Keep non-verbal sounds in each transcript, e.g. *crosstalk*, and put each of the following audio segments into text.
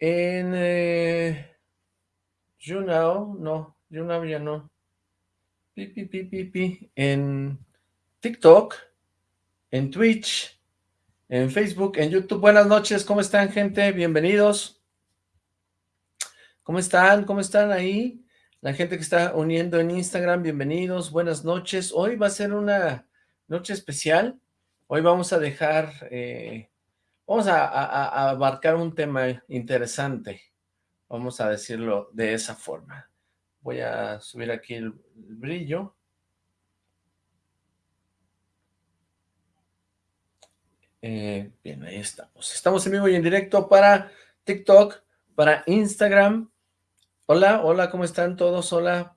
En eh, YouNow, no, YouNow ya no. Pi, pi, pi. En TikTok, en Twitch, en Facebook, en YouTube. Buenas noches, ¿cómo están, gente? Bienvenidos. ¿Cómo están? ¿Cómo están ahí? La gente que está uniendo en Instagram, bienvenidos, buenas noches. Hoy va a ser una noche especial. Hoy vamos a dejar, eh, vamos a, abarcar un tema interesante. Vamos a decirlo de esa forma. Voy a subir aquí el, brillo. Eh, bien, ahí estamos. Estamos en vivo y en directo para TikTok, para Instagram, Hola, hola, ¿cómo están todos? Hola,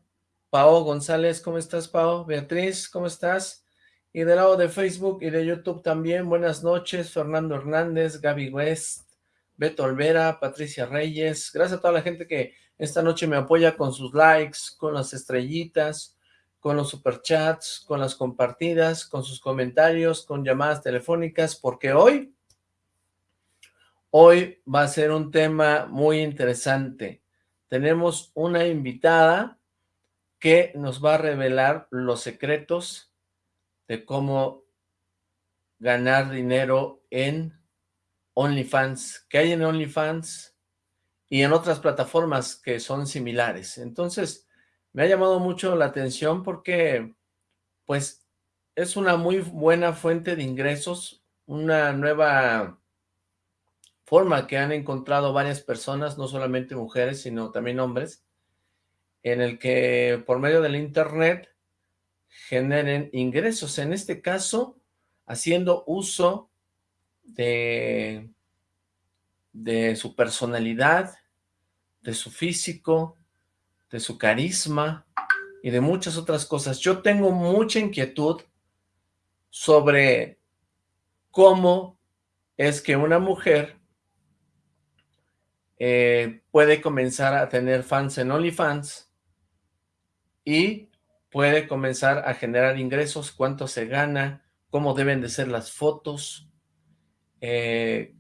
Pao González, ¿cómo estás, Pao? Beatriz, ¿cómo estás? Y del lado de Facebook y de YouTube también, buenas noches, Fernando Hernández, Gaby West, Beto Olvera, Patricia Reyes, gracias a toda la gente que esta noche me apoya con sus likes, con las estrellitas, con los superchats, con las compartidas, con sus comentarios, con llamadas telefónicas, porque hoy, hoy va a ser un tema muy interesante. Tenemos una invitada que nos va a revelar los secretos de cómo ganar dinero en OnlyFans, que hay en OnlyFans y en otras plataformas que son similares. Entonces, me ha llamado mucho la atención porque, pues, es una muy buena fuente de ingresos, una nueva forma que han encontrado varias personas, no solamente mujeres, sino también hombres, en el que por medio del internet generen ingresos, en este caso, haciendo uso de, de su personalidad, de su físico, de su carisma y de muchas otras cosas. Yo tengo mucha inquietud sobre cómo es que una mujer eh, puede comenzar a tener fans en OnlyFans y puede comenzar a generar ingresos, cuánto se gana, cómo deben de ser las fotos, eh,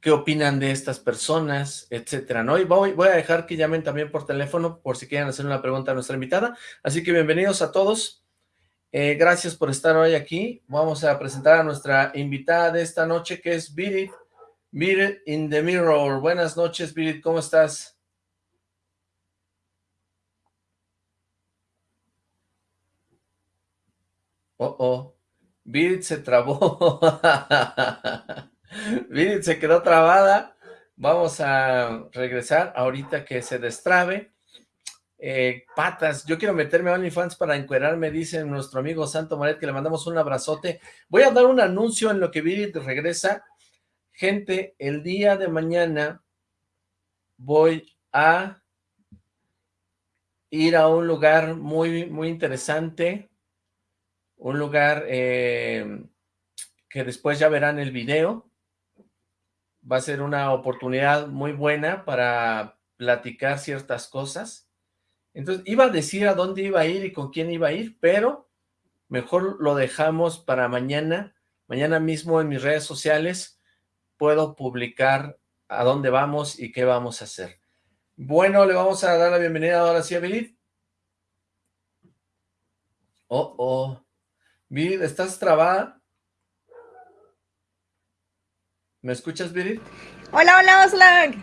qué opinan de estas personas, etcétera, ¿no? Y voy, a dejar que llamen también por teléfono por si quieren hacer una pregunta a nuestra invitada. Así que bienvenidos a todos. Eh, gracias por estar hoy aquí. Vamos a presentar a nuestra invitada de esta noche, que es Virit Birit in the Mirror. Buenas noches, Birit, ¿cómo estás? Oh, oh. Birit se trabó. *laughs* Birit se quedó trabada. Vamos a regresar ahorita que se destrabe. Eh, patas, yo quiero meterme a OnlyFans para encuerarme, dice nuestro amigo Santo Moret, que le mandamos un abrazote. Voy a dar un anuncio en lo que Birit regresa Gente, el día de mañana voy a ir a un lugar muy, muy interesante, un lugar eh, que después ya verán el video. Va a ser una oportunidad muy buena para platicar ciertas cosas. Entonces, iba a decir a dónde iba a ir y con quién iba a ir, pero mejor lo dejamos para mañana. Mañana mismo en mis redes sociales puedo publicar a dónde vamos y qué vamos a hacer. Bueno, le vamos a dar la bienvenida ahora sí a Bilid. Oh, oh. Bilid, ¿estás trabada? ¿Me escuchas, Bilid? Hola, hola, Oslag.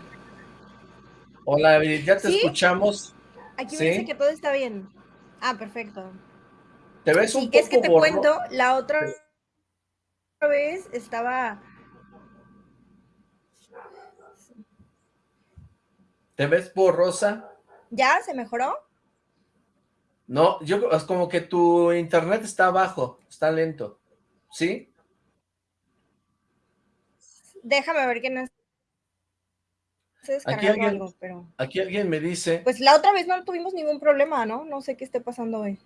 Hola, Bilid, ya te escuchamos. Aquí me dice que todo está bien. Ah, perfecto. Te ves un poco es que te cuento, la otra vez estaba ¿Te ves borrosa? ¿Ya? ¿Se mejoró? No, yo es como que tu internet está abajo, está lento. ¿Sí? Déjame ver quién es. Aquí alguien, aquí alguien me dice... Pues la otra vez no tuvimos ningún problema, ¿no? No sé qué esté pasando hoy.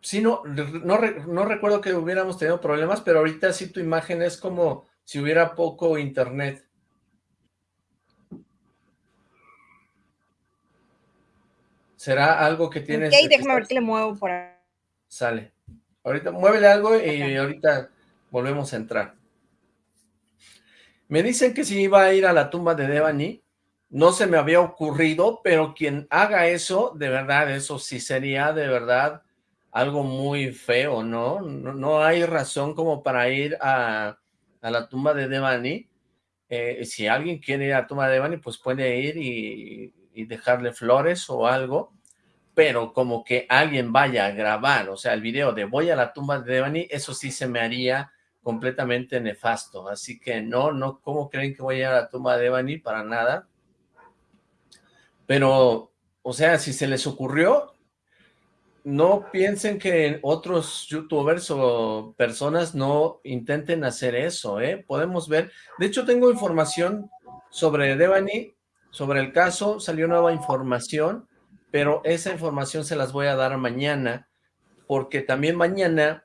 Sí, no, no, no recuerdo que hubiéramos tenido problemas, pero ahorita sí tu imagen es como si hubiera poco internet. ¿Será algo que tienes? Ok, déjame ver que le muevo por ahí. Sale. Ahorita muévele algo y ahorita volvemos a entrar. Me dicen que si iba a ir a la tumba de Devani, no se me había ocurrido, pero quien haga eso, de verdad, eso sí sería de verdad algo muy feo, ¿no? No, hay razón como para ir a, la tumba de Devani. Eh, si alguien quiere ir a la tumba de Devani, pues puede ir y, y dejarle flores o algo, pero como que alguien vaya a grabar, o sea, el video de voy a la tumba de Devani, eso sí se me haría completamente nefasto, así que no, no, ¿cómo creen que voy a ir a la tumba de Devani? Para nada, pero, o sea, si se les ocurrió, no piensen que otros youtubers o personas no intenten hacer eso, ¿eh? Podemos ver, de hecho tengo información sobre Devani, sobre el caso, salió nueva información, pero esa información se las voy a dar mañana, porque también mañana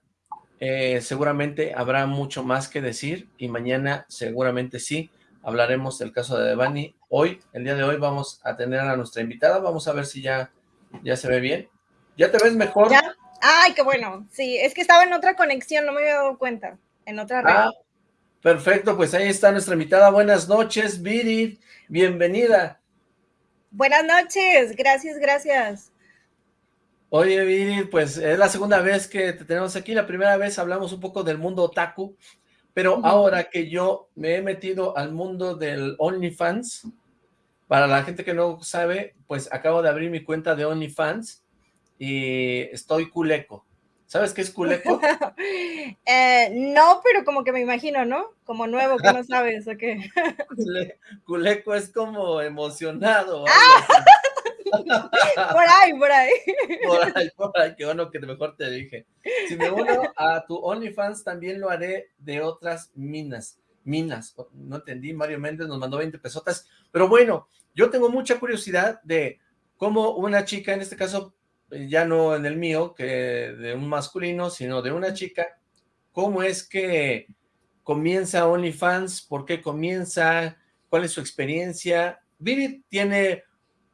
eh, seguramente habrá mucho más que decir, y mañana seguramente sí, hablaremos del caso de Devani. Hoy, el día de hoy, vamos a tener a nuestra invitada, vamos a ver si ya, ya se ve bien. ¿Ya te ves mejor? ¿Ya? Ay, qué bueno, sí, es que estaba en otra conexión, no me había dado cuenta, en otra red. Ah, perfecto, pues ahí está nuestra invitada, buenas noches, Viri, bienvenida. Buenas noches, gracias, gracias. Oye, Viri, pues es la segunda vez que te tenemos aquí, la primera vez hablamos un poco del mundo otaku, pero ahora que yo me he metido al mundo del OnlyFans, para la gente que no sabe, pues acabo de abrir mi cuenta de OnlyFans y estoy culeco. ¿Sabes qué es culeco? *laughs* Eh, no, pero como que me imagino, ¿no? Como nuevo, que no sabes, ¿o qué? *laughs* culeco es como emocionado. *laughs* por ahí, por ahí. Por ahí, por ahí, qué bueno que mejor te dije. Si me uno a tu OnlyFans, también lo haré de otras minas. Minas, no entendí, Mario Méndez nos mandó 20 pesotas, pero bueno, yo tengo mucha curiosidad de cómo una chica, en este caso ya no en el mío, que de un masculino, sino de una chica, ¿cómo es que comienza OnlyFans? ¿Por qué comienza? ¿Cuál es su experiencia? Vivi tiene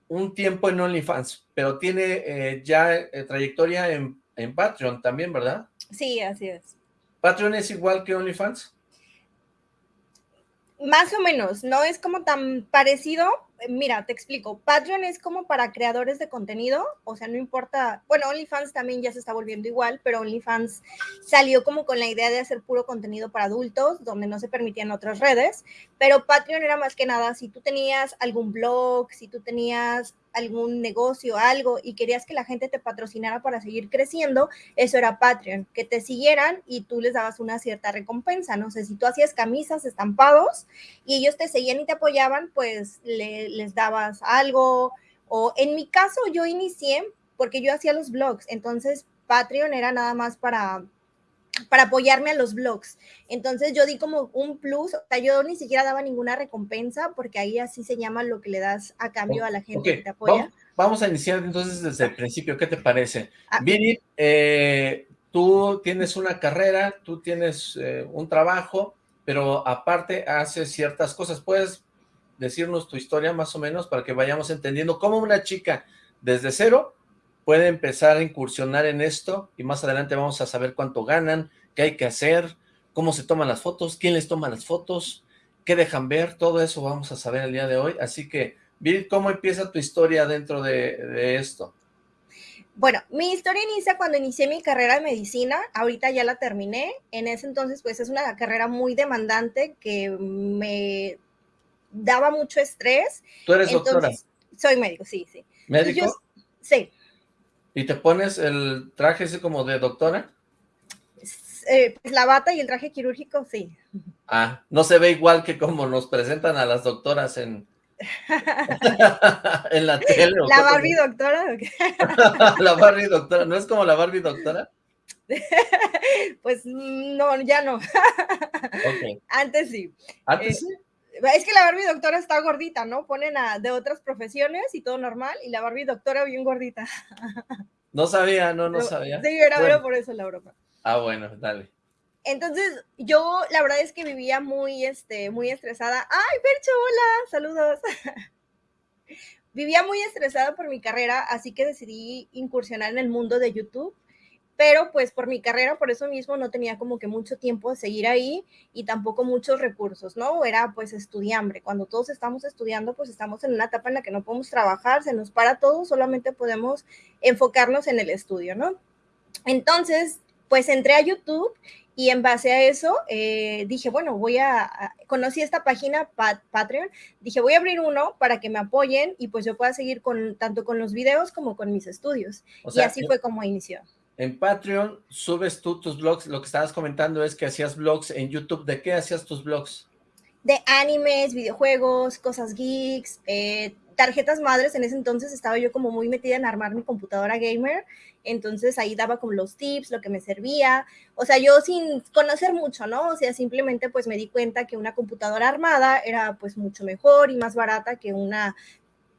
un tiempo en OnlyFans, pero tiene eh, ya eh, trayectoria en, en Patreon también, ¿verdad? Sí, así es. ¿Patreon es igual que OnlyFans? Más o menos, no es como tan parecido, mira, te explico, Patreon es como para creadores de contenido, o sea, no importa, bueno, OnlyFans también ya se está volviendo igual, pero OnlyFans salió como con la idea de hacer puro contenido para adultos, donde no se permitían otras redes, pero Patreon era más que nada, si tú tenías algún blog, si tú tenías algún negocio, algo, y querías que la gente te patrocinara para seguir creciendo, eso era Patreon, que te siguieran y tú les dabas una cierta recompensa, no sé, si tú hacías camisas, estampados, y ellos te seguían y te apoyaban, pues les dabas algo, o en mi caso yo inicié porque yo hacía los blogs, entonces Patreon era nada más para para apoyarme a los blogs. Entonces yo di como un plus, o sea, yo ni siquiera daba ninguna recompensa porque ahí así se llama lo que le das a cambio a la gente que te apoya. Vamos, a iniciar entonces desde el principio, ¿qué te parece? Ah. Viri, eh, tú tienes una carrera, tú tienes eh, un trabajo, pero aparte haces ciertas cosas. ¿Puedes decirnos tu historia más o menos para que vayamos entendiendo cómo una chica desde cero puede empezar a incursionar en esto y más adelante vamos a saber cuánto ganan, qué hay que hacer, cómo se toman las fotos, quién les toma las fotos, qué dejan ver, todo eso vamos a saber el día de hoy. Así que, Bill, ¿cómo empieza tu historia dentro de, esto? Bueno, mi historia inicia cuando inicié mi carrera de medicina, ahorita ya la terminé, en ese entonces pues es una carrera muy demandante que me daba mucho estrés. ¿Tú eres doctora? Soy médico, sí, sí. ¿Médico? sí. ¿Y te pones el traje ese como de doctora? Eh, pues la bata y el traje quirúrgico, sí. Ah, no se ve igual que como nos presentan a las doctoras en, *laughs* en la tele. ¿La Barbie doctora? *laughs* la Barbie doctora, ¿no es como la Barbie doctora? *laughs* pues no, ya no. Antes sí. ¿Antes sí? Es que la Barbie doctora está gordita, ¿no? Ponen a de otras profesiones y todo normal, y la Barbie doctora bien gordita. No sabía, no, no sabía. Sí, era, por eso la broma. Ah, bueno, dale. Entonces, yo la verdad es que vivía muy, este, muy estresada. ¡Ay, Percho, hola! Saludos. *laughs* vivía muy estresada por mi carrera, así que decidí incursionar en el mundo de YouTube pero pues por mi carrera, por eso mismo no tenía como que mucho tiempo de seguir ahí y tampoco muchos recursos, ¿no? Era pues estudiambre. Cuando todos estamos estudiando, pues estamos en una etapa en la que no podemos trabajar, se nos para todo, solamente podemos enfocarnos en el estudio, ¿no? Entonces, pues entré a YouTube y en base a eso eh, dije, bueno, voy a, conocí esta página Patreon, dije, voy a abrir uno para que me apoyen y pues yo pueda seguir con tanto con los videos como con mis estudios. y así fue como inició. En Patreon subes tú tus blogs, lo que estabas comentando es que hacías blogs en YouTube. ¿De qué hacías tus blogs? De animes, videojuegos, cosas geeks, eh, tarjetas madres. En ese entonces estaba yo como muy metida en armar mi computadora gamer. Entonces ahí daba como los tips, lo que me servía. O sea, yo sin conocer mucho, ¿no? O sea, simplemente pues me di cuenta que una computadora armada era pues mucho mejor y más barata que una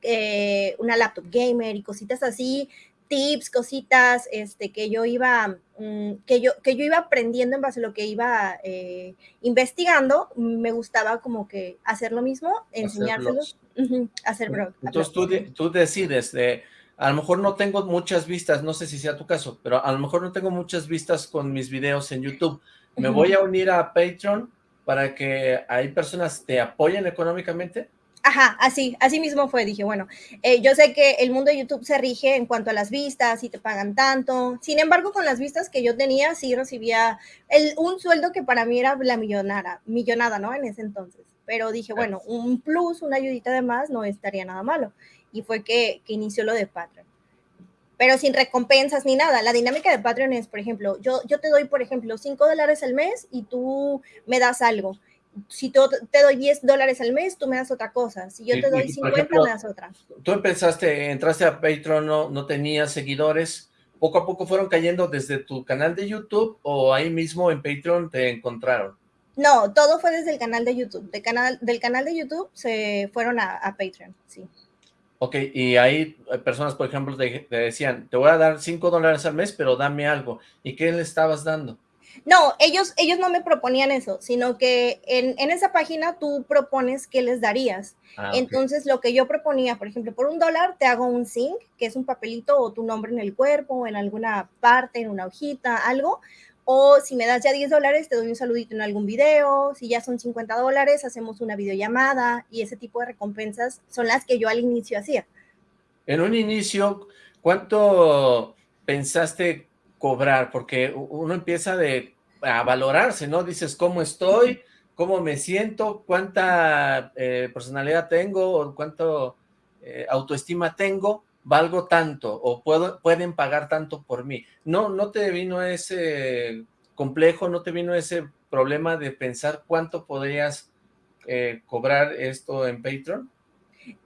eh, una laptop gamer y cositas así tips, cositas, este, que yo iba, mm, que yo, que yo iba aprendiendo en base a lo que iba eh, investigando, me gustaba como que hacer lo mismo, enseñárselos, hacer blog. Entonces tú, tú decides de, a lo mejor no tengo muchas vistas, no sé si sea tu caso, pero a lo mejor no tengo muchas vistas con mis videos en YouTube, me voy a unir a Patreon para que hay personas te apoyen económicamente. Ajá, así, así mismo fue. Dije, bueno, eh, yo sé que el mundo de YouTube se rige en cuanto a las vistas y te pagan tanto. Sin embargo, con las vistas que yo tenía, sí recibía el, un sueldo que para mí era la millonara, millonada, ¿no? En ese entonces. Pero dije, bueno, un plus, una ayudita de más, no estaría nada malo. Y fue que, que inició lo de Patreon. Pero sin recompensas ni nada. La dinámica de Patreon es, por ejemplo, yo, yo te doy, por ejemplo, 5 dólares al mes y tú me das algo si te doy 10 dólares al mes, tú me das otra cosa. Si yo te doy 50, me das otra. Tú empezaste, entraste a Patreon, no, no tenías seguidores. ¿Poco a poco fueron cayendo desde tu canal de YouTube o ahí mismo en Patreon te encontraron? No, todo fue desde el canal de YouTube. De canal, del canal de YouTube se fueron a, Patreon, sí. Ok, y ahí personas, por ejemplo, te, te decían, te voy a dar 5 dólares al mes, pero dame algo. ¿Y qué le estabas dando? No, ellos, ellos no me proponían eso, sino que en, esa página tú propones qué les darías. Ah, Entonces, lo que yo proponía, por ejemplo, por un dólar te hago un zinc, que es un papelito o tu nombre en el cuerpo, en alguna parte, en una hojita, algo. O si me das ya 10 dólares, te doy un saludito en algún video. Si ya son 50 dólares, hacemos una videollamada. Y ese tipo de recompensas son las que yo al inicio hacía. En un inicio, ¿cuánto pensaste cobrar, porque uno empieza de, a valorarse, ¿no? Dices, ¿cómo estoy? ¿Cómo me siento? ¿Cuánta eh, personalidad tengo? ¿O cuánto eh, autoestima tengo? ¿Valgo tanto? ¿O puedo, pueden pagar tanto por mí? No, no te vino ese complejo, no te vino ese problema de pensar cuánto podrías eh, cobrar esto en Patreon?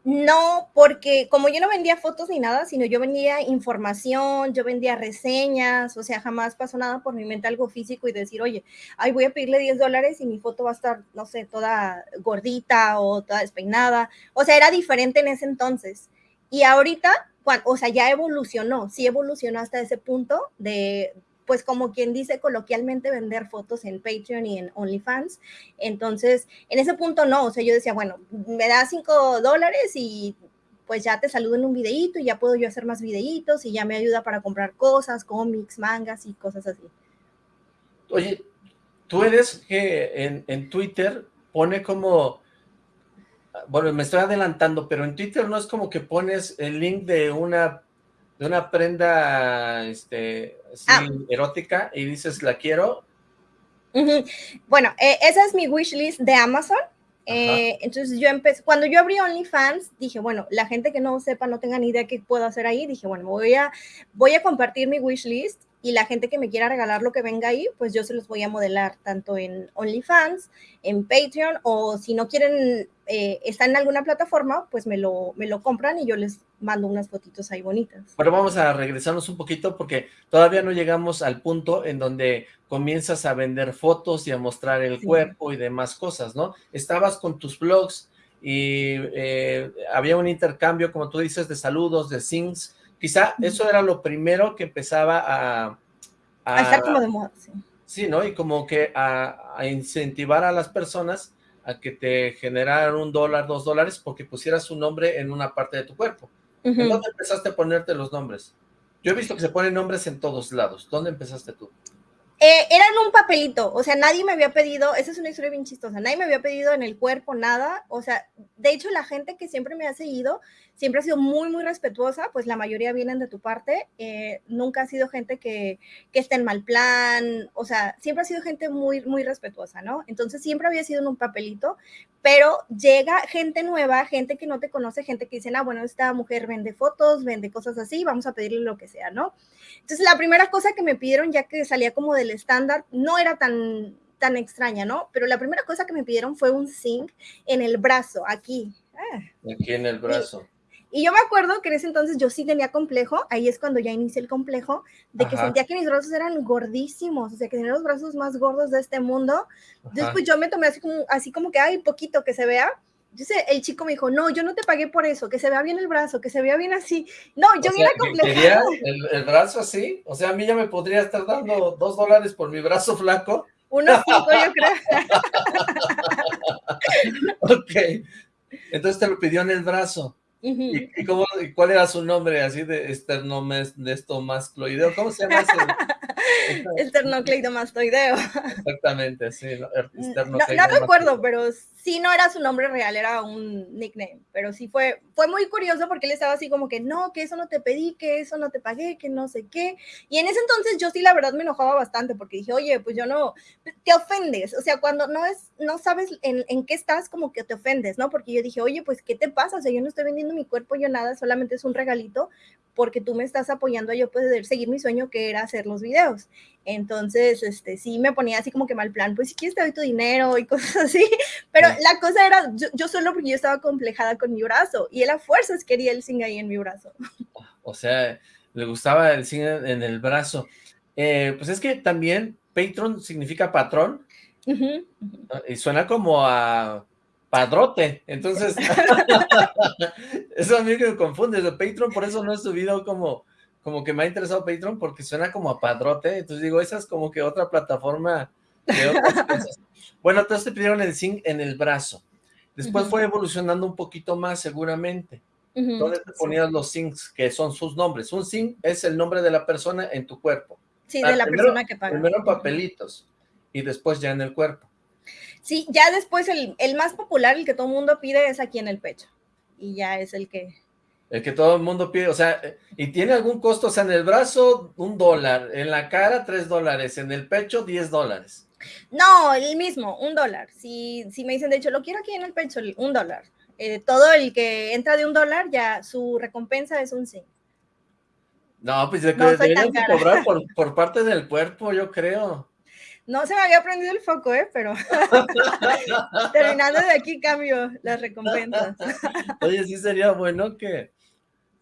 No, porque como yo no vendía fotos ni nada, sino yo vendía información, yo vendía reseñas, o sea, jamás pasó nada por mi mente algo físico y decir, oye, ay, voy a pedirle 10 dólares y mi foto va a estar, no sé, toda gordita o toda despeinada. O sea, era diferente en ese entonces. Y ahorita, o sea, ya evolucionó, sí evolucionó hasta ese punto de, pues como quien dice coloquialmente, vender fotos en Patreon y en OnlyFans. Entonces, en ese punto no, o sea, yo decía, bueno, me da cinco dólares y pues ya te saludo en un videíto y ya puedo yo hacer más videitos y ya me ayuda para comprar cosas, cómics, mangas y cosas así. Oye, tú eres que en, en Twitter pone como, bueno, me estoy adelantando, pero en Twitter no es como que pones el link de una de una prenda este, ah. erótica y dices, la quiero. Bueno, eh, esa es mi wishlist de Amazon. Eh, entonces yo empecé, cuando yo abrí OnlyFans, dije, bueno, la gente que no sepa, no tenga ni idea qué puedo hacer ahí, dije, bueno, voy a, voy a compartir mi wishlist y la gente que me quiera regalar lo que venga ahí, pues yo se los voy a modelar tanto en OnlyFans, en Patreon, o si no quieren eh, estar en alguna plataforma, pues me lo, me lo compran y yo les mando unas fotitos ahí bonitas. Pero vamos a regresarnos un poquito porque todavía no llegamos al punto en donde comienzas a vender fotos y a mostrar el cuerpo y demás cosas, ¿no? Estabas con tus blogs y eh, había un intercambio, como tú dices, de saludos, de sings, Quizá eso era lo primero que empezaba a... A, estar como de moda, sí. Sí, ¿no? Y como que a, incentivar a las personas a que te generaran un dólar, dos dólares, porque pusieras su nombre en una parte de tu cuerpo. ¿En dónde empezaste a ponerte los nombres? Yo he visto que se ponen nombres en todos lados. ¿Dónde empezaste tú? Eh, era en un papelito, o sea, nadie me había pedido, esa es una historia bien chistosa, nadie me había pedido en el cuerpo nada, o sea, de hecho la gente que siempre me ha seguido siempre ha sido muy, muy respetuosa, pues la mayoría vienen de tu parte, eh, nunca ha sido gente que, que esté en mal plan, o sea, siempre ha sido gente muy, muy respetuosa, ¿no? Entonces siempre había sido en un papelito, pero llega gente nueva, gente que no te conoce, gente que dice, ah, bueno, esta mujer vende fotos, vende cosas así, vamos a pedirle lo que sea, ¿no? Entonces, la primera cosa que me pidieron, ya que salía como del estándar, no era tan, tan extraña, ¿no? Pero la primera cosa que me pidieron fue un zinc en el brazo, aquí. Ah. Aquí en el brazo. Y, yo me acuerdo que en ese entonces yo sí tenía complejo, ahí es cuando ya inicié el complejo, de que sentía que mis brazos eran gordísimos, o sea, que tenía los brazos más gordos de este mundo. Después yo me tomé así como, así como que, hay poquito que se vea, yo sé, el chico me dijo, no, yo no te pagué por eso, que se vea bien el brazo, que se vea bien así. No, yo me ¿Quería el, el, brazo así? O sea, a mí ya me podría estar dando dos dólares por mi brazo flaco. Unos cinco, yo creo. *laughs* ok. Entonces te lo pidió en el brazo. ¿Y, cómo, cuál era su nombre así de esternomascloideo? ¿Cómo se llama ese? *laughs* Esternocleidomastoideo. Exactamente, sí. No, no, recuerdo, pero sí no era su nombre real, era un nickname. Pero sí fue, fue muy curioso porque él estaba así como que no, que eso no te pedí, que eso no te pagué, que no sé qué. Y en ese entonces yo sí la verdad me enojaba bastante porque dije, oye, pues yo no, te ofendes. O sea, cuando no es, no sabes en, en qué estás, como que te ofendes, ¿no? Porque yo dije, oye, pues, ¿qué te pasa? O sea, yo no estoy vendiendo mi cuerpo, yo nada, solamente es un regalito porque tú me estás apoyando a yo poder seguir mi sueño que era hacer los videos. Entonces, este, sí me ponía así como que mal plan, pues si quieres te doy tu dinero y *laughs* cosas así, pero la cosa era, yo, solo porque yo estaba complejada con mi brazo y él a fuerzas quería el zinc ahí en mi brazo. *laughs* O sea, le gustaba el zinc en el brazo. Eh, pues es que también patron significa patrón y suena como a padrote, entonces *laughs* eso a mí me confunde, de Patreon, por eso no he subido como, como que me ha interesado Patreon, porque suena como a padrote, entonces digo, esa es como que otra plataforma de otras *laughs* cosas. Bueno, entonces te pidieron el zinc en el brazo, después fue evolucionando un poquito más seguramente, ¿dónde te ponías los zincs, que son sus nombres? Un zinc es el nombre de la persona en tu cuerpo. Sí, de la persona que paga. Primero en papelitos, y después ya en el cuerpo. Sí, ya después el, más popular, el que todo el mundo pide, es aquí en el pecho. Y ya es el que... El que todo el mundo pide, o sea, ¿y tiene algún costo? O sea, en el brazo, un dólar, en la cara, tres dólares, en el pecho, diez dólares. No, el mismo, un dólar. Si, si me dicen, de hecho, lo quiero aquí en el pecho, un dólar. Eh, todo el que entra de un dólar, ya su recompensa es un sí. No, pues yo creo que cobrar por, *laughs* por parte del cuerpo, yo creo. No se me había prendido el foco, ¿eh? Pero *laughs* terminando de aquí cambio las recompensas. *laughs* Oye, sí sería bueno que,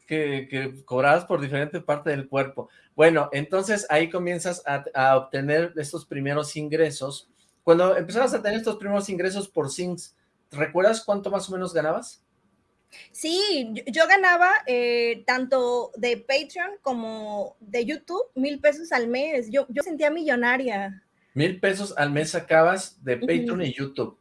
que, que cobraras por diferente parte del cuerpo. Bueno, entonces ahí comienzas a, obtener estos primeros ingresos. Cuando empezabas a tener estos primeros ingresos por Sings, ¿recuerdas cuánto más o menos ganabas? Sí, yo, ganaba eh, tanto de Patreon como de YouTube mil pesos al mes. Yo, yo sentía millonaria. Mil pesos al mes sacabas de Patreon y YouTube.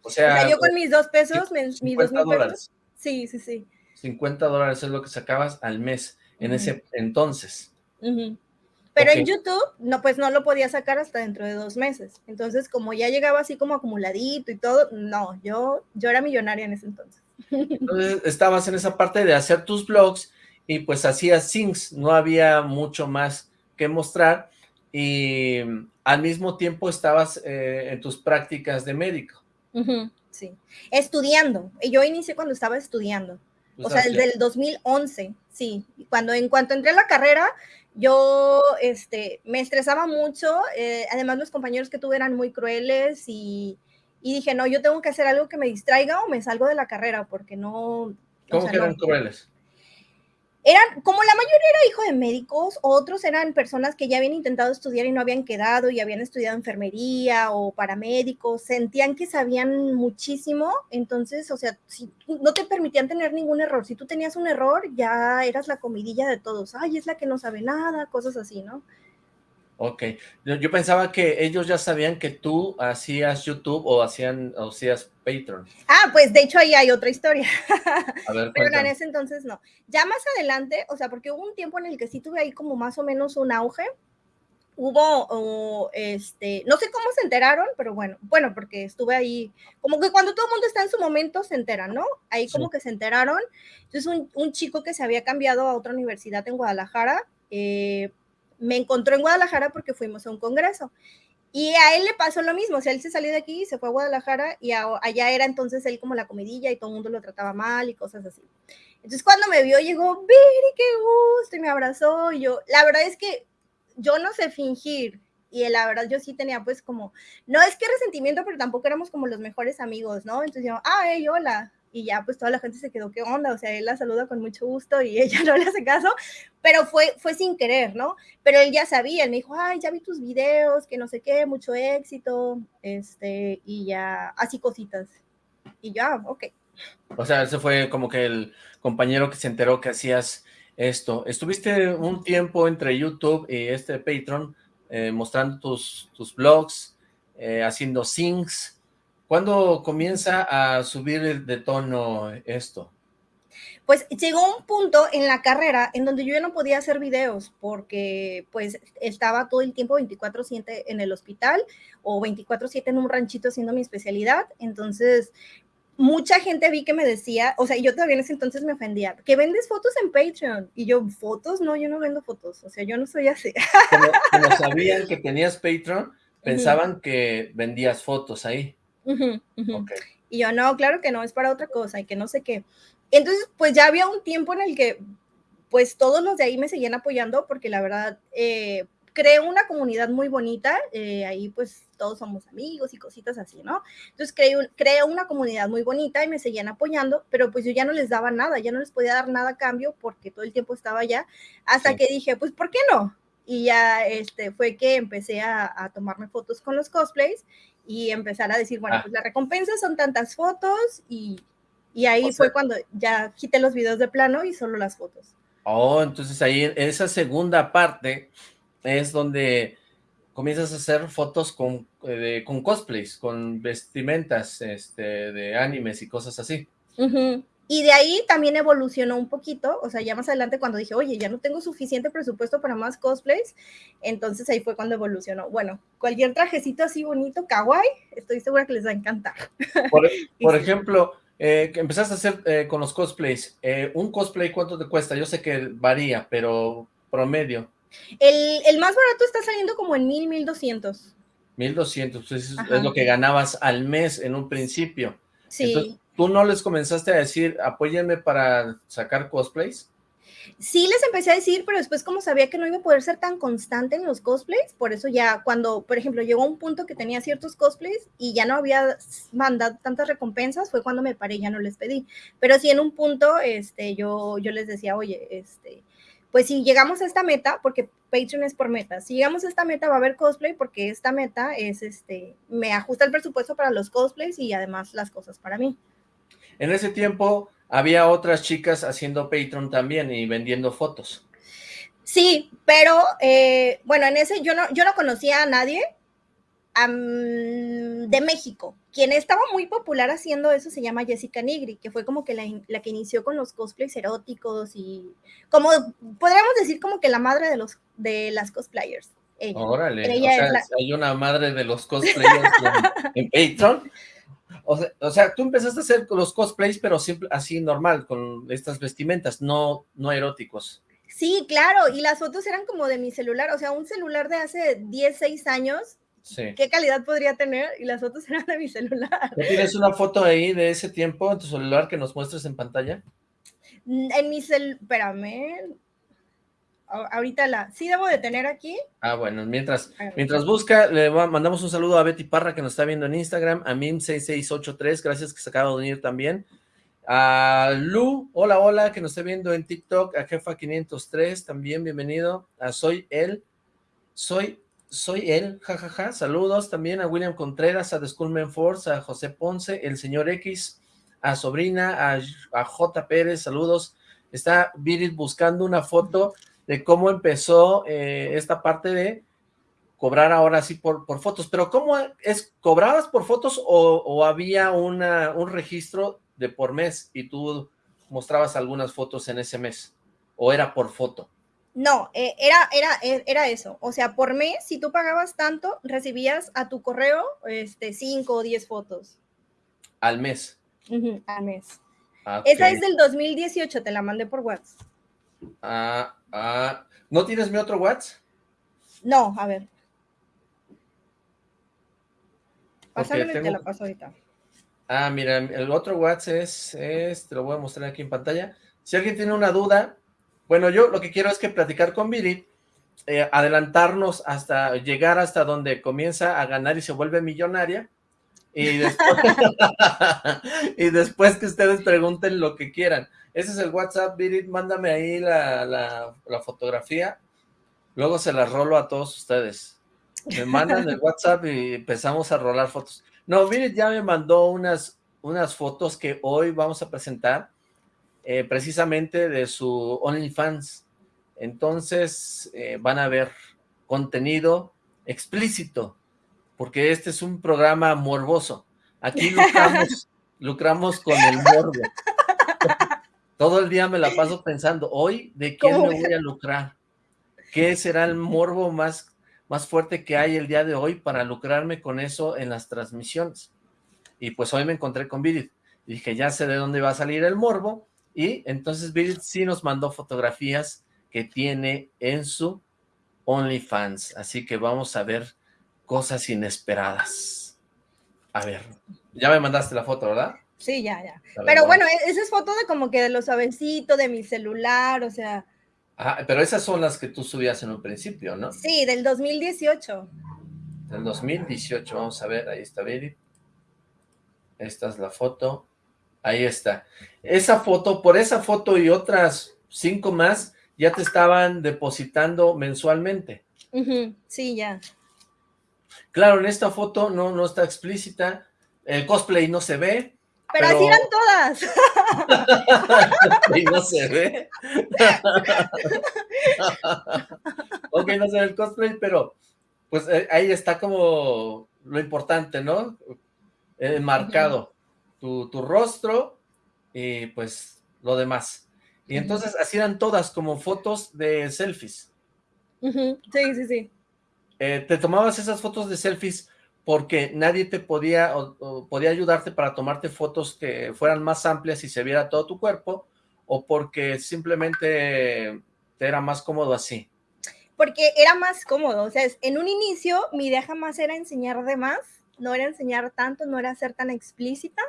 o, sea, yo con mis dos pesos, mis dos mil dólares. Sí, sí, sí. 50 dólares es lo que sacabas al mes en ese entonces. Pero en YouTube, no, pues no lo podía sacar hasta dentro de dos meses. Entonces, como ya llegaba así como acumuladito y todo, no, yo, yo era millonaria en ese entonces. Entonces, estabas en esa parte de hacer tus blogs y pues hacías syncs, no había mucho más que mostrar y al mismo tiempo estabas eh, en tus prácticas de médico. sí, estudiando. Yo inicié cuando estaba estudiando, o sea, desde el 2011, sí. Cuando en cuanto entré a la carrera, yo este, me estresaba mucho, eh, además los compañeros que tuve eran muy crueles y, dije, no, yo tengo que hacer algo que me distraiga o me salgo de la carrera porque no... ¿Cómo que eran crueles? Eran, como la mayoría era hijo de médicos, otros eran personas que ya habían intentado estudiar y no habían quedado y habían estudiado enfermería o paramédicos, sentían que sabían muchísimo, entonces, o sea, si no te permitían tener ningún error, si tú tenías un error, ya eras la comidilla de todos, ay, es la que no sabe nada, cosas así, ¿no? Ok, yo, pensaba que ellos ya sabían que tú hacías YouTube o hacían o hacías Patreon. Ah, pues de hecho ahí hay otra historia. A ver, *laughs* Pero en ese entonces no. Ya más adelante, o sea, porque hubo un tiempo en el que sí tuve ahí como más o menos un auge. Hubo, este, no sé cómo se enteraron, pero bueno, bueno, porque estuve ahí, como que cuando todo el mundo está en su momento se enteran, ¿no? Ahí como que se enteraron. Entonces un, un, chico que se había cambiado a otra universidad en Guadalajara, eh, me encontró en Guadalajara porque fuimos a un congreso. Y a él le pasó lo mismo, o sea, él se salió de aquí, se fue a Guadalajara y allá era entonces él como la comidilla y todo el mundo lo trataba mal y cosas así. Entonces cuando me vio llegó, Viri, qué gusto, y me abrazó y yo, la verdad es que yo no sé fingir y la verdad yo sí tenía pues como, no es que resentimiento, pero tampoco éramos como los mejores amigos, ¿no? Entonces yo, ah, hey, hola, y ya pues toda la gente se quedó, ¿qué onda? O sea, él la saluda con mucho gusto y *laughs* ella no le hace caso, pero fue, fue sin querer, ¿no? Pero él ya sabía, él me dijo, ay, ya vi tus videos, que no sé qué, mucho éxito, este, y ya, así cositas. Y ya, ok. O sea, ese fue como que el compañero que se enteró que hacías esto. Estuviste un tiempo entre YouTube y este Patreon eh, mostrando tus, tus blogs, eh, haciendo sings, ¿Cuándo comienza a subir de tono esto? Pues llegó un punto en la carrera en donde yo ya no podía hacer videos porque pues estaba todo el tiempo 24/7 en el hospital o 24/7 en un ranchito haciendo mi especialidad. Entonces, mucha gente vi que me decía, o sea, yo todavía en ese entonces me ofendía, que vendes fotos en Patreon. Y yo, ¿fotos? No, yo no vendo fotos. O sea, yo no soy así. Como, sabían que tenías Patreon, *laughs* pensaban que vendías fotos ahí. Y yo, no, claro que no, es para otra cosa y que no sé qué. Entonces, pues ya había un tiempo en el que, pues todos los de ahí me seguían apoyando porque la verdad, eh, creé una comunidad muy bonita, eh, ahí pues todos somos amigos y cositas así, ¿no? Entonces creé, creé, una comunidad muy bonita y me seguían apoyando, pero pues yo ya no les daba nada, ya no les podía dar nada a cambio porque todo el tiempo estaba allá, hasta que dije, pues, ¿por qué no? Y ya este, fue que empecé a, a tomarme fotos con los cosplays y empezar a decir, bueno, ah. pues la recompensa son tantas fotos y, y ahí fue cuando ya quité los videos de plano y solo las fotos. Oh, entonces ahí en esa segunda parte es donde comienzas a hacer fotos con, eh, con cosplays, con vestimentas este, de animes y cosas así. Y de ahí también evolucionó un poquito, o sea, ya más adelante cuando dije, oye, ya no tengo suficiente presupuesto para más cosplays, entonces ahí fue cuando evolucionó. Bueno, cualquier trajecito así bonito, kawaii, estoy segura que les va a encantar. *laughs* Por, ejemplo, eh, empezaste a hacer eh, con los cosplays, eh, ¿un cosplay cuánto te cuesta? Yo sé que varía, pero promedio. El, el más barato está saliendo como en mil, mil doscientos. Mil doscientos, es, es lo que ganabas al mes en un principio. Sí. ¿Tú no les comenzaste a decir, apóyenme para sacar cosplays? Sí les empecé a decir, pero después como sabía que no iba a poder ser tan constante en los cosplays, por eso ya cuando, por ejemplo, llegó un punto que tenía ciertos cosplays y ya no había mandado tantas recompensas, fue cuando me paré, ya no les pedí. Pero sí en un punto, este, yo, yo les decía, oye, este, pues si llegamos a esta meta, porque Patreon es por meta, si llegamos a esta meta va a haber cosplay porque esta meta es, este, me ajusta el presupuesto para los cosplays y además las cosas para mí. En ese tiempo había otras chicas haciendo Patreon también y vendiendo fotos. Sí, pero eh, bueno, en ese yo no, yo no conocía a nadie de México. Quien estaba muy popular haciendo eso se llama Jessica Nigri, que fue como que la, que inició con los cosplays eróticos y como podríamos decir como que la madre de los de las cosplayers. Órale, hay una madre de los cosplayers en, Patreon. *laughs* O sea, tú empezaste a hacer los cosplays, pero siempre así normal, con estas vestimentas, no, no eróticos. Sí, claro, y las fotos eran como de mi celular, o sea, un celular de hace 10, 6 años, ¿qué calidad podría tener? Y las fotos *laughs* eran de mi celular. ¿Tienes una foto ahí de ese tiempo en tu celular que nos muestres en pantalla? En mi celular, espérame, ahorita la, sí debo de tener aquí. Ah, bueno, mientras, mientras busca, le mandamos un saludo a Betty Parra que nos está viendo en Instagram, a Mim6683, gracias que se acaba de unir también. A Lu, hola, hola, que nos está viendo en TikTok, a Jefa503, también bienvenido, a Soy Él, Soy, Soy Él, jajaja, saludos también a William Contreras, a The Schoolman Force, a José Ponce, el señor X, a Sobrina, a, a J. Pérez, saludos, está Virit buscando una foto de cómo empezó eh, esta parte de cobrar ahora sí por, por fotos, pero ¿cómo es? ¿Cobrabas por fotos o, había una, un registro de por mes y tú mostrabas algunas fotos en ese mes? ¿O era por foto? No, eh, era, era, e, era eso. O sea, por mes, si tú pagabas tanto, recibías a tu correo este, 5 o 10 fotos. ¿Al mes? al mes. Ah, Esa es del 2018, te la mandé por WhatsApp. Ah, ah. ¿No tienes mi otro WhatsApp? No, a ver. Pásame, te la paso ahorita. Ah, mira, el otro WhatsApp es, te lo voy a mostrar aquí en pantalla. Si alguien tiene una duda, bueno, yo lo que quiero es que platicar con Viri, eh, adelantarnos hasta llegar hasta donde comienza a ganar y se vuelve millonaria, *laughs* y después, que ustedes pregunten lo que quieran. Ese es el WhatsApp, Viri, mándame ahí la, la fotografía, luego se la rolo a todos ustedes. Me mandan el WhatsApp y empezamos a rolar fotos. No, Virit ya me mandó unas, unas fotos que hoy vamos a presentar, eh, precisamente de su OnlyFans. Entonces eh, van a ver contenido explícito, porque este es un programa morboso. Aquí lucramos, *laughs* lucramos con el morbo. Todo el día me la paso pensando, hoy, ¿de quién me voy a lucrar? ¿Qué será el morbo más más fuerte que hay el día de hoy para lucrarme con eso en las transmisiones. Y pues hoy me encontré con Vidit. Dije, ya sé de dónde va a salir el morbo. Y entonces Vidit sí nos mandó fotografías que tiene en su OnlyFans. Así que vamos a ver cosas inesperadas. A ver, ya me mandaste la foto, ¿verdad? Sí, ya, ya. Pero bueno, e-, esa es foto de como que de lo suavecito, de mi celular, o sea, Ah, pero esas son las que tú subías en un principio, ¿no? Sí, del 2018. Del 2018, vamos a ver, ahí está Viri. Esta es la foto. Ahí está. Esa foto, por esa foto y otras cinco más, ya te estaban depositando mensualmente. Sí, ya. Claro, en esta foto no, no está explícita, el cosplay no se ve, pero, así eran todas. *laughs* y no se ve. *laughs* ok, no se ve el cosplay, pero pues eh, ahí está como lo importante, ¿no? Eh, marcado tu, rostro y pues lo demás. Y entonces así eran todas como fotos de selfies. Sí, sí, sí. Eh, ¿Te tomabas esas fotos de selfies porque nadie te podía, podía ayudarte para tomarte fotos que fueran más amplias y se viera todo tu cuerpo, o porque simplemente te era más cómodo así? Porque era más cómodo, o sea, en un inicio mi idea jamás era enseñar de más, no era enseñar tanto, no era ser tan explícita,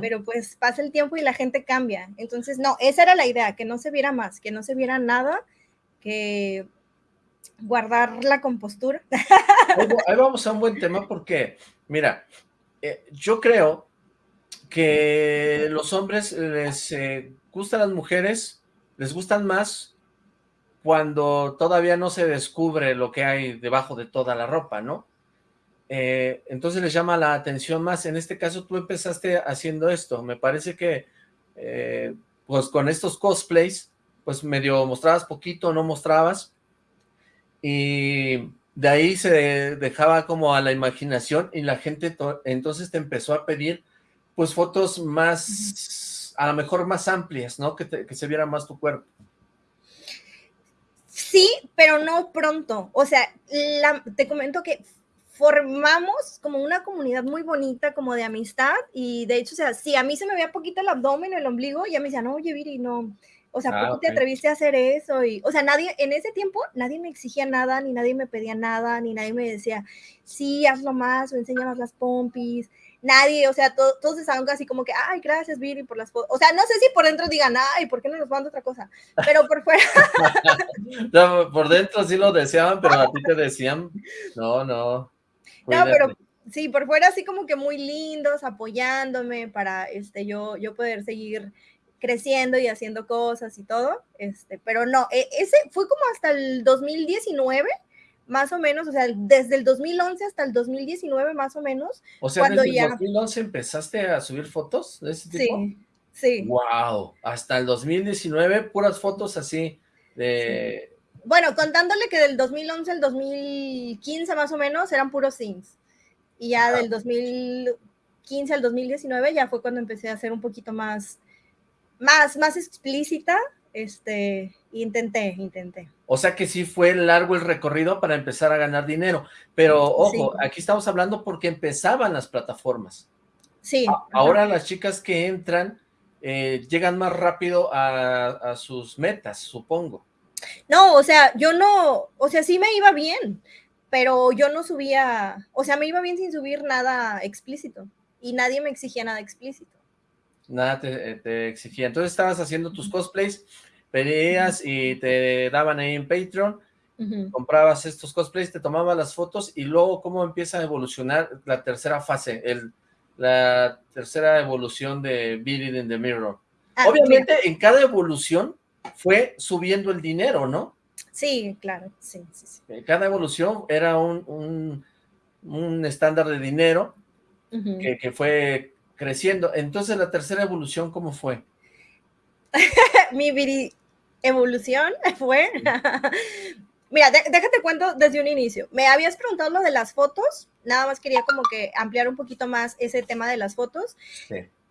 pero pues pasa el tiempo y la gente cambia, entonces no, esa era la idea, que no se viera más, que no se viera nada, que guardar la compostura. Ahí vamos a un buen tema porque, mira, eh, yo creo que los hombres les eh, gustan las mujeres, les gustan más cuando todavía no se descubre lo que hay debajo de toda la ropa, ¿no? Eh, entonces les llama la atención más. En este caso tú empezaste haciendo esto. Me parece que, pues con estos cosplays, pues medio mostrabas poquito, no mostrabas, y de ahí se dejaba como a la imaginación y la gente entonces te empezó a pedir pues fotos más, a lo mejor más amplias, ¿no? Que, se viera más tu cuerpo. Sí, pero no pronto. O sea, te comento que formamos como una comunidad muy bonita, como de amistad, y de hecho, o sea, si a mí se me veía poquito el abdomen, el ombligo, ya me decían, oye, Viri, no, o sea, ¿por qué ah, te atreviste a hacer eso? Y, o sea, nadie, en ese tiempo, nadie me exigía nada, ni nadie me pedía nada, ni nadie me decía, sí, hazlo más, o enséñanos las pompis. Nadie, o sea, todos estaban así como que, ay, gracias, Viri, por las fotos. O sea, no sé si por dentro digan, ay, ¿por qué no nos manda otra cosa? Pero por fuera. *laughs* no, por dentro sí lo deseaban, pero a ti te decían, no, no. No, pero sí, por fuera así como que muy lindos, apoyándome para este, yo, yo poder seguir creciendo y haciendo cosas y todo, este, pero no, e, ese fue como hasta el 2019, más o menos, o sea, desde el 2011 hasta el 2019 más o menos. O sea, cuando desde el 2011 empezaste a subir fotos de ese tipo. Sí, sí. Wow, hasta el 2019 puras fotos así de Bueno, contándole que del 2011 al 2015 más o menos eran puros sims. Y ya del 2015 al 2019 ya fue cuando empecé a hacer un poquito más, más, más explícita. Este, intenté, intenté. O sea que sí fue largo el recorrido para empezar a ganar dinero. Pero ojo, aquí estamos hablando porque empezaban las plataformas. Sí. ahora las chicas que entran eh, llegan más rápido a, sus metas, supongo. No, o sea, yo no, o sea, sí me iba bien, pero yo no subía, o sea, me iba bien sin subir nada explícito y nadie me exigía nada explícito. Nada te, te exigía. Entonces estabas haciendo tus cosplays, pedías y te daban ahí en Patreon, comprabas estos cosplays, te tomabas las fotos y luego cómo empieza a evolucionar la tercera fase, el la tercera evolución de Beat in the Mirror. Ah, Obviamente, en cada evolución fue subiendo el dinero, ¿no? Sí, claro, sí, sí, Cada evolución era un, un, estándar de dinero que, que, fue creciendo. Entonces, la tercera evolución, ¿cómo fue? *laughs* Mi evolución *laughs* fue... *laughs* Mira, déjate cuento desde un inicio. Me habías preguntado lo de las fotos, nada más quería como que ampliar un poquito más ese tema de las fotos.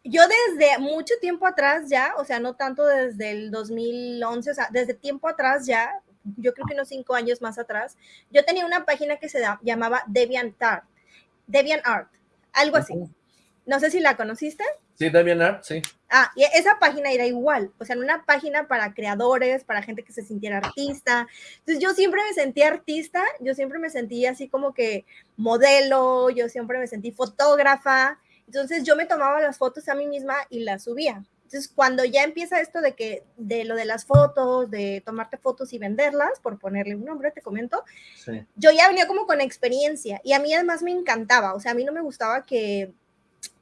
Yo desde mucho tiempo atrás ya, o sea, no tanto desde el 2011, o sea, desde tiempo atrás ya, yo creo que unos cinco años más atrás, yo tenía una página que se llamaba DeviantArt, DeviantArt, algo así. No sé si la conociste. Sí, DeviantArt, sí. Ah, y esa página era igual, o sea, una página para creadores, para gente que se sintiera artista. Entonces yo siempre me sentí artista, yo siempre me sentí así como que modelo, yo siempre me sentí fotógrafa. Entonces yo me tomaba las fotos a mí misma y las subía. Entonces cuando ya empieza esto de que, de lo de las fotos, de tomarte fotos y venderlas, por ponerle un nombre, te comento, yo ya venía como con experiencia y a mí además me encantaba, o sea, a mí no me gustaba que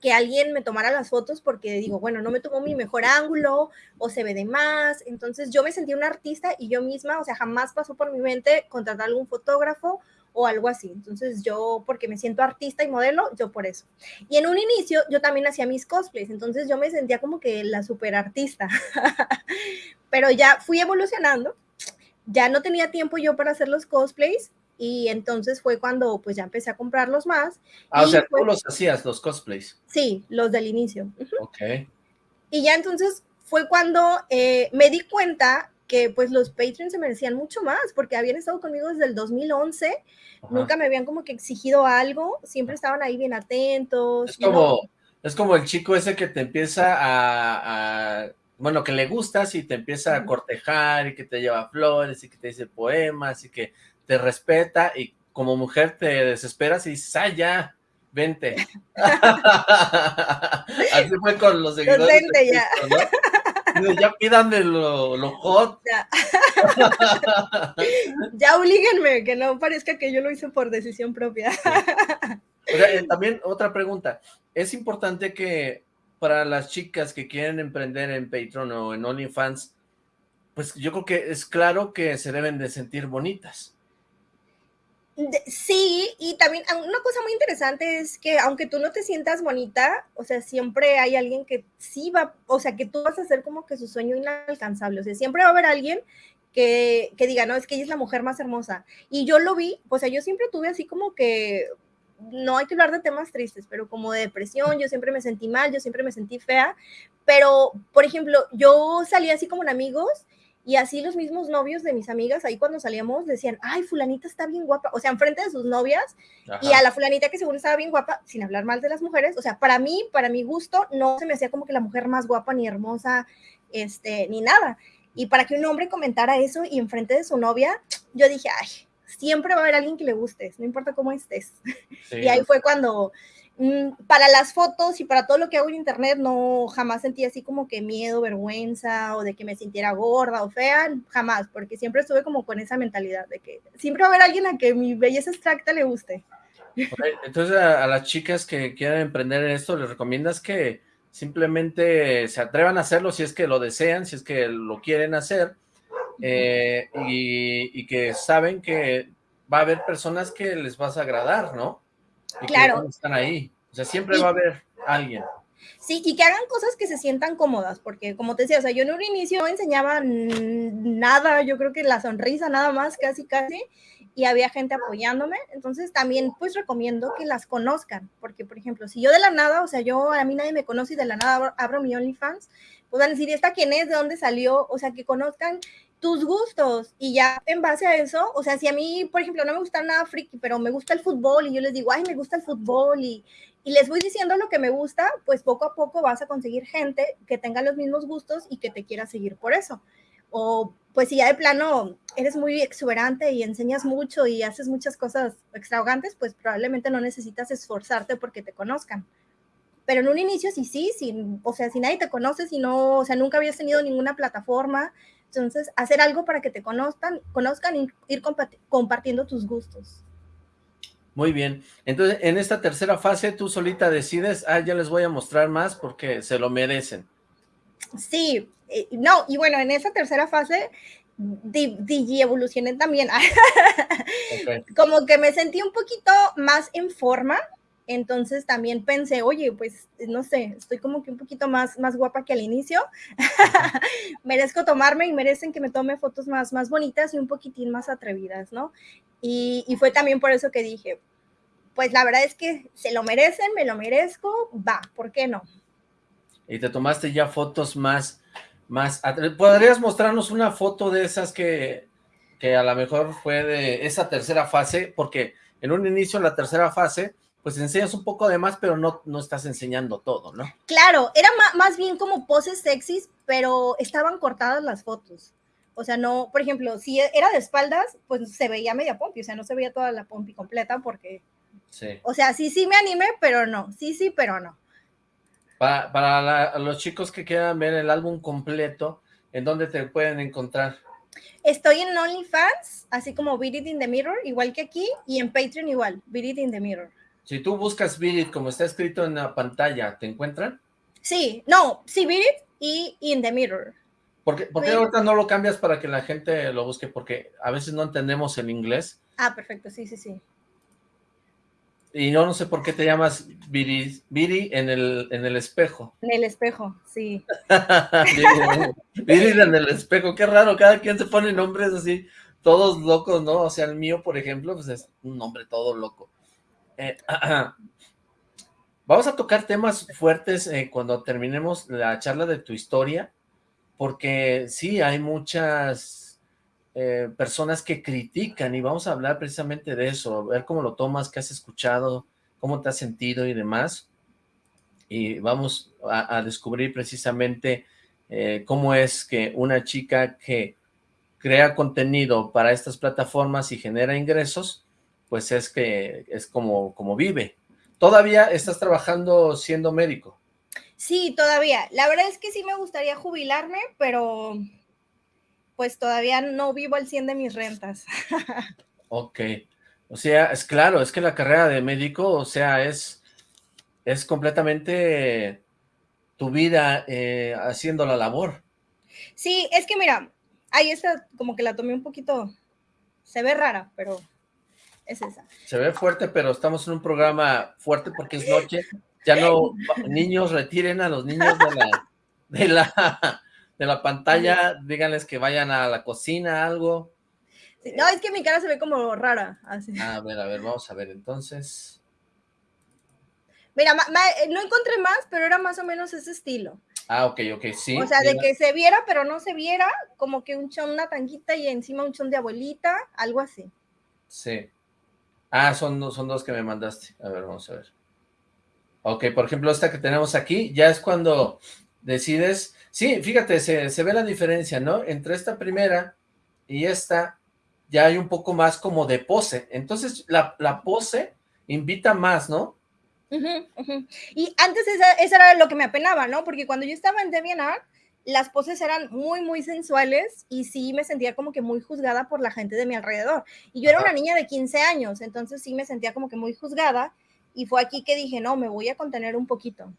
que alguien me tomara las fotos porque digo, bueno, no me tomó mi mejor ángulo o se ve de más. Entonces yo me sentí una artista y yo misma, o sea, jamás pasó por mi mente contratar algún fotógrafo o algo así. Entonces yo, porque me siento artista y modelo, yo por eso. Y en un inicio yo también hacía mis cosplays, entonces yo me sentía como que la super artista. *laughs* Pero ya fui evolucionando, ya no tenía tiempo yo para hacer los cosplays y entonces fue cuando pues ya empecé a comprarlos más. Ah, o sea, tú los hacías, los cosplays. Sí, los del inicio. Ok. Y ya entonces fue cuando eh, me di cuenta que pues los patrons se merecían mucho más, porque habían estado conmigo desde el 2011, nunca me habían como que exigido algo, siempre estaban ahí bien atentos. Es como, es como el chico ese que te empieza a, a, bueno, que le gustas y te empieza a cortejar y que te lleva flores y que te dice poemas y que te respeta y como mujer te desesperas y dices, ah, ya, vente. *laughs* Así fue con los seguidores. Vente ya. Ya pídanme lo, hot. Ya. *laughs* ya oblíguenme, que no parezca que yo lo hice por decisión propia. Eh, también otra pregunta. Es importante que para las chicas que quieren emprender en Patreon o en OnlyFans, pues yo creo que es claro que se deben de sentir bonitas. Sí, y también ah, una cosa muy interesante es que aunque tú no te sientas bonita, o sea, siempre hay alguien que sí va, o sea, que tú vas a hacer como que su sueño inalcanzable, o sea, siempre va a haber alguien que, que diga, no, es que ella es la mujer más hermosa. Y yo lo vi, o sea, yo siempre tuve así como que, no hay que hablar de temas tristes, pero como de depresión, yo siempre me sentí mal, yo siempre me sentí fea, pero, por ejemplo, yo salía así como en amigos y así los mismos novios de mis amigas, ahí cuando salíamos, decían, ay, fulanita está bien guapa, o sea, enfrente de sus novias, y a la fulanita que según estaba bien guapa, sin hablar mal de las mujeres, o sea, para mí, para mi gusto, no se me hacía como que la mujer más guapa, ni hermosa, este, ni nada. Y para que un hombre comentara eso y enfrente de su novia, yo dije, ay, siempre va a haber alguien que le gustes, no importa cómo estés. y ahí fue cuando para las fotos y para todo lo que hago en internet no jamás sentí así como que miedo, vergüenza o de que me sintiera gorda o fea, jamás, porque siempre estuve como con esa mentalidad de que siempre va a haber alguien a que mi belleza abstracta le guste. entonces a, las chicas que quieran emprender en esto, ¿les recomiendas que simplemente se atrevan a hacerlo si es que lo desean, si es que lo quieren hacer eh, y, y que saben que va a haber personas que les vas a agradar, ¿no? Claro. están ahí. O sea, siempre va a haber alguien. Sí, y que hagan cosas que se sientan cómodas, porque como te decía, o sea, yo en un inicio no enseñaba nada, yo creo que la sonrisa nada más, casi, casi, y había gente apoyándome, entonces también pues recomiendo que las conozcan, porque por ejemplo, si yo de la nada, o sea, yo a mí nadie me conoce y de la nada abro mi OnlyFans, pues van a decir, ¿esta quién es? ¿De dónde salió? O sea, que conozcan tus gustos y ya en base a eso, o sea, si a mí, por ejemplo, no me gusta nada friki, pero me gusta el fútbol y yo les digo, ay, me gusta el fútbol y, y les voy diciendo lo que me gusta, pues poco a poco vas a conseguir gente que tenga los mismos gustos y que te quiera seguir por eso. O pues si ya de plano eres muy exuberante y enseñas mucho y haces muchas cosas extravagantes, pues probablemente no necesitas esforzarte porque te conozcan. Pero en un inicio sí, sí, sí, o sea, si nadie te conoce, si no, o sea, nunca habías tenido ninguna plataforma, entonces, hacer algo para que te conozcan, conozcan y ir compartiendo tus gustos. Muy bien. Entonces, en esta tercera fase, tú solita decides, ah, ya les voy a mostrar más porque se lo merecen. Sí, eh, no, y bueno, en esa tercera fase, digi evolucioné también. *laughs* Como que me sentí un poquito más en forma, entonces también pensé, oye, pues no sé, estoy como que un poquito más, más guapa que al inicio. *laughs* Merezco tomarme y merecen que me tome fotos más, más bonitas y un poquitín más atrevidas, ¿no? Y, y fue también por eso que dije, pues la verdad es que se lo merecen, me lo merezco, va, ¿por qué no? Y te tomaste ya fotos más, más, ¿podrías mostrarnos una foto de esas que, que a lo mejor fue de esa tercera fase? Porque en un inicio, en la tercera fase, pues enseñas un poco de más, pero no, no estás enseñando todo, ¿no? Claro, era más, bien como poses sexys, pero estaban cortadas las fotos. O sea, no, por ejemplo, si era de espaldas, pues se veía media pompi, o sea, no se veía toda la pompi completa porque... Sí. O sea, sí, sí me animé, pero no. Sí, sí, pero no. Para, para los chicos que quieran ver el álbum completo, ¿en dónde te pueden encontrar? Estoy en OnlyFans, así como Beat It in the Mirror, igual que aquí, y en Patreon igual, Beat It in the Mirror. Si tú buscas Beat como está escrito en la pantalla, ¿te encuentran? Sí, no, sí, Beat y In the Mirror. ¿Por qué, ahorita no lo cambias para que la gente lo busque? Porque a veces no entendemos el inglés. Ah, perfecto, sí, sí, sí. Y no, no sé por qué te llamas Viri, Viri en, el, en el espejo. En el espejo, sí. *laughs* Viri en el espejo, qué raro, cada quien se pone nombres así, todos locos, ¿no? O sea, el mío, por ejemplo, pues es un nombre todo loco. Eh, *clears throat* vamos a tocar temas fuertes eh, cuando terminemos la charla de tu historia, porque sí, hay muchas eh, personas que critican y vamos a hablar precisamente de eso, ver cómo lo tomas, qué has escuchado, cómo te has sentido y demás. Y vamos a, descubrir precisamente cómo es que una chica que crea contenido para estas plataformas y genera ingresos, pues es que es como, como vive. ¿Todavía estás trabajando siendo médico? Sí, todavía. La verdad es que sí me gustaría jubilarme, pero pues todavía no vivo al 100 de mis rentas. *laughs* ok. O sea, es claro, es que la carrera de médico, o sea, es, es completamente tu vida eh, haciendo la labor. Sí, es que mira, ahí está, como que la tomé un poquito, se ve rara, pero es esa. Se ve fuerte, pero estamos en un programa fuerte porque es noche. Ya no, niños, retiren a los niños de la, de la, de la pantalla, díganles que vayan a la cocina, algo. no, es que mi cara se ve como rara. A ver, a ver, vamos a ver, entonces. Mira, no encontré más, pero era más o menos ese estilo. Ah, ok, ok, sí. O sea, de que se viera, pero no se viera, como que un chón, una tanguita y encima un chón de abuelita, algo así. Sí. Ah, son, son dos que me mandaste. A ver, vamos a ver. Ok, por ejemplo, esta que tenemos aquí, ya es cuando decides... Sí, fíjate, se, ve la diferencia, ¿no? Entre esta primera y esta, ya hay un poco más como de pose. Entonces, la, pose invita más, ¿no? Y antes esa, eso era lo que me apenaba, ¿no? Porque cuando yo estaba en DeviantArt, las poses eran muy, muy sensuales y sí me sentía como que muy juzgada por la gente de mi alrededor. Y yo era una niña de 15 años, entonces sí me sentía como que muy juzgada y fue aquí que dije, no, me voy a contener un poquito.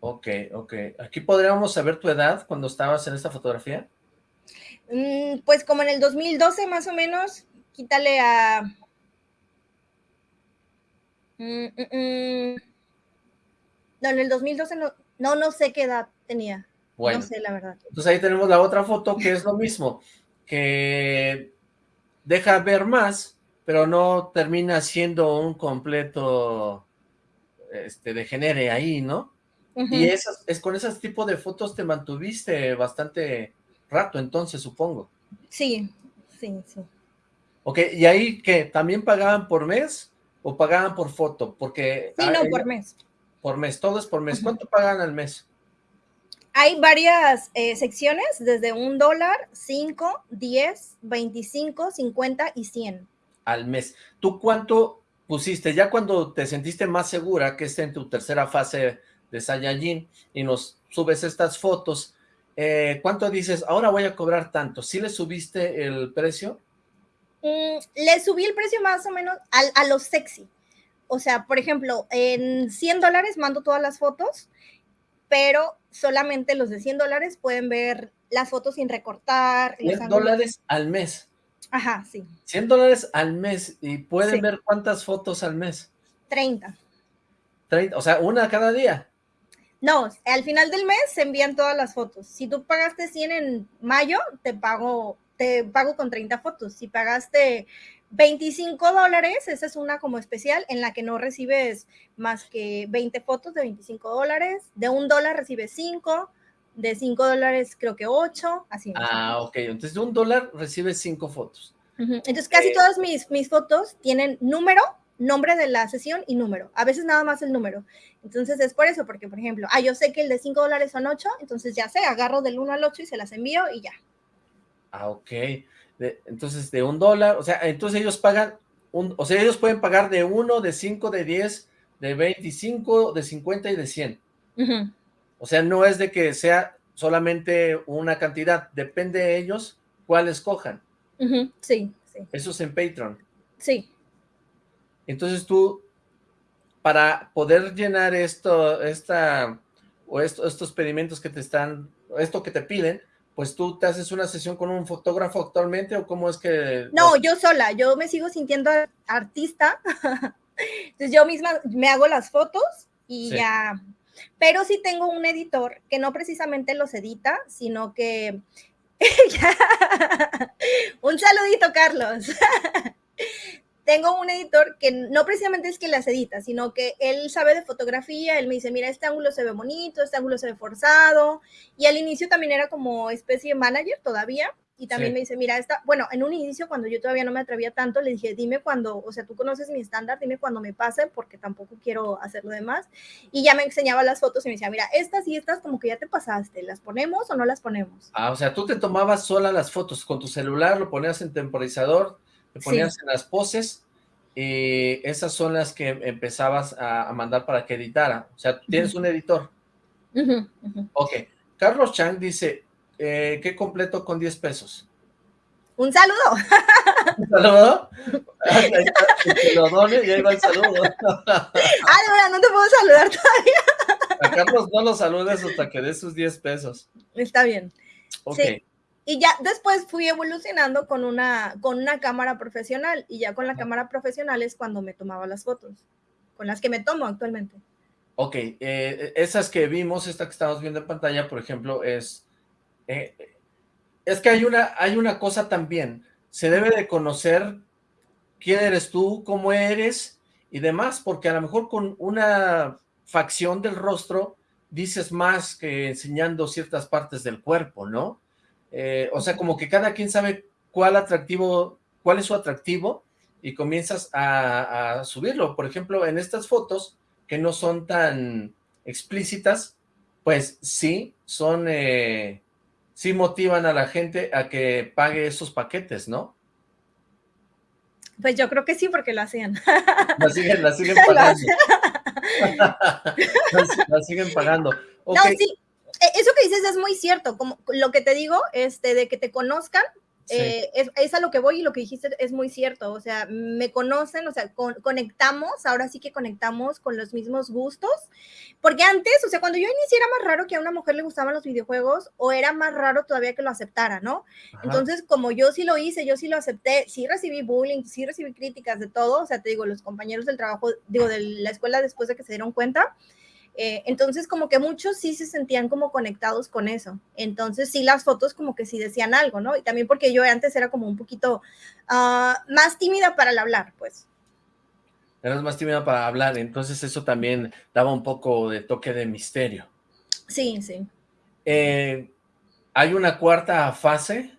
Ok, ok. ¿Aquí podríamos saber tu edad cuando estabas en esta fotografía? Mm, pues como en el 2012 más o menos, quítale a... Mm, mm, No, en el 2012 no, no, no sé qué edad tenía. Bueno, no sé, la verdad. Entonces ahí tenemos la otra foto que es lo mismo, que deja ver más, pero no termina siendo un completo este, degenere ahí, ¿no? Y esas, es con ese tipo de fotos te mantuviste bastante rato, entonces, supongo. Sí, sí, sí. Ok, ¿y ahí qué? ¿También pagaban por mes o pagaban por foto? Porque... Sí, no, por mes. Por mes, todo es por mes. ¿Cuánto pagan al mes? Hay varias eh, secciones, desde un dólar, cinco, diez, veinticinco, cincuenta y cien. Al mes. ¿Tú cuánto pusiste? Ya cuando te sentiste más segura que esté en tu tercera fase de Saiyajin y nos subes estas fotos, eh, ¿cuánto dices? Ahora voy a cobrar tanto. ¿Sí le subiste el precio? Mm, le subí el precio más o menos a, a lo sexy. O sea, por ejemplo, en 100 dólares mando todas las fotos pero solamente los de 100 dólares pueden ver las fotos sin recortar. 100 dólares al mes. Ajá, sí. 100 dólares al mes y pueden ver cuántas fotos al mes. 30. 30, o sea, una cada día. No, al final del mes se envían todas las fotos. Si tú pagaste 100 en mayo, te pago, te pago con 30 fotos. Si pagaste 25 dólares, esa es una como especial en la que no recibes más que 20 fotos de 25 dólares, de un dólar recibes 5, de 5 dólares creo que 8, así. Ah, ok, entonces de un dólar recibes 5 fotos. Entonces casi eh, todas mis, mis fotos tienen número, nombre de la sesión y número, a veces nada más el número. Entonces es por eso, porque por ejemplo, ah, yo sé que el de 5 dólares son 8, entonces ya sé, agarro del 1 al 8 y se las envío y ya. Ah, ok entonces, de un dólar, o sea, entonces ellos pagan, un, o sea, ellos pueden pagar de uno, de cinco, de diez, de veinticinco, de cincuenta y de cien. O sea, no es de que sea solamente una cantidad, depende de ellos cuál escojan. Sí, sí. Eso es en Patreon. Sí. Entonces tú, para poder llenar esto, esta, o estos pedimentos que te están, esto que te piden, pues tú te haces una sesión con un fotógrafo actualmente o cómo es que... No, yo sola, yo me sigo sintiendo artista, *laughs* entonces yo misma me hago las fotos y ya, pero sí tengo un editor que no precisamente los edita, sino que... *laughs* un saludito, Carlos *laughs* tengo un editor que no precisamente es que las edita, sino que él sabe de fotografía, él me dice, mira, este ángulo se ve bonito, este ángulo se ve forzado, y al inicio también era como especie de manager todavía, y también me dice, mira, esta, bueno, en un inicio cuando yo todavía no me atrevía tanto, le dije, dime cuando, o sea, tú conoces mi estándar, dime cuando me pase, porque tampoco quiero hacer lo demás, y ya me enseñaba las fotos y me decía, mira, estas y estas como que ya te pasaste, ¿las ponemos o no las ponemos? Ah, o sea, tú te tomabas sola las fotos con tu celular, lo ponías en temporizador, te ponías en las poses y esas son las que empezabas a, mandar para que editara. O sea, tienes un editor. Ok. Carlos Chang dice, eh, ¿qué completo con 10 pesos? Un saludo. *laughs* ¿Un saludo? Que lo done y ahí va el saludo. *laughs* Ay, no te puedo saludar todavía. A Carlos no lo saludes hasta que dé sus 10 pesos. Está bien. Ok. Y ya después fui evolucionando con una, con una cámara profesional y ya con la cámara profesional es cuando me tomaba las fotos, con las que me tomo actualmente. Ok, eh, esas que vimos, esta que estamos viendo en pantalla, por ejemplo, es... Eh, es que hay una, hay una cosa también, se debe de conocer quién eres tú, cómo eres y demás, porque a lo mejor con una facción del rostro dices más que enseñando ciertas partes del cuerpo, ¿no? Eh, o sea, como que cada quien sabe cuál atractivo, cuál es su atractivo y comienzas a, subirlo. Por ejemplo, en estas fotos que no son tan explícitas, pues sí, son, eh, sí motivan a la gente a que pague esos paquetes, ¿no? Pues yo creo que sí, porque lo hacían. La siguen, la siguen *laughs* pagando. *laughs* la, siguen pagando. No, sí, eso que dices es muy cierto, como lo que te digo, este, de que te conozcan, eh, es, a lo que voy y lo que dijiste es muy cierto, o sea, me conocen, o sea, conectamos, ahora sí que conectamos con los mismos gustos, porque antes, o sea, cuando yo inicié era más raro que a una mujer le gustaban los videojuegos o era más raro todavía que lo aceptara, ¿no? Entonces, como yo sí lo hice, yo sí lo acepté, sí recibí bullying, sí recibí críticas de todo, o sea, te digo, los compañeros del trabajo, digo, de la escuela después de que se dieron cuenta, Eh, entonces, como que muchos sí se sentían como conectados con eso. Entonces, sí, las fotos como que sí decían algo, ¿no? Y también porque yo antes era como un poquito uh, más tímida para el hablar, pues. Eras más tímida para hablar, entonces eso también daba un poco de toque de misterio. Sí, sí. Eh, ¿Hay una cuarta fase?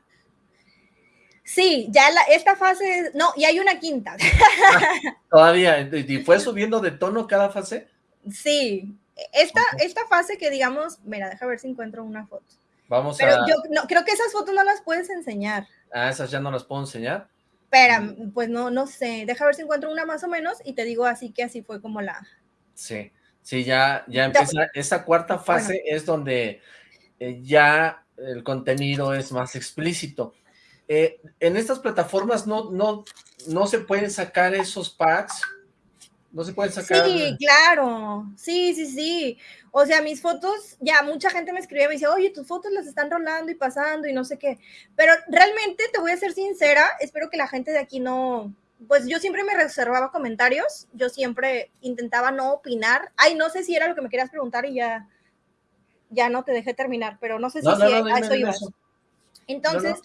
Sí, ya la, esta fase, no, y hay una quinta. *laughs* Todavía, ¿y fue *laughs* subiendo de tono cada fase? Sí, esta, esta fase que digamos, mira, deja ver si encuentro una foto. Vamos Pero yo no, creo que esas fotos no las puedes enseñar. Ah, esas ya no las puedo enseñar. Espera, pues no, no sé, deja ver si encuentro una más o menos y te digo así que así fue como la... Sí, sí, ya, ya empieza, esa cuarta fase es donde eh, ya el contenido es más explícito. Eh, en estas plataformas no, no, no se pueden sacar esos packs, no se pueden sacar... Sí, claro, sí, sí, sí. O sea, mis fotos, ya mucha gente me escribe y me dice, oye, tus fotos las están rolando y pasando y no sé qué. Pero realmente, te voy a ser sincera, espero que la gente de aquí no... Pues yo siempre me reservaba comentarios, yo siempre intentaba no opinar. Ay, no sé si era lo que me querías preguntar y ya ya no te dejé terminar, pero no sé si, a eso ibas. Entonces,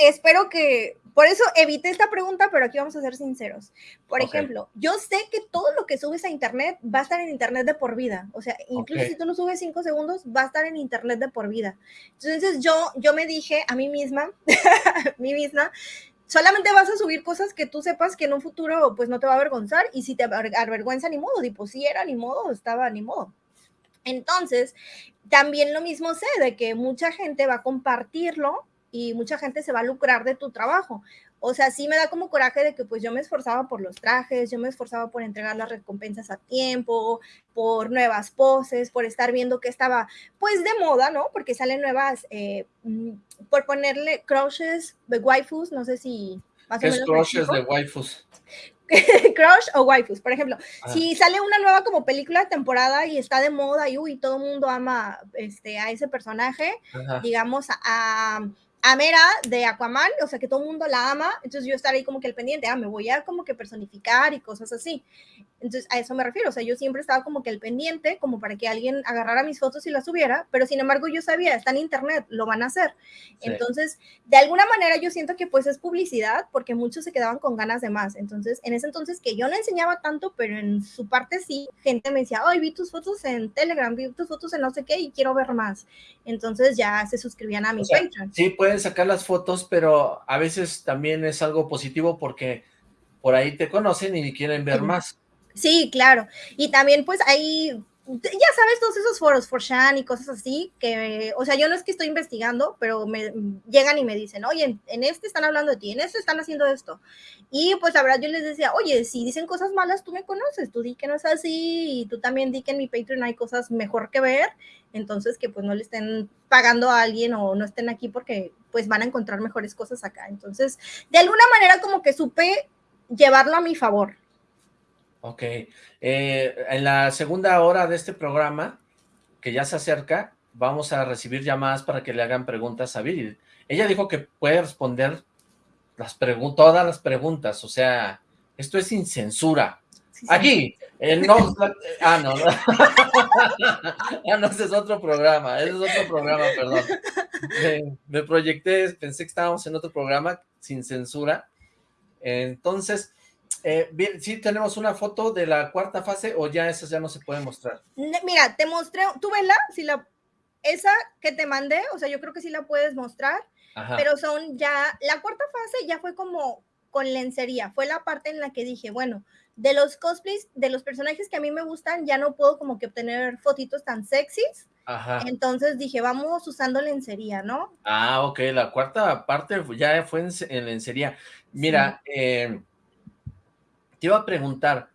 espero que, por eso evité esta pregunta, pero aquí vamos a ser sinceros. Por ejemplo, yo sé que todo lo que subes a internet va a estar en internet de por vida. O sea, incluso si tú lo subes cinco segundos, va a estar en internet de por vida. Entonces yo, yo me dije a mí misma, *laughs* a mí misma, solamente vas a subir cosas que tú sepas que en un futuro pues no te va a avergonzar y si te avergüenza ni modo, tipo si era ni modo, estaba ni modo. Entonces, también lo mismo sé de que mucha gente va a compartirlo y mucha gente se va a lucrar de tu trabajo. O sea, sí me da como coraje de que pues yo me esforzaba por los trajes, yo me esforzaba por entregar las recompensas a tiempo, por nuevas poses, por estar viendo que estaba pues de moda, ¿no? Porque salen nuevas, eh, mm, por ponerle crushes de waifus, no sé si más ¿Qué o menos. crushes de waifus? *laughs* crush o waifus. Por ejemplo, si sale una nueva como película de temporada y está de moda y uy, todo el mundo ama este, a ese personaje, digamos, a, a Mera de Aquaman, o sea que todo el mundo la ama, entonces yo estaré ahí como que el pendiente, ah, me voy a como que personificar y cosas así. Entonces a eso me refiero, o sea, yo siempre estaba como que el pendiente, como para que alguien agarrara mis fotos y las subiera, pero sin embargo yo sabía, está en internet, lo van a hacer. Entonces, de alguna manera yo siento que pues es publicidad, porque muchos se quedaban con ganas de más. Entonces, en ese entonces que yo no enseñaba tanto, pero en su parte sí, gente me decía, ay, vi tus fotos en Telegram, vi tus fotos en no sé qué y quiero ver más. Entonces ya se suscribían a mi Patreon. Sí, pueden sacar las fotos, pero a veces también es algo positivo porque por ahí te conocen y quieren ver más. Sí, claro. Y también pues ahí ya sabes, todos esos foros, for Shan y cosas así, que, o sea, yo no es que estoy investigando, pero me llegan y me dicen, oye, en, este están hablando de ti, en este están haciendo esto. Y pues la verdad yo les decía, oye, si dicen cosas malas, tú me conoces, tú di que no es así, y tú también di que en mi Patreon hay cosas mejor que ver, entonces que pues no le estén pagando a alguien o no estén aquí porque pues van a encontrar mejores cosas acá. Entonces, de alguna manera como que supe llevarlo a mi favor. Ok. Eh, en la segunda hora de este programa, que ya se acerca, vamos a recibir llamadas para que le hagan preguntas a Viri. Ella dijo que puede responder las todas las preguntas, o sea, esto es sin censura. Aquí, no, ah, no, *laughs* ah, no, ese es otro programa, ese es otro programa, perdón. me proyecté, pensé que estábamos en otro programa sin censura, entonces, eh, bien, ¿sí tenemos una foto de la cuarta fase o ya esas ya no se pueden mostrar? Mira, te mostré, tú vela, si la, esa que te mandé, o sea, yo creo que sí la puedes mostrar, pero son ya, la cuarta fase ya fue como con lencería, fue la parte en la que dije, bueno, de los cosplays, de los personajes que a mí me gustan, ya no puedo como que obtener fotitos tan sexys, Ajá. Entonces dije, vamos usando lencería, ¿no? Ah, ok, la cuarta parte ya fue en, lencería. Mira, eh, te iba a preguntar,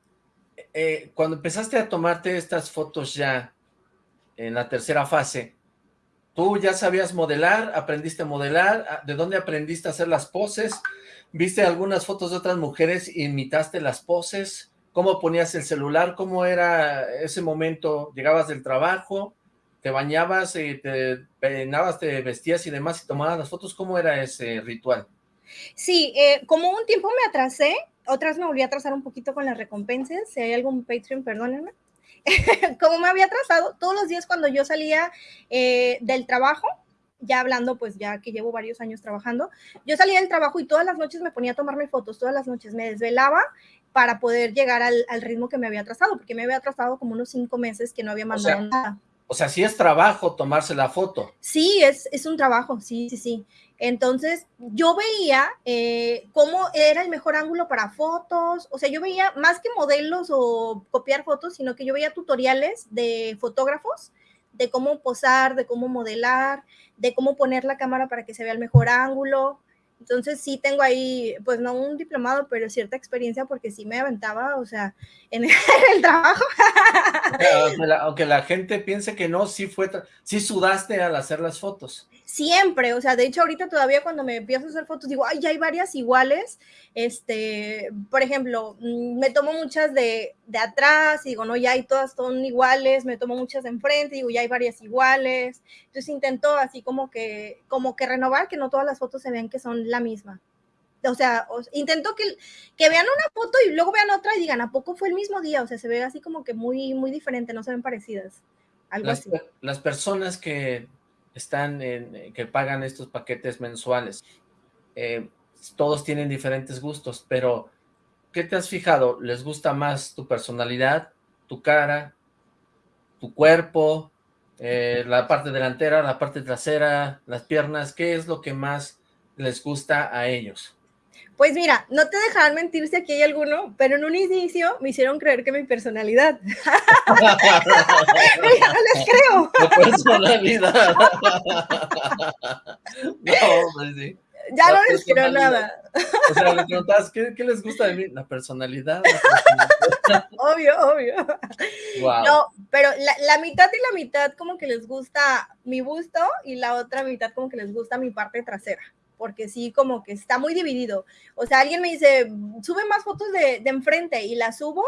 eh, cuando empezaste a tomarte estas fotos ya en la tercera fase, ¿tú ya sabías modelar? ¿Aprendiste a modelar? Ah, ¿De dónde aprendiste a hacer las poses? ¿Viste algunas fotos de otras mujeres e imitaste las poses? ¿Cómo ponías el celular? ¿Cómo era ese momento? ¿Llegabas del trabajo? ¿Te bañabas, y te peinabas, te vestías y demás y tomabas las fotos? ¿Cómo era ese ritual? Sí, eh, como un tiempo me atrasé, otras me volví a atrasar un poquito con las recompensas. Si hay algún Patreon, perdónenme. *laughs* como me había trazado, todos los días cuando yo salía eh, del trabajo, ya hablando, pues ya que llevo varios años trabajando, yo salía del trabajo y todas las noches me ponía a tomarme fotos, todas las noches me desvelaba para poder llegar al, ritmo que me había trazado, porque me había trazado como unos cinco meses que no había mandado nada. O sea, sí es trabajo tomarse la foto. Sí, es, es un trabajo, sí, sí, sí. Entonces, yo veía eh, cómo era el mejor ángulo para fotos, o sea, yo veía más que modelos o copiar fotos, sino que yo veía tutoriales de fotógrafos, de cómo posar, de cómo modelar, de cómo poner la cámara para que se vea el mejor ángulo. Entonces sí tengo ahí, pues no un diplomado, pero cierta experiencia porque sí me aventaba, o sea, en *laughs* el, trabajo. Aunque la, gente piense que no, sí fue, sí sudaste al hacer las fotos siempre, o sea, de hecho ahorita todavía cuando me empiezo a hacer fotos digo, ay, ya hay varias iguales, este, por ejemplo, mm, me tomo muchas de, de atrás y digo, no, ya hay todas son iguales, me tomo muchas de enfrente y digo, ya hay varias iguales, entonces intento así como que, como que renovar, que no todas las fotos se vean que son la misma. O sea, intento que, que vean una foto y luego vean otra y digan, ¿a poco fue el mismo día? O sea, se ve así como que muy, muy diferente, no se ven parecidas. Algo las, así. Las personas que están en, eh, que pagan estos paquetes mensuales. Eh, todos tienen diferentes gustos, pero ¿qué te has fijado? ¿Les gusta más tu personalidad, tu cara, tu cuerpo, eh, la parte delantera, la parte trasera, las piernas? ¿Qué es lo que más les gusta a ellos? Pues mira, no te dejarán mentir si aquí hay alguno, pero en un inicio me hicieron creer que mi personalidad. *laughs* no les creo. Mi personalidad. *laughs* no, pues sí. Ya no les creo nada. O sea, preguntabas, ¿qué, ¿qué, les gusta de mí? La personalidad. *laughs* obvio, obvio. Wow. No, pero la, la, mitad y la mitad como que les gusta mi busto y la otra mitad como que les gusta mi parte trasera porque sí, como que está muy dividido. O sea, alguien me dice, sube más fotos de, de enfrente y la subo,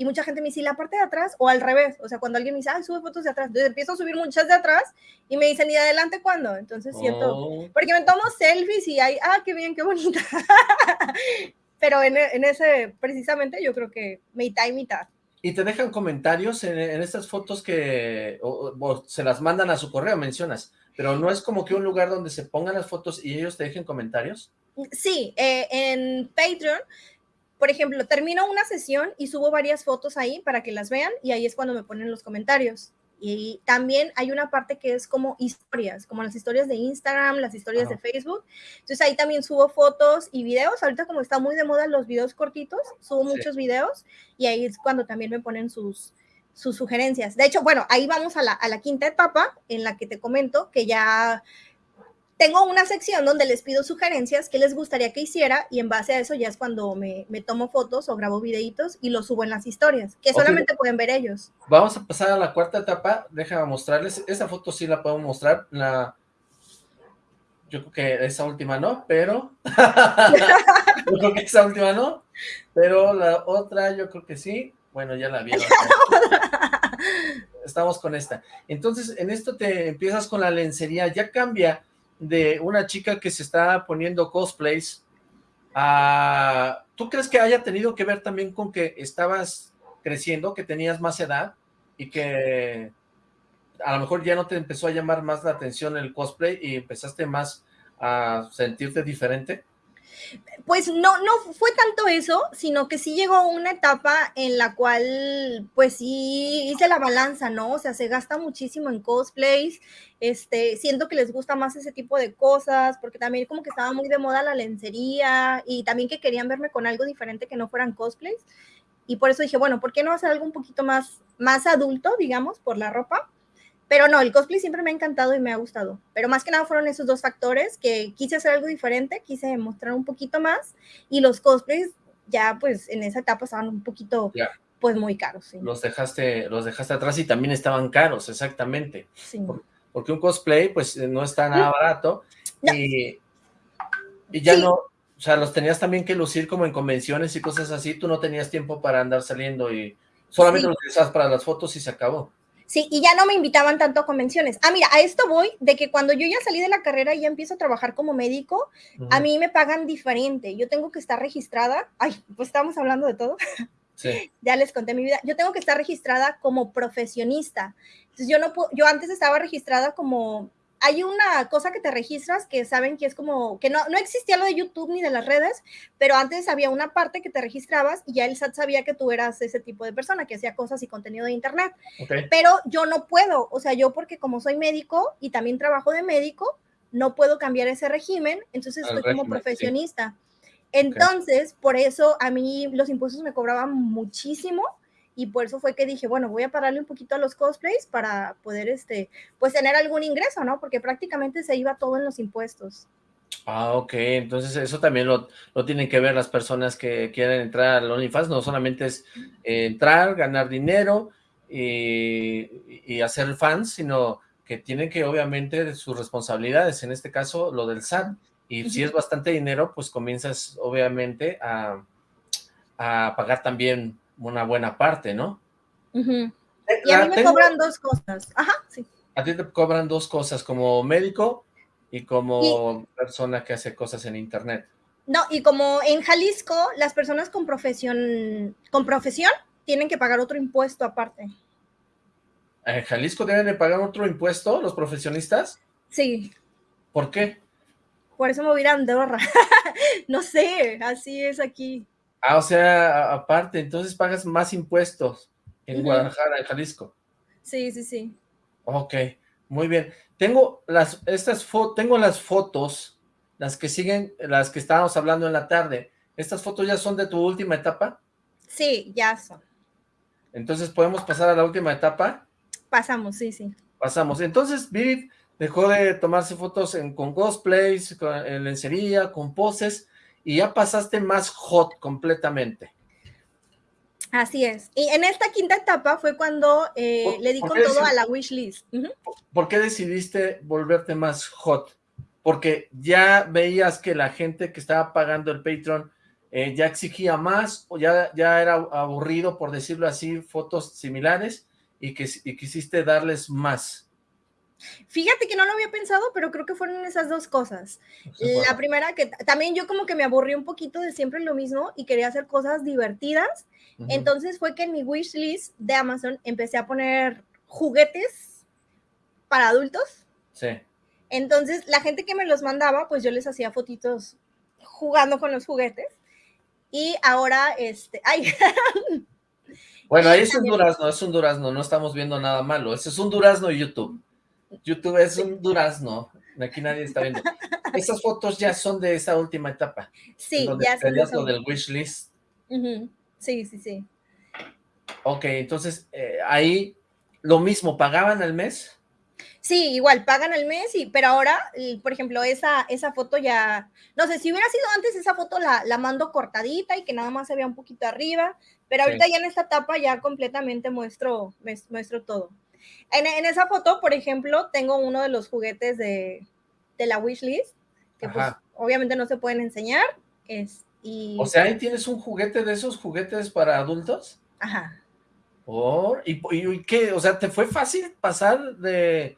y mucha gente me dice, la parte de atrás? O al revés, o sea, cuando alguien me dice, ay, sube fotos de atrás, entonces empiezo a subir muchas de atrás y me dicen, ¿y de adelante cuándo? Entonces siento, oh. porque me tomo selfies y hay, ah, qué bien, qué bonita. *laughs* Pero en, en, ese, precisamente, yo creo que mitad y mitad. ¿Y te dejan comentarios en, en estas fotos que se las mandan a su correo, mencionas? Pero no es como que un lugar donde se pongan las fotos y ellos te dejen comentarios. Sí, eh, en Patreon, por ejemplo, termino una sesión y subo varias fotos ahí para que las vean y ahí es cuando me ponen los comentarios. Y también hay una parte que es como historias, como las historias de Instagram, las historias de Facebook. Entonces ahí también subo fotos y videos. Ahorita como está muy de moda los videos cortitos, subo muchos videos y ahí es cuando también me ponen sus, sus sugerencias. De hecho, bueno, ahí vamos a la, a la quinta etapa en la que te comento que ya tengo una sección donde les pido sugerencias que les gustaría que hiciera y en base a eso ya es cuando me, me tomo fotos o grabo videitos y los subo en las historias, que solamente pueden ver ellos. Vamos a pasar a la cuarta etapa, déjame mostrarles, esa foto sí la puedo mostrar, la... Yo creo que esa última no, pero... *laughs* yo creo que esa última no, pero la otra yo creo que sí. Bueno, ya la vieron. *laughs* Estamos con esta. Entonces, en esto te empiezas con la lencería. Ya cambia de una chica que se está poniendo cosplays a... ¿Tú crees que haya tenido que ver también con que estabas creciendo, que tenías más edad y que a lo mejor ya no te empezó a llamar más la atención el cosplay y empezaste más a sentirte diferente? Pues no, no fue tanto eso, sino que sí llegó una etapa en la cual, pues sí hice la balanza, ¿no? O sea, se gasta muchísimo en cosplays, este, siento que les gusta más ese tipo de cosas, porque también como que estaba muy de moda la lencería y también que querían verme con algo diferente que no fueran cosplays. Y por eso dije, bueno, ¿por qué no hacer algo un poquito más, más adulto, digamos, por la ropa? Pero no, el cosplay siempre me ha encantado y me ha gustado. Pero más que nada fueron esos dos factores que quise hacer algo diferente, quise mostrar un poquito más y los cosplays ya pues en esa etapa estaban un poquito pues muy caros. Los dejaste los dejaste atrás y también estaban caros, exactamente. porque un cosplay pues no está nada barato y, y ya no, o sea, los tenías también que lucir como en convenciones y cosas así, tú no tenías tiempo para andar saliendo y solamente los utilizabas para las fotos y se acabó. Sí, y ya no me invitaban tanto a convenciones. Ah, mira, a esto voy de que cuando yo ya salí de la carrera y ya empiezo a trabajar como médico, a mí me pagan diferente. Yo tengo que estar registrada. Ay, pues estamos hablando de todo. *laughs* Ya les conté mi vida. Yo tengo que estar registrada como profesionista. Entonces yo no puedo, yo antes estaba registrada como hay una cosa que te registras que saben que es como, que no, no existía lo de YouTube ni de las redes, pero antes había una parte que te registrabas y ya el SAT sabía que tú eras ese tipo de persona que hacía cosas y contenido de Internet. Pero yo no puedo, o sea, yo porque como soy médico y también trabajo de médico, no puedo cambiar ese régimen, entonces estoy como profesionista. Entonces, por eso a mí los impuestos me cobraban muchísimo y por eso fue que dije, bueno, voy a pararle un poquito a los cosplays para poder, este, pues tener algún ingreso, ¿no? Porque prácticamente se iba todo en los impuestos. Ah, ok, entonces eso también lo, lo tienen que ver las personas que quieren entrar al OnlyFans, no solamente es entrar, ganar dinero y, y hacer fans, sino que tienen que obviamente sus responsabilidades, en este caso lo del SAT, y si es bastante dinero, pues comienzas obviamente a, a pagar también una buena parte, ¿no? Eh, y a mí me cobran dos cosas. Ajá, sí. A ti te cobran dos cosas, como médico y como persona que hace cosas en internet. No, y como en Jalisco, las personas con profesión, con profesión tienen que pagar otro impuesto aparte. ¿En Jalisco deben de pagar otro impuesto los profesionistas? Sí. ¿Por qué? Por eso me voy a Andorra. no sé, así es aquí. Ah, o sea, aparte, entonces pagas más impuestos en Guadalajara, en Jalisco. Sí, sí, sí. Ok, muy bien. Tengo las, estas tengo las fotos, las que siguen, las que estábamos hablando en la tarde. ¿Estas fotos ya son de tu última etapa? Sí, ya son. Entonces, ¿podemos pasar a la última etapa? Pasamos, sí, sí. Pasamos. Entonces, Vivid dejó de tomarse fotos con cosplays, en lencería, con poses, y ya pasaste más hot completamente. Así es. Y en esta quinta etapa fue cuando eh, le di con todo a la wishlist. ¿Por qué decidiste volverte más hot? Porque ya veías que la gente que estaba pagando el Patreon eh, ya exigía más, o ya, ya era aburrido, por decirlo así, fotos similares, y, que, y quisiste darles más. Fíjate que no lo había pensado, pero creo que fueron esas dos cosas. La primera, que también yo como que me aburrí un poquito de siempre lo mismo y quería hacer cosas divertidas. Entonces fue que en mi wish list de Amazon empecé a poner juguetes para adultos. Sí. Entonces la gente que me los mandaba, pues yo les hacía fotitos jugando con los juguetes. Y ahora, este, *laughs* ay, Bueno, ahí es un durazno, es un durazno, no estamos viendo nada malo. Ese es un durazno YouTube. YouTube es un durazno. Aquí nadie está viendo. *laughs* Esas fotos ya son de esa última etapa. Sí, ya son. lo del wish list. Sí, sí, sí. Ok, entonces eh, ahí lo mismo, ¿pagaban al mes? Sí, igual, pagan al mes, y, pero ahora, por ejemplo, esa, esa foto ya, no sé, si hubiera sido antes, esa foto la, la mando cortadita y que nada más se vea un poquito arriba, pero ahorita ya en esta etapa ya completamente muestro, muestro todo. En, esa foto, por ejemplo, tengo uno de los juguetes de, de la wishlist, que pues, obviamente no se pueden enseñar. Es, y... O sea, ahí tienes un juguete de esos juguetes para adultos. Ajá. ¿Y, y, qué? O sea, ¿te fue fácil pasar de,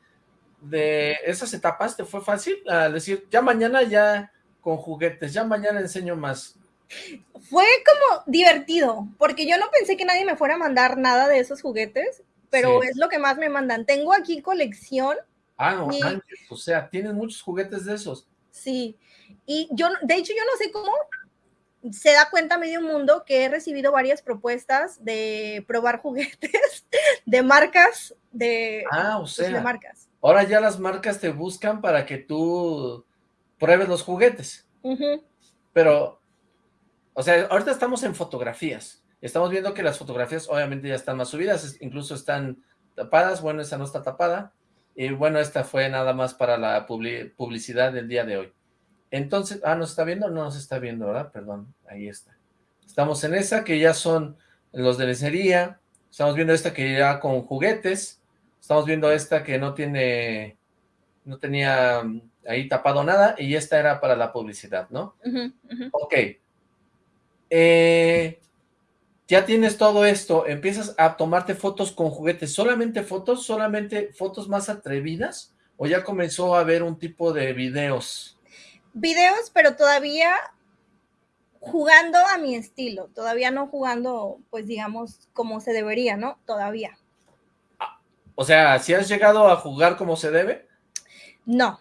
de esas etapas? ¿Te fue fácil? A decir, ya mañana ya con juguetes, ya mañana enseño más. Fue como divertido, porque yo no pensé que nadie me fuera a mandar nada de esos juguetes pero es lo que más me mandan. Tengo aquí colección. Ah, no, o sea, tienes muchos juguetes de esos. Sí, y yo, de hecho, yo no sé cómo se da cuenta medio mundo que he recibido varias propuestas de probar *laughs* juguetes de marcas, de, ah, o sea, de marcas. Ahora ya las marcas te buscan para que tú pruebes los juguetes. Pero, o sea, ahorita estamos en fotografías. Estamos viendo que las fotografías obviamente ya están más subidas, incluso están tapadas, bueno, esa no está tapada, y bueno, esta fue nada más para la publicidad del día de hoy. Entonces, ah, ¿nos está viendo? No nos está viendo, ¿verdad? Perdón, ahí está. Estamos en esa, que ya son los de lencería, estamos viendo esta que ya con juguetes, estamos viendo esta que no tiene, no tenía ahí tapado nada, y esta era para la publicidad, ¿no? Ok. Eh, ya tienes todo esto, empiezas a tomarte fotos con juguetes, ¿solamente fotos? ¿Solamente fotos más atrevidas? ¿O ya comenzó a haber un tipo de videos? Videos, pero todavía jugando a mi estilo, todavía no jugando, pues digamos, como se debería, ¿no? Todavía. O sea, ¿si has llegado a jugar como se debe? No.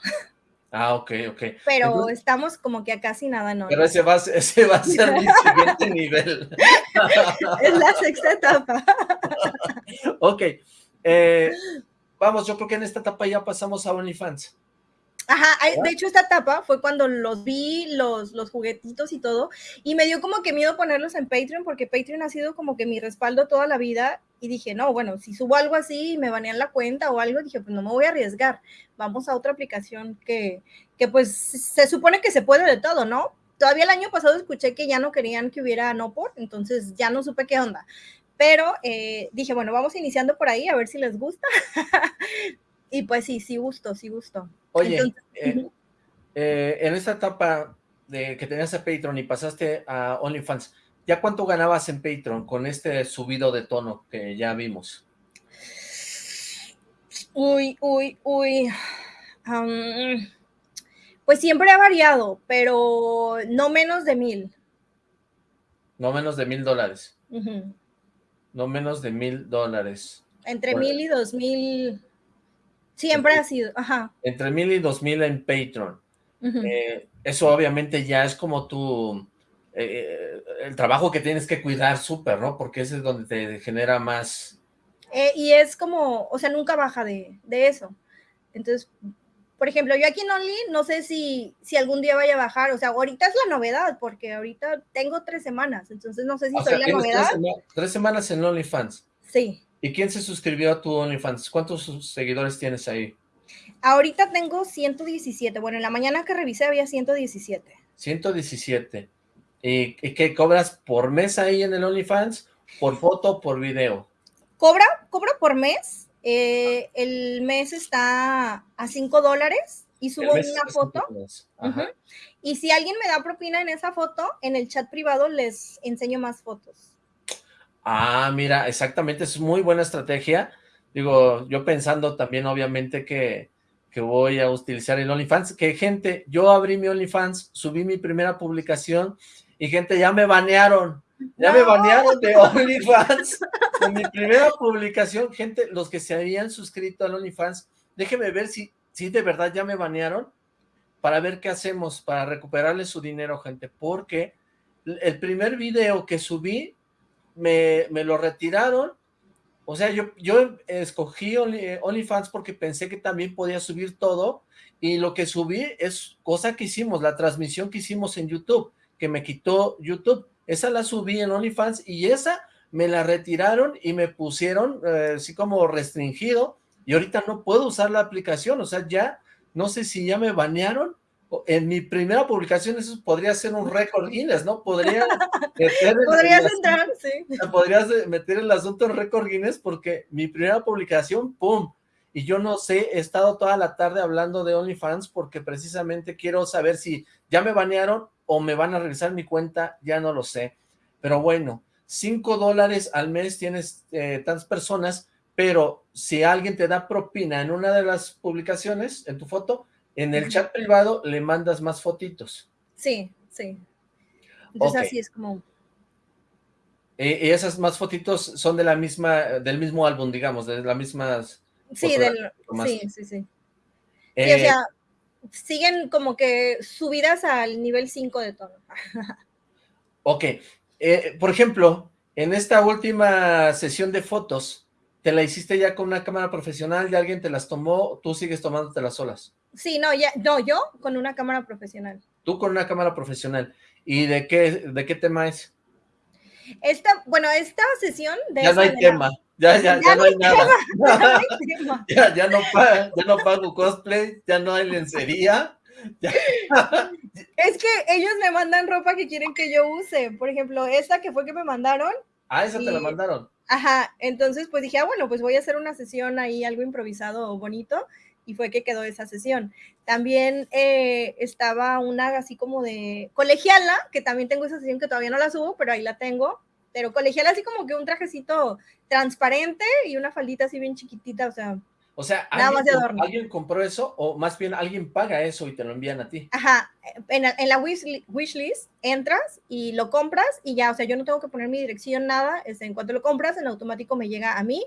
Ah, ok, ok. Pero estamos como que a casi nada, ¿no? Pero ese va, ese va a ser mi *laughs* siguiente nivel. es la sexta etapa. *laughs* ok. Eh, vamos, yo creo que en esta etapa ya pasamos a OnlyFans. Ajá, de hecho esta etapa fue cuando los vi, los, los juguetitos y todo, y me dio como que miedo ponerlos en Patreon, porque Patreon ha sido como que mi respaldo toda la vida, y dije, no, bueno, si subo algo así y me banean la cuenta o algo, dije, pues no me voy a arriesgar, vamos a otra aplicación que, que pues se supone que se puede de todo, ¿no? Todavía el año pasado escuché que ya no querían que hubiera no por, entonces ya no supe qué onda. Pero eh, dije, bueno, vamos iniciando por ahí a ver si les gusta. *laughs* y pues sí, sí gusto, sí gusto. Oye, eh, eh, en esta etapa de que tenías a Patreon y pasaste a OnlyFans, ¿ya cuánto ganabas en Patreon con este subido de tono que ya vimos? Uy, uy, uy. pues siempre ha variado, pero no menos de mil. No menos de mil dólares. No menos de mil dólares. Entre mil y dos mil Siempre ha sido, ajá. Entre mil y dos mil en Patreon. Eh, eso obviamente ya es como tu... Eh, el trabajo que tienes que cuidar súper, ¿no? Porque ese es donde te genera más... Eh, y es como, o sea, nunca baja de, eso. Entonces, por ejemplo, yo aquí en Only no sé si, si algún día vaya a bajar, o sea, ahorita es la novedad, porque ahorita tengo tres semanas, entonces no sé si soy la novedad. Tres, semanas en OnlyFans. Sí. ¿Y quién se suscribió a tu OnlyFans? ¿Cuántos seguidores tienes ahí? Ahorita tengo 117. Bueno, en la mañana que revisé había 117. 117. ¿Y, qué cobras por mes ahí en el OnlyFans? ¿Por foto por video? Cobra, cobra por mes. Eh, el mes está a 5 dólares y subo una foto. Y si alguien me da propina en esa foto, en el chat privado les enseño más fotos. Ah, mira, exactamente, es muy buena estrategia. Digo, yo pensando también obviamente que, que voy a utilizar el OnlyFans, que gente, yo abrí mi OnlyFans, subí mi primera publicación y gente, ya me banearon, ya me banearon de *laughs* OnlyFans. En mi primera publicación, gente, los que se habían suscrito al OnlyFans, déjenme ver si, si de verdad ya me banearon para ver qué hacemos, para recuperarle su dinero, gente, porque el primer video que subí me, lo retiraron, o sea, yo, yo escogí OnlyFans porque pensé que también podía subir todo, y lo que subí es cosa que hicimos, la transmisión que hicimos en YouTube, que me quitó YouTube, esa la subí en OnlyFans, y esa me la retiraron y me pusieron eh, así como restringido, y ahorita no puedo usar la aplicación, o sea, ya, no sé si ya me banearon, en mi primera publicación eso podría ser un récord Guinness, ¿no? Podría *laughs* meter Podrías entrar, sí. Podrías meter el asunto en récord Guinness porque mi primera publicación, ¡pum! Y yo no sé, he estado toda la tarde hablando de OnlyFans porque precisamente quiero saber si ya me banearon o me van a revisar mi cuenta, ya no lo sé. Pero bueno, 5 dólares al mes tienes eh, tantas personas, pero si alguien te da propina en una de las publicaciones, en tu foto, en el chat privado le mandas más fotitos. Sí, sí. Entonces así es como... Y, esas más fotitos son de la misma, del mismo álbum, digamos, de las mismas... Sí, del, sí, sí, sí. o eh, sea, siguen como que subidas al nivel 5 de todo. *laughs* ok. Eh, por ejemplo, en esta última sesión de fotos, ¿te la hiciste ya con una cámara profesional? ¿Ya alguien te las tomó? ¿Tú sigues tomándote las solas? Sí, no, ya, no, yo con una cámara profesional. Tú con una cámara profesional. ¿Y de qué, de qué tema es? Esta, bueno, esta sesión de... Ya no hay tema, ya, ya, ya, no hay nada. *laughs* ya, ya, no pago, ya no pago cosplay, ya no hay lencería. *laughs* es que ellos me mandan ropa que quieren que yo use. Por ejemplo, esta que fue que me mandaron. Ah, esa te la mandaron. Ajá, entonces pues dije, ah, bueno, pues voy a hacer una sesión ahí, algo improvisado bonito y fue que quedó esa sesión. También eh, estaba una así como de colegiala, que también tengo esa sesión que todavía no la subo, pero ahí la tengo. Pero colegiala así como que un trajecito transparente y una faldita así bien chiquitita, o sea. O sea, ¿alguien, ¿alguien, compró eso o más bien alguien paga eso y te lo envían a ti? Ajá, en, en la wishlist entras y lo compras y ya, o sea, yo no tengo que poner mi dirección, nada, este, en cuanto lo compras, en automático me llega a mí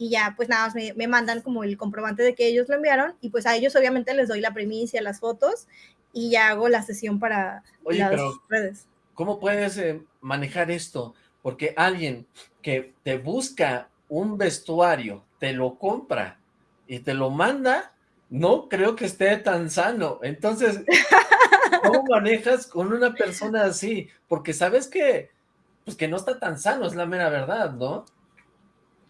y ya, pues nada, me, me mandan como el comprobante de que ellos lo enviaron y pues a ellos obviamente les doy la primicia, las fotos y ya hago la sesión para las redes. ¿Cómo puedes eh, manejar esto? Porque alguien que te busca un vestuario, te lo compra y te lo manda, no creo que esté tan sano. Entonces, *laughs* ¿cómo manejas con una persona así? Porque sabes que, pues que no está tan sano, es la mera verdad, ¿no?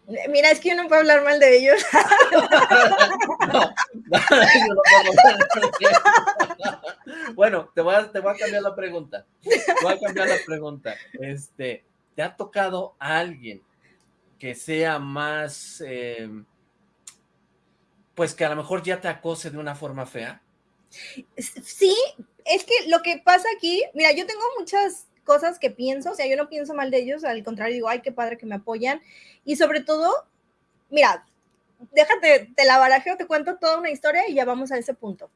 Mira, es que yo no puedo hablar mal de ellos. *laughs* bueno, te voy, a, te voy a cambiar la pregunta. Te voy a cambiar la pregunta. Este, ¿te ha tocado a alguien que sea más... Eh, pues que a lo mejor ya te acose de una forma fea. Sí, es que lo que pasa aquí, mira, yo tengo muchas cosas que pienso, o sea, yo no pienso mal de ellos, al contrario, digo, ay, qué padre que me apoyan. Y sobre todo, mira, déjate, te la barajeo, te cuento toda una historia y ya vamos a ese punto.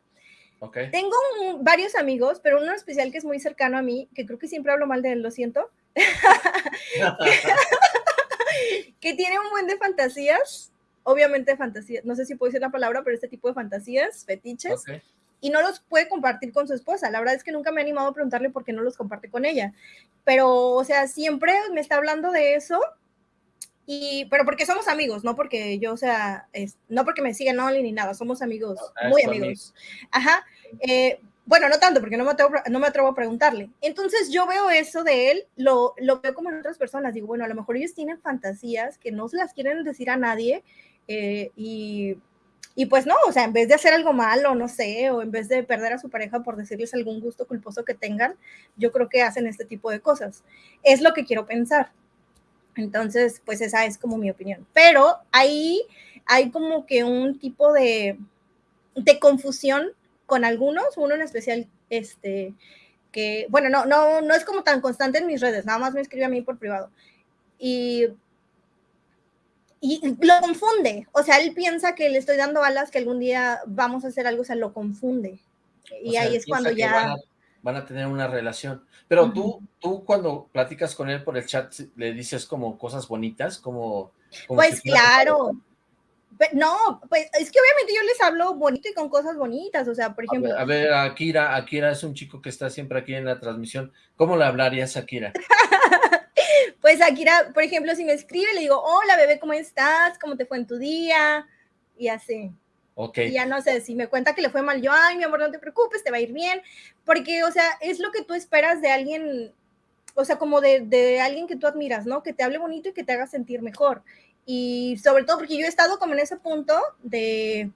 Okay. Tengo varios amigos, pero uno especial que es muy cercano a mí, que creo que siempre hablo mal de él, lo siento, *laughs* que tiene un buen de fantasías obviamente fantasías, no sé si puedo decir la palabra, pero este tipo de fantasías, fetiches, y no los puede compartir con su esposa. La verdad es que nunca me he animado a preguntarle por qué no los comparte con ella. Pero, o sea, siempre me está hablando de eso, y, pero porque somos amigos, no porque yo, sea, es, no porque me siguen Only ni nada, somos amigos, muy amigos. Ajá. Eh, bueno, no tanto, porque no me, atrevo, no me atrevo a preguntarle. Entonces yo veo eso de él, lo, lo veo como en otras personas. Digo, bueno, a lo mejor ellos tienen fantasías que no se las quieren decir a nadie eh, y, y, pues no, o sea, en vez de hacer algo malo, no sé, o en vez de perder a su pareja por decirles algún gusto culposo que tengan, yo creo que hacen este tipo de cosas. Es lo que quiero pensar. Entonces, pues esa es como mi opinión. Pero ahí hay como que un tipo de, de confusión con algunos, uno en especial, este, que, bueno, no, no, no es como tan constante en mis redes, nada más me escribe a mí por privado. Y y lo confunde, o sea, él piensa que le estoy dando alas, que algún día vamos a hacer algo, o sea, lo confunde. Y ahí es cuando ya... Van a, tener una relación. Pero tú, tú cuando platicas con él por el chat, le dices como cosas bonitas, como... pues claro. No, pues es que obviamente yo les hablo bonito y con cosas bonitas, o sea, por ejemplo... A ver, a ver, Akira, Akira es un chico que está siempre aquí en la transmisión. ¿Cómo le hablarías a Akira? *laughs* *laughs* Pues Akira, por ejemplo, si me escribe, le digo, hola bebé, ¿cómo estás? ¿Cómo te fue en tu día? Y así. Ok. Y ya no sé, si me cuenta que le fue mal, yo, ay, mi amor, no te preocupes, te va a ir bien. Porque, o sea, es lo que tú esperas de alguien, o sea, como de, de alguien que tú admiras, ¿no? Que te hable bonito y que te haga sentir mejor. Y sobre todo porque yo he estado como en ese punto de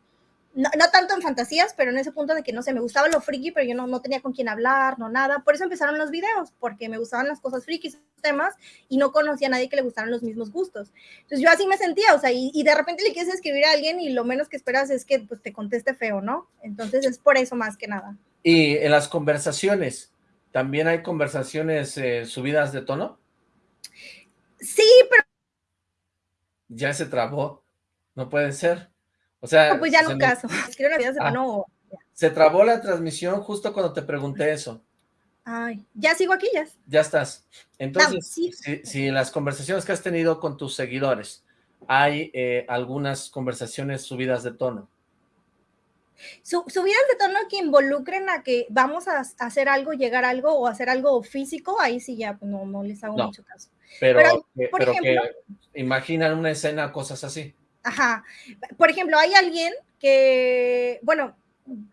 no, tanto en fantasías, pero en ese punto de que no sé, me gustaba lo friki, pero yo no, no tenía con quién hablar, no nada. Por eso empezaron los videos, porque me gustaban las cosas frikis, temas, y no conocía a nadie que le gustaran los mismos gustos. Entonces yo así me sentía, o sea, y, de repente le quieres escribir a alguien y lo menos que esperas es que pues, te conteste feo, ¿no? Entonces es por eso más que nada. Y en las conversaciones, ¿también hay conversaciones eh, subidas de tono? Sí, pero... Ya se trabó, no puede ser. O sea... pues ya no caso. *laughs* Ah. Se trabó la transmisión justo cuando te pregunté eso. Ay, ya sigo aquí, ya. Ya estás. Entonces, si, en las conversaciones que has tenido con tus seguidores hay eh, algunas conversaciones subidas de tono. subidas de tono que involucren a que vamos a, hacer algo, llegar a algo o hacer algo físico, ahí sí ya pues, no, no les hago mucho caso. Pero, pero, que imaginan una escena, cosas así. Ajá. Por ejemplo, hay alguien que, bueno,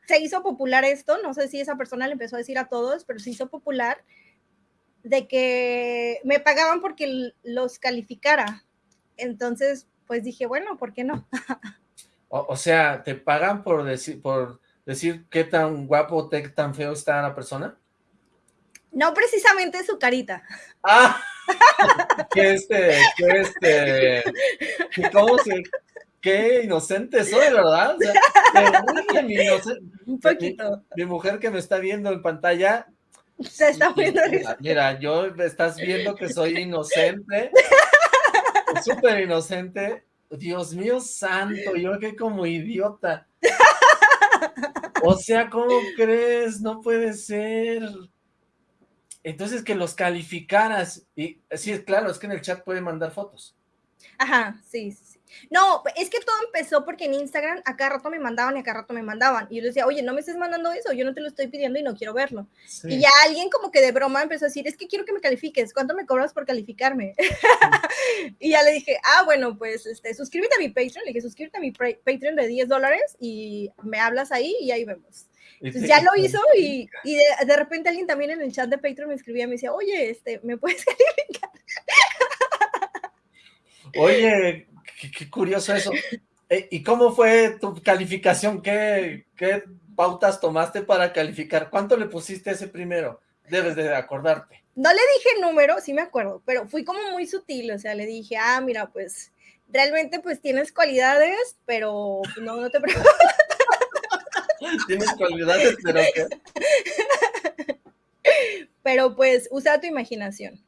se hizo popular esto, no sé si esa persona le empezó a decir a todos, pero se hizo popular de que me pagaban porque los calificara. Entonces, pues dije, bueno, ¿por qué no? *laughs* o, sea, ¿te pagan por decir, por decir qué tan guapo, qué tan feo está la persona? No precisamente su carita. Ah, *laughs* que este, que este, ¿cómo se, qué inocente soy, ¿verdad? O sea, mi, *laughs* Un poquito. Mi, mujer que me está viendo en pantalla. Se está viendo mira, mira, yo estás viendo que soy inocente, *laughs* súper inocente, Dios mío santo, yo que como idiota. O sea, ¿cómo crees? No puede ser. Entonces que los calificaras. Y sí, claro, es que en el chat pueden mandar fotos. Ajá, sí, sí. No, es que todo empezó porque en Instagram a cada rato me mandaban y a cada rato me mandaban. Y yo les decía, oye, no me estés mandando eso, yo no te lo estoy pidiendo y no quiero verlo. Y ya alguien como que de broma empezó a decir, es que quiero que me califiques, ¿cuánto me cobras por calificarme? *laughs* y ya le dije, ah, bueno, pues este, suscríbete a mi Patreon. Le dije, suscríbete a mi Patreon de 10 dólares y me hablas ahí y ahí vemos. Entonces ya lo hizo y, y de, de, repente alguien también en el chat de Patreon me escribía y me decía, oye, este, ¿me puedes *laughs* calificar? Oye, Qué, curioso eso. Eh, ¿Y cómo fue tu calificación? ¿Qué, ¿Qué pautas tomaste para calificar? ¿Cuánto le pusiste ese primero? Debes de acordarte. No le dije número, sí me acuerdo, pero fui como muy sutil, o sea, le dije, ah, mira, pues realmente pues tienes cualidades, pero no, no te preocupes. *laughs* tienes cualidades, pero ¿qué? *laughs* Pero pues usa tu imaginación.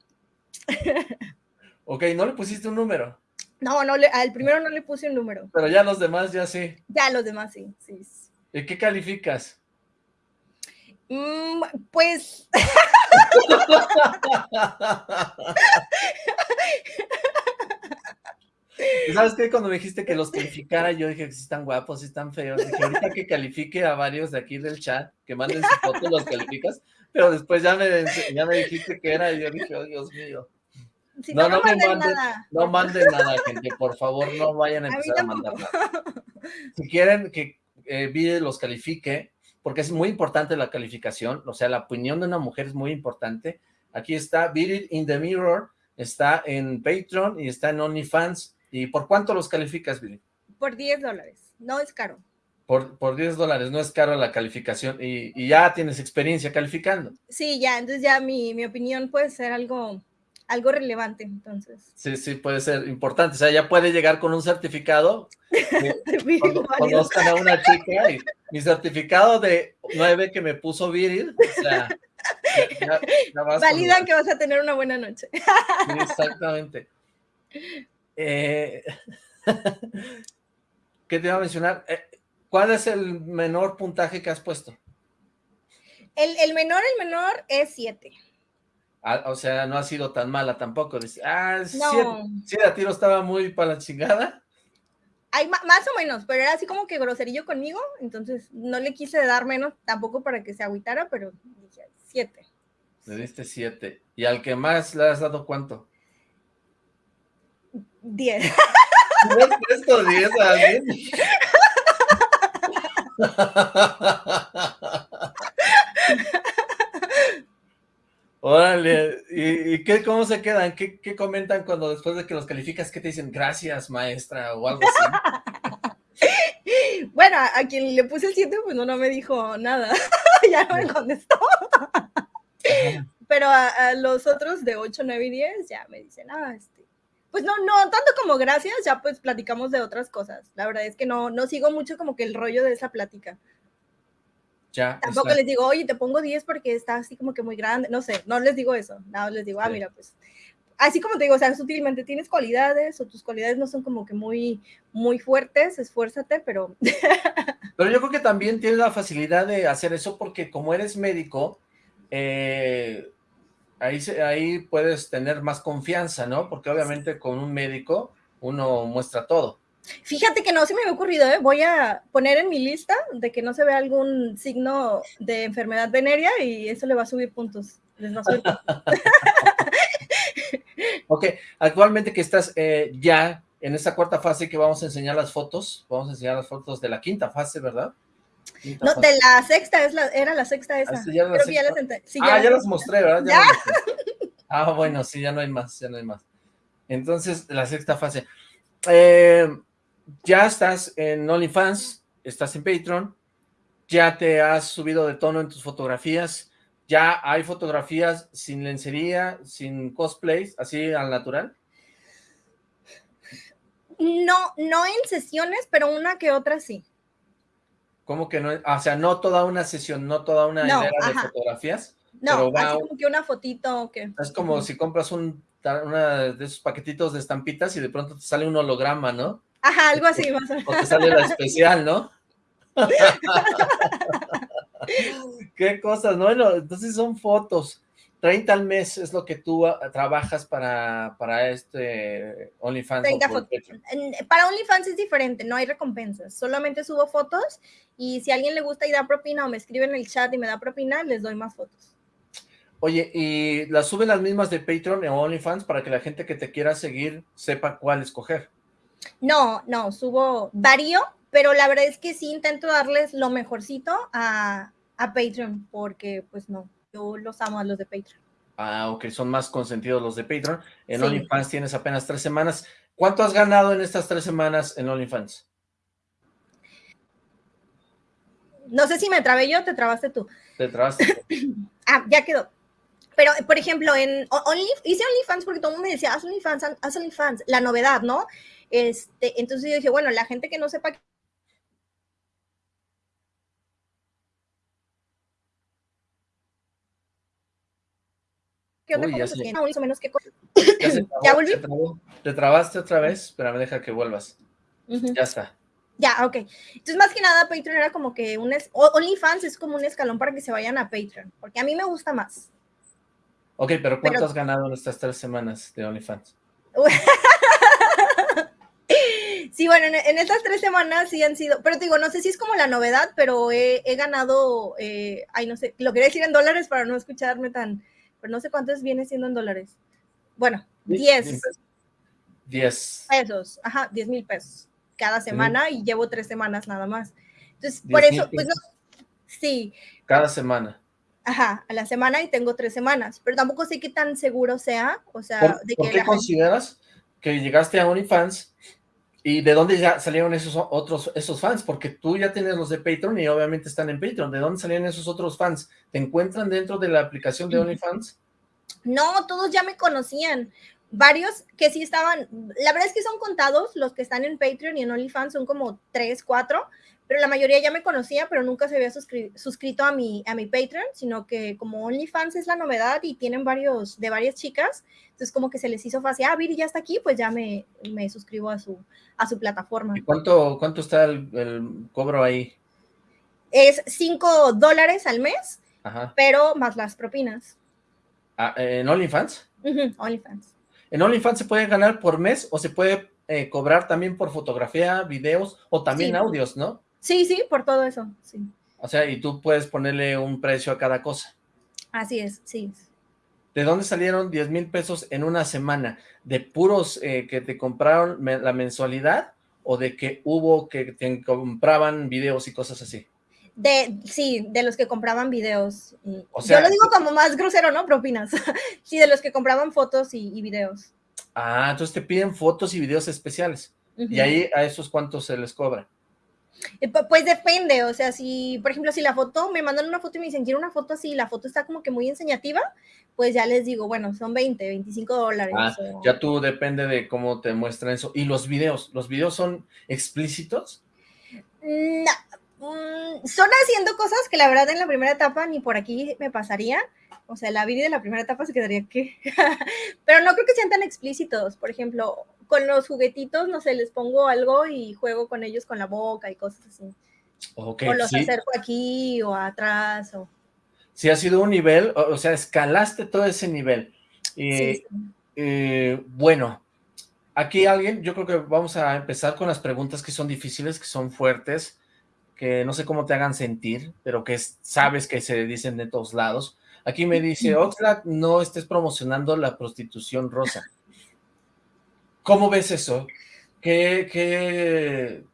*laughs* ok, ¿no le pusiste un número? No, no, le, al primero no le puse un número. Pero ya los demás ya sí. Ya los demás sí, sí. ¿Y qué calificas? Mm, pues... *laughs* ¿Sabes qué? Cuando me dijiste que los calificara, yo dije que sí están guapos, sí están feos. Dije, ahorita que califique a varios de aquí del chat, que manden su foto, los calificas. Pero después ya me, ya me dijiste que era y yo dije, oh, Dios mío no, no, manden, nada. No manden nada, gente, por favor, no vayan a empezar a, mandar nada. Si quieren que eh, los califique, porque es muy importante la calificación, o sea, la opinión de una mujer es muy importante. Aquí está Beat in the Mirror, está en Patreon y está en OnlyFans. ¿Y por cuánto los calificas, Viri? Por 10 dólares, no es caro. Por, por 10 dólares, no es caro la calificación y, y, ya tienes experiencia calificando. Sí, ya, entonces ya mi, mi opinión puede ser algo algo relevante, entonces. Sí, sí, puede ser importante. O sea, ya puede llegar con un certificado. *laughs* Conozcan a una chica y mi certificado de 9 que me puso viril. O sea, ya, vas Validan que vas a tener una buena noche. Exactamente. Eh, *laughs* ¿Qué te iba a mencionar? Eh, ¿Cuál es el menor puntaje que has puesto? El, el menor, el menor es 7 o sea, no ha sido tan mala tampoco. Dice, ah, sí, la tiro estaba muy para la chingada. Hay, más o menos, pero era así como que groserillo conmigo, entonces no le quise dar menos tampoco para que se agüitara, pero dije siete. Le diste siete. ¿Y al que más le has dado cuánto? Diez. ¿No has puesto diez a alguien? *laughs* Órale, ¿y, qué, cómo se quedan? ¿Qué, comentan cuando después de que los calificas, qué te dicen? Gracias, maestra, o algo así. *laughs* bueno, a, quien le puse el 7, pues no, no me dijo nada, *laughs* ya no me contestó. Pero a, los otros de 8, 9 y 10 ya me dicen, ah, este, pues no, no, tanto como gracias, ya pues platicamos de otras cosas. La verdad es que no, no sigo mucho como que el rollo de esa plática. Tampoco les digo, oye, te pongo 10 porque está así como que muy grande. No sé, no les digo eso. No, les digo, ah, mira, pues. Así como te digo, o sea, sutilmente tienes cualidades o tus cualidades no son como que muy, muy fuertes, esfuérzate, pero. *laughs* Pero yo creo que también tienes la facilidad de hacer eso porque como eres médico, eh, ahí, ahí puedes tener más confianza, ¿no? Porque obviamente con un médico uno muestra todo. Fíjate que no se me había ocurrido, ¿eh? voy a poner en mi lista de que no se vea algún signo de enfermedad venérea y eso le va a subir puntos. Les va a subir *laughs* ok, actualmente que estás eh, ya en esta cuarta fase que vamos a enseñar las fotos, vamos a enseñar las fotos de la quinta fase, ¿verdad? no, de la sexta, es la, era la sexta esa. Ah, ya, ah, ya las mostré, ¿verdad? Ah, bueno, sí, ya no hay más, ya no hay más. Entonces, la sexta fase. Eh, ya estás en OnlyFans, estás en Patreon, ya te has subido de tono en tus fotografías, ya hay fotografías sin lencería, sin cosplays, así al natural. No, no en sesiones, pero una que otra sí. ¿Cómo que no? o sea, no toda una sesión, no toda una hilera de fotografías. No, así como que una fotito que... Es como si compras un, una de esos paquetitos de estampitas y de pronto te sale un holograma, ¿no? Ajá, algo así más o menos. O te sale la especial, ¿no? *laughs* Qué cosas, ¿no? Bueno, entonces son fotos. 30 al mes es lo que tú ah, trabajas para, para este OnlyFans. 30 Para OnlyFans es diferente, no hay recompensas, solamente subo fotos y si a alguien le gusta y da propina o me escribe en el chat y me da propina, les doy más fotos. Oye, ¿y las suben las mismas de Patreon o OnlyFans para que la gente que te quiera seguir sepa cuál escoger? No, no, subo varío, pero la verdad es que sí intento darles lo mejorcito a, a Patreon, porque pues no, yo los amo a los de Patreon. Ah, ok, son más consentidos los de Patreon. En OnlyFans tienes apenas tres semanas. ¿Cuánto has ganado en estas tres semanas en OnlyFans? No sé si me trabé yo, te trabaste tú. Te trabaste. *clears throat* ah, ya quedó. Pero, por ejemplo, en Only, hice OnlyFans porque todo el mundo me decía, haz OnlyFans, haz OnlyFans, la novedad, ¿no? Este, entonces yo dije, bueno, la gente que no sepa ¿Qué onda? Uy, ya, se... menos que... ya, se *coughs* ¿Ya volví? Te trabaste otra vez, pero me deja que vuelvas. Ya está. Ya, ok. Entonces, más que nada, Patreon era como que un... OnlyFans es como un escalón para que se vayan a Patreon, porque a mí me gusta más. Ok, pero ¿cuánto has ganado en estas tres semanas de OnlyFans? *laughs* sí, bueno, en, estas tres semanas sí han sido, pero te digo, no sé si es como la novedad, pero he, ganado, eh, ay, no sé, lo quería decir en dólares para no escucharme tan, pero no sé cuántos viene siendo en dólares. Bueno, 10. 10. Pesos, ajá, 10 mil pesos cada semana y llevo tres semanas nada más. Entonces, por eso, pues no, sí. Cada semana. Ajá, a la semana y tengo tres semanas, pero tampoco sé qué tan seguro sea, o sea, ¿Por, de ¿por qué consideras que llegaste a OnlyFans y de dónde ya salieron esos otros, esos fans? Porque tú ya tienes los de Patreon y obviamente están en Patreon, ¿de dónde salían esos otros fans? ¿Te encuentran dentro de la aplicación de OnlyFans? No, todos ya me conocían, varios que sí estaban, la verdad es que son contados los que están en Patreon y en OnlyFans, son como tres, cuatro, pero la mayoría ya me conocía, pero nunca se había suscrito a mi, a mi Patreon, sino que como OnlyFans es la novedad y tienen varios, de varias chicas, entonces como que se les hizo fácil, ah, Viri ya está aquí, pues ya me, me suscribo a su, a su plataforma. ¿Y cuánto, cuánto está el, cobro ahí? Es 5 dólares al mes, pero más las propinas. Ah, ¿En OnlyFans? OnlyFans. ¿En OnlyFans se puede ganar por mes o se puede eh, cobrar también por fotografía, videos o también audios, no? Sí, sí, por todo eso, sí. O sea, y tú puedes ponerle un precio a cada cosa. Así es, sí. ¿De dónde salieron 10 mil pesos en una semana? ¿De puros eh, que te compraron la mensualidad o de que hubo que te compraban videos y cosas así? De, sí, de los que compraban videos. O sea, Yo lo digo como más grosero, ¿no? Propinas. *laughs* sí, de los que compraban fotos y, videos. Ah, entonces te piden fotos y videos especiales. Y ahí a esos cuántos se les cobra. Eh, pues depende, o sea, si, por ejemplo, si la foto, me mandan una foto y me dicen, quiero una foto así, la foto está como que muy enseñativa, pues ya les digo, bueno, son 20, 25 dólares. Ah, ya tú depende de cómo te muestran eso. ¿Y los videos? ¿Los videos son explícitos? No, mm, son haciendo cosas que la verdad en la primera etapa ni por aquí me pasaría. O sea, la vida de la primera etapa se quedaría que... *laughs* Pero no creo que sean tan explícitos. Por ejemplo, con los juguetitos, no sé, les pongo algo y juego con ellos con la boca y cosas así. o los acerco aquí o atrás. O... Sí, ha sido un nivel, o, sea, escalaste todo ese nivel. Eh, bueno, aquí alguien, yo creo que vamos a empezar con las preguntas que son difíciles, que son fuertes, que no sé cómo te hagan sentir, pero que sabes que se dicen de todos lados. Aquí me dice, *laughs* Oxlack, no estés promocionando la prostitución rosa. ¿Cómo ves eso? ¿Qué,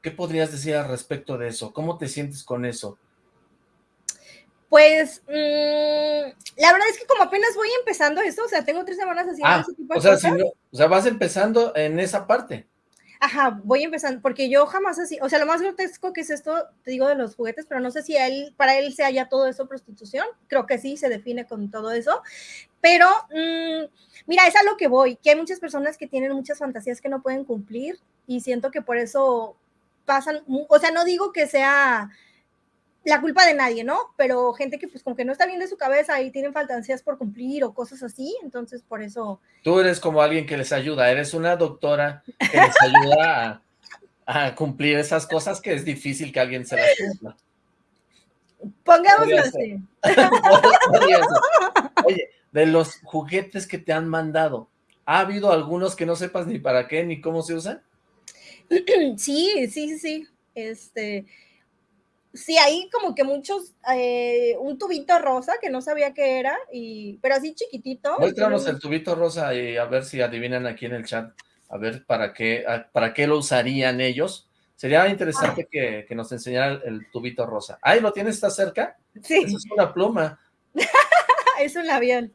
qué, podrías decir al respecto de eso? ¿Cómo te sientes con eso? Pues, mm, la verdad es que como apenas voy empezando esto, o sea, tengo tres semanas haciendo ah, ese tipo de o sea, cosas. o sea, vas empezando en esa parte. Ajá, voy empezando, porque yo jamás así, o sea, lo más grotesco que es esto, te digo de los juguetes, pero no sé si él, para él sea ya todo eso prostitución, creo que sí, se define con todo eso, pero mm, mira, es a lo que voy, que hay muchas personas que tienen muchas fantasías que no pueden cumplir y siento que por eso pasan, o sea, no digo que sea la culpa de nadie, ¿no? Pero gente que pues como que no está bien de su cabeza y tienen fantasías por cumplir o cosas así, entonces por eso... Tú eres como alguien que les ayuda, eres una doctora que les ayuda a cumplir esas cosas que es difícil que alguien se las cumpla. Pongámoslo así. *laughs* Oye, de los juguetes que te han mandado, ¿ha habido algunos que no sepas ni para qué ni cómo se usan? *clears throat* Sí, sí, sí. Este, sí, hay como que muchos, eh, un tubito rosa que no sabía qué era, y, pero así chiquitito. Muéstranos el tubito rosa y a ver si adivinan aquí en el chat, a ver para qué, para qué lo usarían ellos. Sería interesante que, nos enseñara el, tubito rosa. ¡Ay, lo tienes, está cerca! Sí. Eso es una pluma. *laughs* es un labial.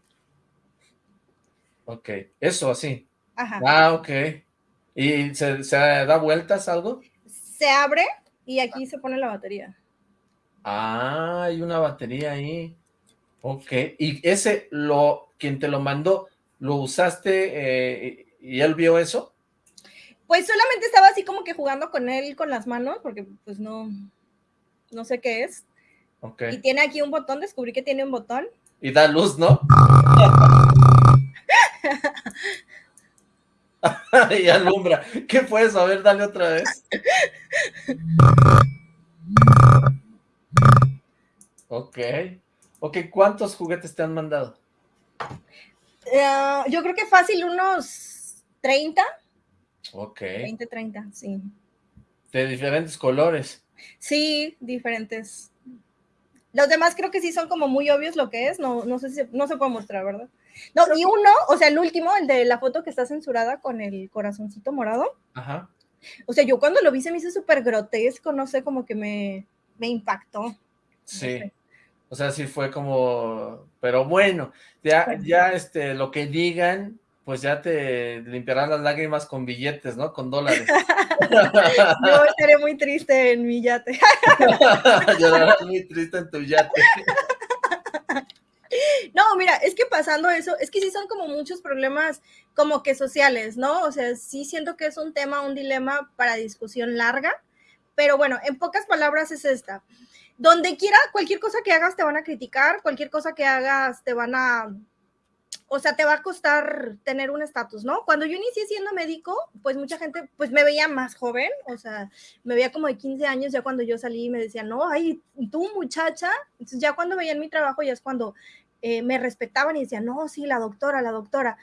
Ok, eso así. Ajá. Ah, ok. ¿Y se, se da vueltas algo? Se abre y aquí se pone la batería. Ah, hay una batería ahí. Ok. ¿Y ese, lo quien te lo mandó, lo usaste eh, y él vio eso? Pues solamente estaba así como que jugando con él con las manos, porque pues no, no sé qué es. Okay. Y tiene aquí un botón, descubrí que tiene un botón. Y da luz, ¿no? *laughs* *laughs* y alumbra. ¿Qué puedes A ver, dale otra vez. *laughs* Ok. Ok, ¿cuántos juguetes te han mandado? Eh, yo creo que fácil unos 30. Ok. 20, 30, sí. ¿De diferentes colores? Sí, diferentes. Los demás creo que sí son como muy obvios lo que es, no, no sé si no se puede mostrar, ¿verdad? No, y uno, o sea, el último, el de la foto que está censurada con el corazoncito morado. Ajá. O sea, yo cuando lo vi se me hizo súper grotesco, no sé, como que me, me impactó. Sí. O sea, sí fue como, pero bueno, ya, ya este, lo que digan, pues ya te limpiarán las lágrimas con billetes, ¿no? Con dólares. *laughs* Yo estaré muy triste en mi yate. *laughs* Llorarás muy triste en tu yate. *laughs* No, mira, es que pasando eso, es que sí son como muchos problemas como que sociales, ¿no? O sea, sí siento que es un tema, un dilema para discusión larga, pero bueno, en pocas palabras es esta. Donde quiera, cualquier cosa que hagas te van a criticar, cualquier cosa que hagas te van a o sea, te va a costar tener un estatus, ¿no? Cuando yo inicié siendo médico, pues mucha gente, pues me veía más joven, o sea, me veía como de 15 años, ya cuando yo salí me decían, no, ay, tú muchacha, entonces ya cuando veían mi trabajo ya es cuando eh, me respetaban y decían, no, sí, la doctora, la doctora.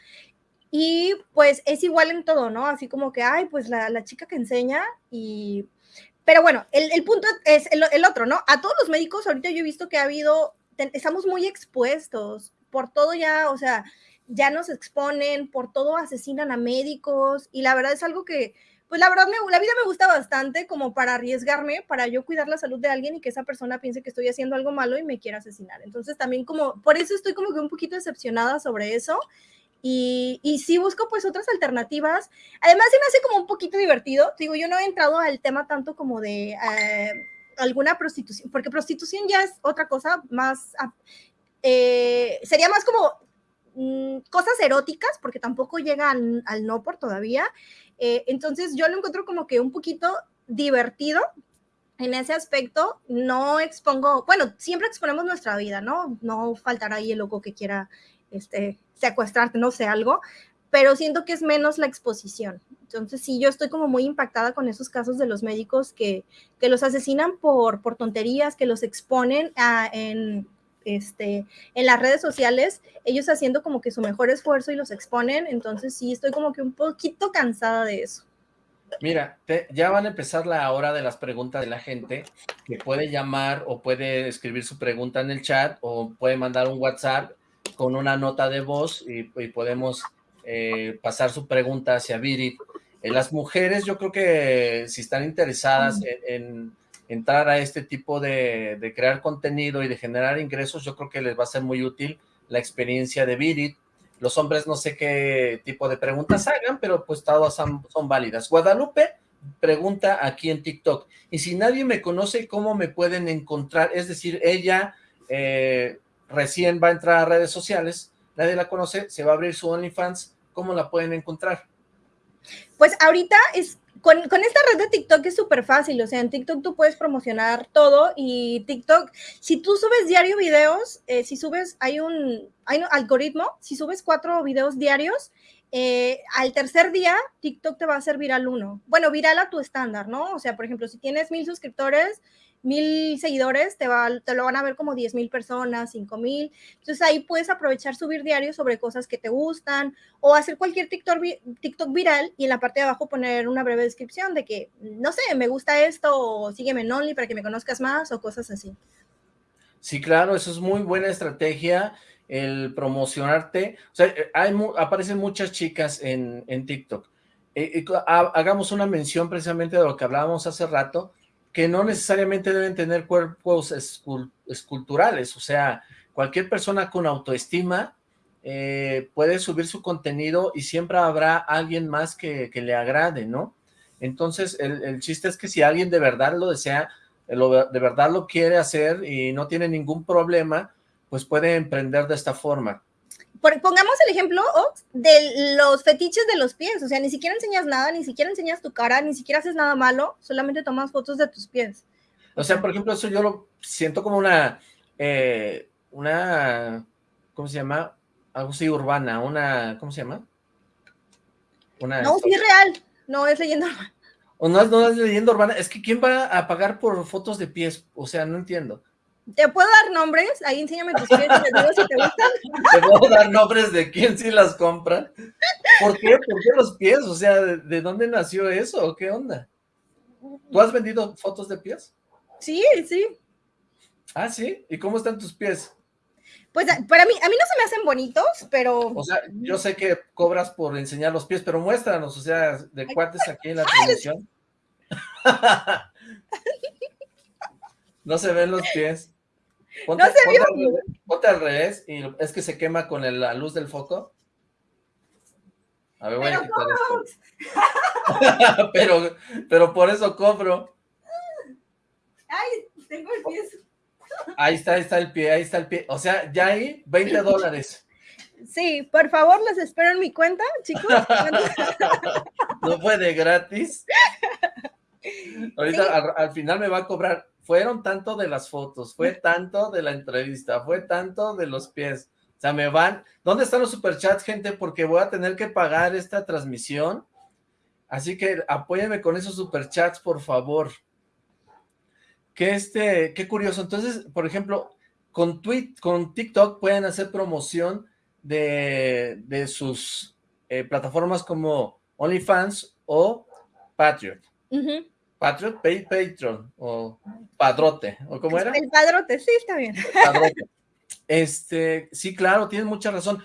Y pues es igual en todo, ¿no? Así como que, ay, pues la, la chica que enseña y... Pero bueno, el, el punto es el, el otro, ¿no? A todos los médicos, ahorita yo he visto que ha habido, estamos muy expuestos por todo ya, o sea, ya nos exponen, por todo asesinan a médicos y la verdad es algo que, pues la verdad, me, la vida me gusta bastante como para arriesgarme, para yo cuidar la salud de alguien y que esa persona piense que estoy haciendo algo malo y me quiera asesinar. Entonces también como, por eso estoy como que un poquito decepcionada sobre eso. Y, y sí busco pues otras alternativas. Además se me hace como un poquito divertido. Digo, yo no he entrado al tema tanto como de eh, alguna prostitución, porque prostitución ya es otra cosa más ah, eh, sería más como mm, cosas eróticas, porque tampoco llega al, no por todavía. Eh, entonces yo lo encuentro como que un poquito divertido en ese aspecto. No expongo, bueno, siempre exponemos nuestra vida, ¿no? No faltará ahí el loco que quiera este, secuestrarte, no sé, algo, pero siento que es menos la exposición. Entonces, sí, yo estoy como muy impactada con esos casos de los médicos que, que los asesinan por, por tonterías, que los exponen a, en, este, en las redes sociales, ellos haciendo como que su mejor esfuerzo y los exponen, entonces sí, estoy como que un poquito cansada de eso. Mira, ya van a empezar la hora de las preguntas de la gente, que puede llamar o puede escribir su pregunta en el chat o puede mandar un WhatsApp con una nota de voz y, podemos eh, pasar su pregunta hacia Viri. Eh, las mujeres, yo creo que si están interesadas en entrar a este tipo de, crear contenido y de generar ingresos, yo creo que les va a ser muy útil la experiencia de Virit. Los hombres no sé qué tipo de preguntas hagan, pero pues todas son, válidas. Guadalupe pregunta aquí en TikTok, y si nadie me conoce, ¿cómo me pueden encontrar? Es decir, ella eh, recién va a entrar a redes sociales, nadie la conoce, se va a abrir su OnlyFans, ¿cómo la pueden encontrar? Pues ahorita es con, esta red de TikTok es súper fácil, o sea, en TikTok tú puedes promocionar todo y TikTok, si tú subes diario videos, eh, si subes, hay un, hay un algoritmo, si subes cuatro videos diarios, eh, al tercer día TikTok te va a hacer viral uno. Bueno, viral a tu estándar, ¿no? O sea, por ejemplo, si tienes mil suscriptores, mil seguidores, te, va, te lo van a ver como diez mil personas, cinco mil. Entonces ahí puedes aprovechar subir diario sobre cosas que te gustan o hacer cualquier TikTok, TikTok viral y en la parte de abajo poner una breve descripción de que, no sé, me gusta esto o sígueme en Only para que me conozcas más o cosas así. Sí, claro, eso es muy buena estrategia, el promocionarte. O sea, eh, hay, aparecen muchas chicas en, en TikTok. Eh, hagamos una mención precisamente de lo que hablábamos hace rato, que no necesariamente deben tener cuerpos esculturales, o sea, cualquier persona con autoestima eh, puede subir su contenido y siempre habrá alguien más que, le agrade, ¿no? Entonces, el, chiste es que si alguien de verdad lo desea, de verdad lo quiere hacer y no tiene ningún problema, pues puede emprender de esta forma pongamos el ejemplo de los fetiches de los pies, o sea, ni siquiera enseñas nada, ni siquiera enseñas tu cara, ni siquiera haces nada malo, solamente tomas fotos de tus pies. O sea, por ejemplo, eso yo lo siento como una, eh, una, ¿cómo se llama? Algo así urbana, una, ¿cómo se llama? Una no, sí es real, no es leyenda urbana. O no, no es leyenda urbana, es que ¿quién va a pagar por fotos de pies? O sea, no entiendo. ¿Te puedo dar nombres? Ahí enséñame tus pies y digo si te gustan. *laughs* ¿Te puedo dar nombres de quién sí las compra? ¿Por qué? ¿Por qué los pies? O sea, ¿de, dónde nació eso? ¿Qué onda? ¿Tú has vendido fotos de pies? Sí, sí. ¿Ah, sí? ¿Y cómo están tus pies? Pues para mí, a mí no se me hacen bonitos, pero... O sea, yo sé que cobras por enseñar los pies, pero muéstranos, o sea, de cuates *laughs* aquí en la televisión. *laughs* no se ven los pies. Ponte, no se vio. Ponte, al revés y es que se quema con la luz del foco. A ver, voy a quitar esto. *laughs* pero, pero por eso cobro. Ay, tengo el pie. Ahí está, ahí está el pie, ahí está el pie. O sea, ya hay 20 dólares. Sí, por favor, los espero en mi cuenta, chicos. *laughs* no puede gratis. Ahorita al, final me va a cobrar fueron tanto de las fotos, fue *laughs* tanto de la entrevista, fue tanto de los pies. O sea, me van... ¿Dónde están los superchats, gente? Porque voy a tener que pagar esta transmisión. Así que apóyame con esos superchats, por favor. Qué, este, qué curioso. Entonces, por ejemplo, con, tweet, con TikTok pueden hacer promoción de, de sus eh, plataformas como OnlyFans o Patriot. Patriot, Pay, Patreon, o Padrote, ¿o cómo era? El Padrote, sí, está bien. Este, sí, claro, tienes mucha razón.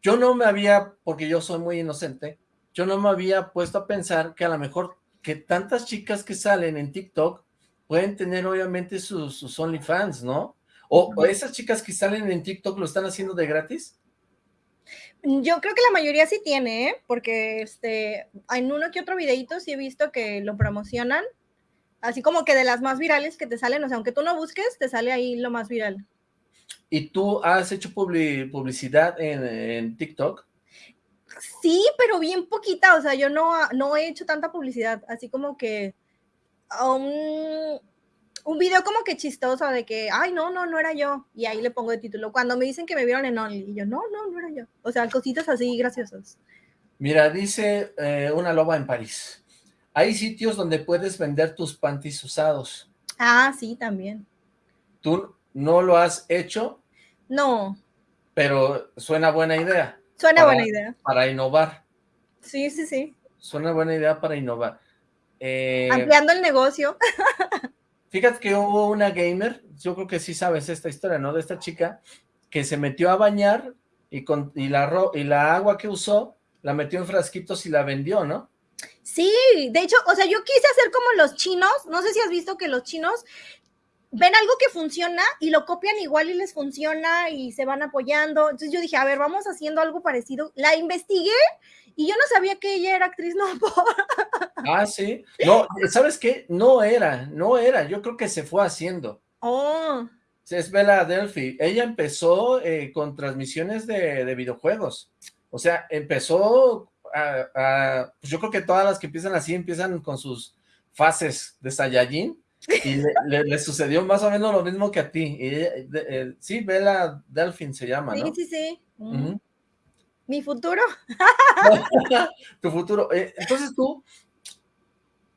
Yo no me había, porque yo soy muy inocente, yo no me había puesto a pensar que a lo mejor que tantas chicas que salen en TikTok pueden tener obviamente sus, sus OnlyFans, ¿no? O, o, esas chicas que salen en TikTok lo están haciendo de gratis. Yo creo que la mayoría sí tiene, ¿eh? porque este, en uno que otro videito sí he visto que lo promocionan, así como que de las más virales que te salen, o sea, aunque tú no busques, te sale ahí lo más viral. ¿Y tú has hecho publicidad en, TikTok? Sí, pero bien poquita, o sea, yo no, no he hecho tanta publicidad, así como que um, un video como que chistoso de que, ay, no, no, no era yo. Y ahí le pongo de título. Cuando me dicen que me vieron en Only, y yo, no, no, no era yo. O sea, cositas así graciosas. Mira, dice eh, una loba en París. Hay sitios donde puedes vender tus panties usados. Ah, sí, también. ¿Tú no lo has hecho? No. Pero suena buena idea. Suena buena idea. Para innovar. Sí, sí, sí. Suena buena idea para innovar. Eh, Ampliando el negocio. *laughs* Fíjate que hubo una gamer, yo creo que sí sabes esta historia, ¿no? De esta chica que se metió a bañar y, con, y, la, y la agua que usó la metió en frasquitos y la vendió, ¿no? Sí, de hecho, o sea, yo quise hacer como los chinos, no sé si has visto que los chinos ven algo que funciona y lo copian igual y les funciona y se van apoyando. Entonces yo dije, a ver, vamos haciendo algo parecido. La investigué y yo no sabía que ella era actriz *laughs* no Ah, sí. No, ¿sabes qué? No era, no era. Yo creo que se fue haciendo. Oh. Es Bella Delphi. Ella empezó eh, con transmisiones de, videojuegos. O sea, empezó a, pues yo creo que todas las que empiezan así empiezan con sus fases de Saiyajin y le, *laughs* sucedió más o menos lo mismo que a ti. Y, eh, sí, Bella Delfin se llama, ¿no? Sí, sí, sí. ¿Mi futuro? *laughs* tu futuro. Eh, entonces tú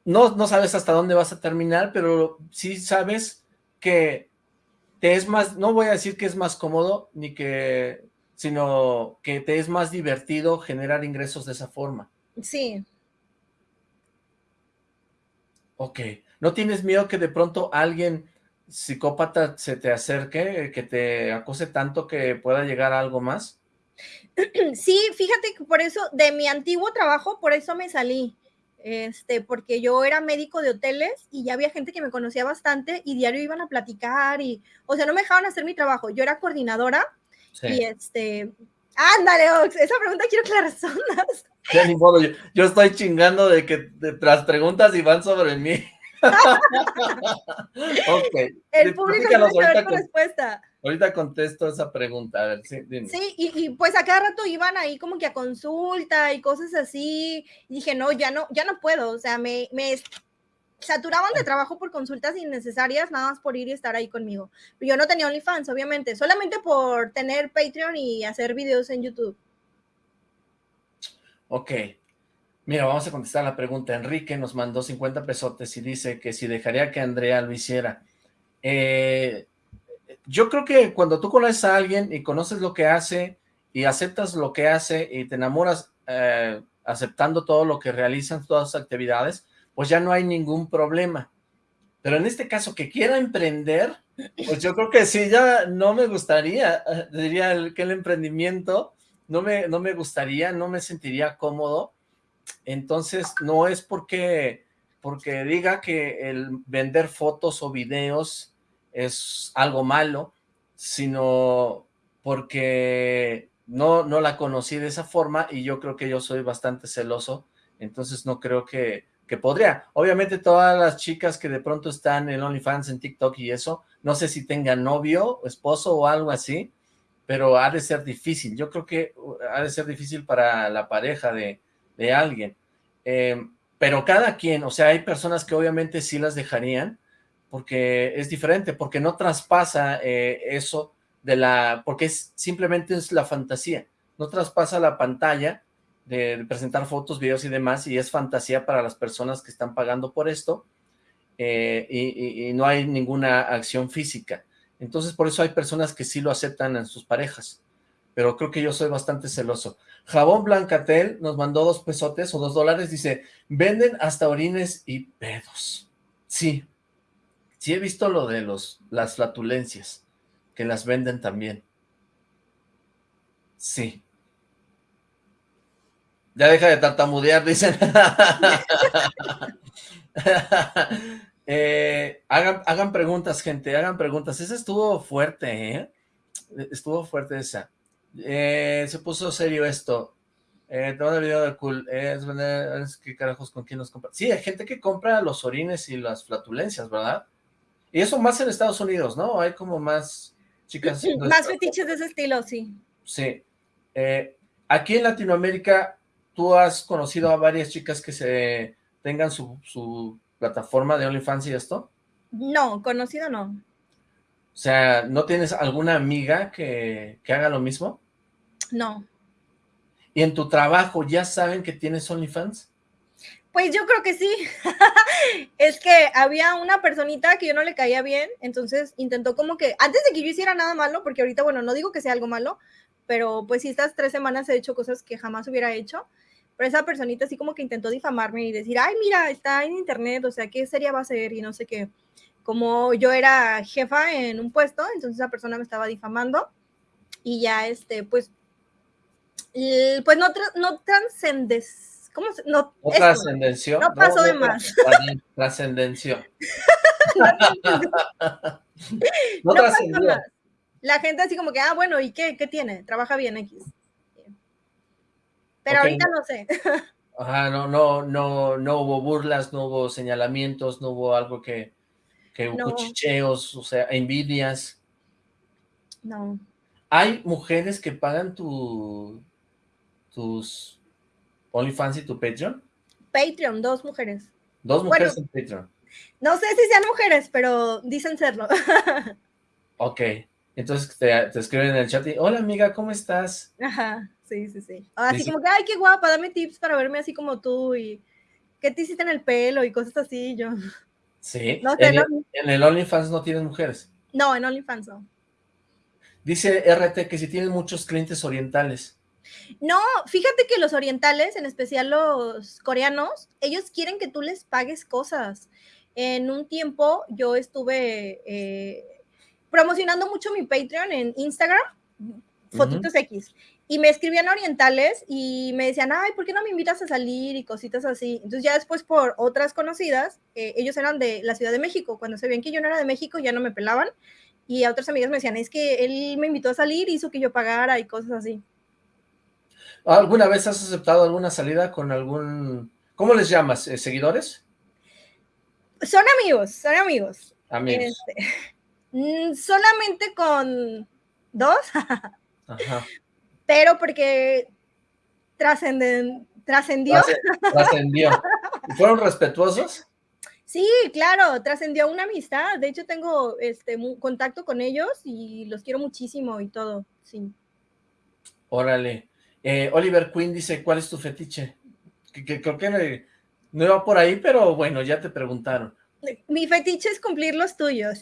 no, no sabes hasta dónde vas a terminar, pero sí sabes que te es más, no voy a decir que es más cómodo, ni que, sino que te es más divertido generar ingresos de esa forma. Sí. Ok. ¿No tienes miedo que de pronto alguien psicópata se te acerque, que te acose tanto que pueda llegar a algo más? *clears throat* Sí, fíjate que por eso, de mi antiguo trabajo, por eso me salí. Este, porque yo era médico de hoteles y ya había gente que me conocía bastante y diario iban a platicar y, o sea, no me dejaban hacer mi trabajo. Yo era coordinadora y este, ándale, Ox, esa pregunta quiero que la *laughs* respondas. Ya ni modo, yo, estoy chingando de que las preguntas y van sobre mí. *laughs* ok. El público quiere saber tu respuesta. Ahorita contesto esa pregunta, a ver, sí, dime. Sí, y, pues a cada rato iban ahí como que a consulta y cosas así, y dije, no, ya no, ya no puedo, o sea, me, me saturaban de trabajo por consultas innecesarias, nada más por ir y estar ahí conmigo. Yo no tenía OnlyFans, obviamente, solamente por tener Patreon y hacer videos en YouTube. Ok, Mira, vamos a contestar la pregunta. Enrique nos mandó 50 pesotes y dice que si dejaría que Andrea lo hiciera. Eh, yo creo que cuando tú conoces a alguien y conoces lo que hace y aceptas lo que hace y te enamoras eh, aceptando todo lo que realizan, todas las actividades, pues ya no hay ningún problema. Pero en este caso, que quiera emprender, pues yo creo que sí, ya no me gustaría, diría que el emprendimiento no me, no me gustaría, no me sentiría cómodo, entonces, no es porque, porque diga que el vender fotos o videos es algo malo, sino porque no, no la conocí de esa forma y yo creo que yo soy bastante celoso, entonces no creo que, que podría. Obviamente todas las chicas que de pronto están en OnlyFans, en TikTok y eso, no sé si tengan novio, esposo o algo así, pero ha de ser difícil. Yo creo que ha de ser difícil para la pareja de, de alguien. Eh, pero cada quien, o sea, hay personas que obviamente sí las dejarían, porque es diferente, porque no traspasa eh, eso de la, porque es simplemente es la fantasía, no traspasa la pantalla de, presentar fotos, videos y demás, y es fantasía para las personas que están pagando por esto, eh, y, y, no hay ninguna acción física. Entonces, por eso hay personas que sí lo aceptan en sus parejas pero creo que yo soy bastante celoso. Jabón Blancatel nos mandó dos pesotes o dos dólares, dice, venden hasta orines y pedos. Sí, sí he visto lo de los, las flatulencias, que las venden también. Sí. Ya deja de tartamudear, dicen. *laughs* Eh, hagan, hagan preguntas, gente, hagan preguntas. Esa estuvo fuerte, ¿eh? Estuvo fuerte esa. Eh, se puso serio esto. Eh, el video de cool. es, ¿Qué carajos con quién nos compra? Sí, hay gente que compra los orines y las flatulencias, ¿verdad? Y eso más en Estados Unidos, ¿no? Hay como más chicas... Más fetiches de ese estilo, sí. Sí. Eh, aquí en Latinoamérica, ¿tú has conocido a varias chicas que se tengan su, su plataforma de OnlyFans y esto? No, conocido no. O sea, ¿no tienes alguna amiga que, que haga lo mismo? No. ¿Y en tu trabajo ya saben que tienes OnlyFans? Pues yo creo que sí. *laughs* es que había una personita que yo no le caía bien, entonces intentó como que, antes de que yo hiciera nada malo, porque ahorita, bueno, no digo que sea algo malo, pero pues sí, estas tres semanas he hecho cosas que jamás hubiera hecho, pero esa personita así como que intentó difamarme y decir, ay, mira, está en internet, o sea, ¿qué sería va a ser? Y no sé qué como yo era jefa en un puesto, entonces esa persona me estaba difamando y ya, este, pues, pues no, no trascendes, ¿cómo se? No, no trascendenció. No pasó de más. *laughs* Trascendenció. *laughs* no, trascendió. La gente así como que, ah, bueno, ¿y qué, qué tiene? Trabaja bien X. Pero ahorita no sé. *laughs* Ajá, no, no, no, no hubo burlas, no hubo señalamientos, no hubo algo que, que cuchicheos, o sea, envidias. No. ¿Hay mujeres que pagan tu, tus OnlyFans y tu Patreon? Patreon, dos mujeres. Dos mujeres en Patreon. No sé si sean mujeres, pero dicen serlo. *laughs* ok. entonces te, escriben en el chat y, hola amiga, ¿cómo estás? Ajá, sí, sí, sí. Así como que, ay, qué guapa, dame tips para verme así como tú y qué te hiciste en el pelo y cosas así, yo. Sí, en, el, OnlyFans no tienes mujeres. No, en OnlyFans no. Dice RT que si tienes muchos clientes orientales. No, fíjate que los orientales, en especial los coreanos, ellos quieren que tú les pagues cosas. En un tiempo yo estuve eh, promocionando mucho mi Patreon en Instagram, Fotitos X, y me escribían orientales y me decían, ay, ¿por qué no me invitas a salir? Y cositas así. Entonces ya después por otras conocidas, eh, ellos eran de la Ciudad de México, cuando se veían que yo no era de México ya no me pelaban, y a otras amigas me decían, es que él me invitó a salir, hizo que yo pagara y cosas así. ¿Alguna vez has aceptado alguna salida con algún, ¿cómo les llamas? Eh, ¿Seguidores? Son amigos, son amigos. Amigos. Este, *laughs* mm, solamente con dos. *laughs* Ajá pero porque trascenden, trascendió. Trascendió. ¿Fueron respetuosos? Sí, claro, trascendió una amistad. De hecho, tengo este contacto con ellos y los quiero muchísimo y todo, sí. Órale. Eh, Oliver Quinn dice, ¿cuál es tu fetiche? Que, creo que no, no iba por ahí, pero bueno, ya te preguntaron. Mi fetiche es cumplir los tuyos.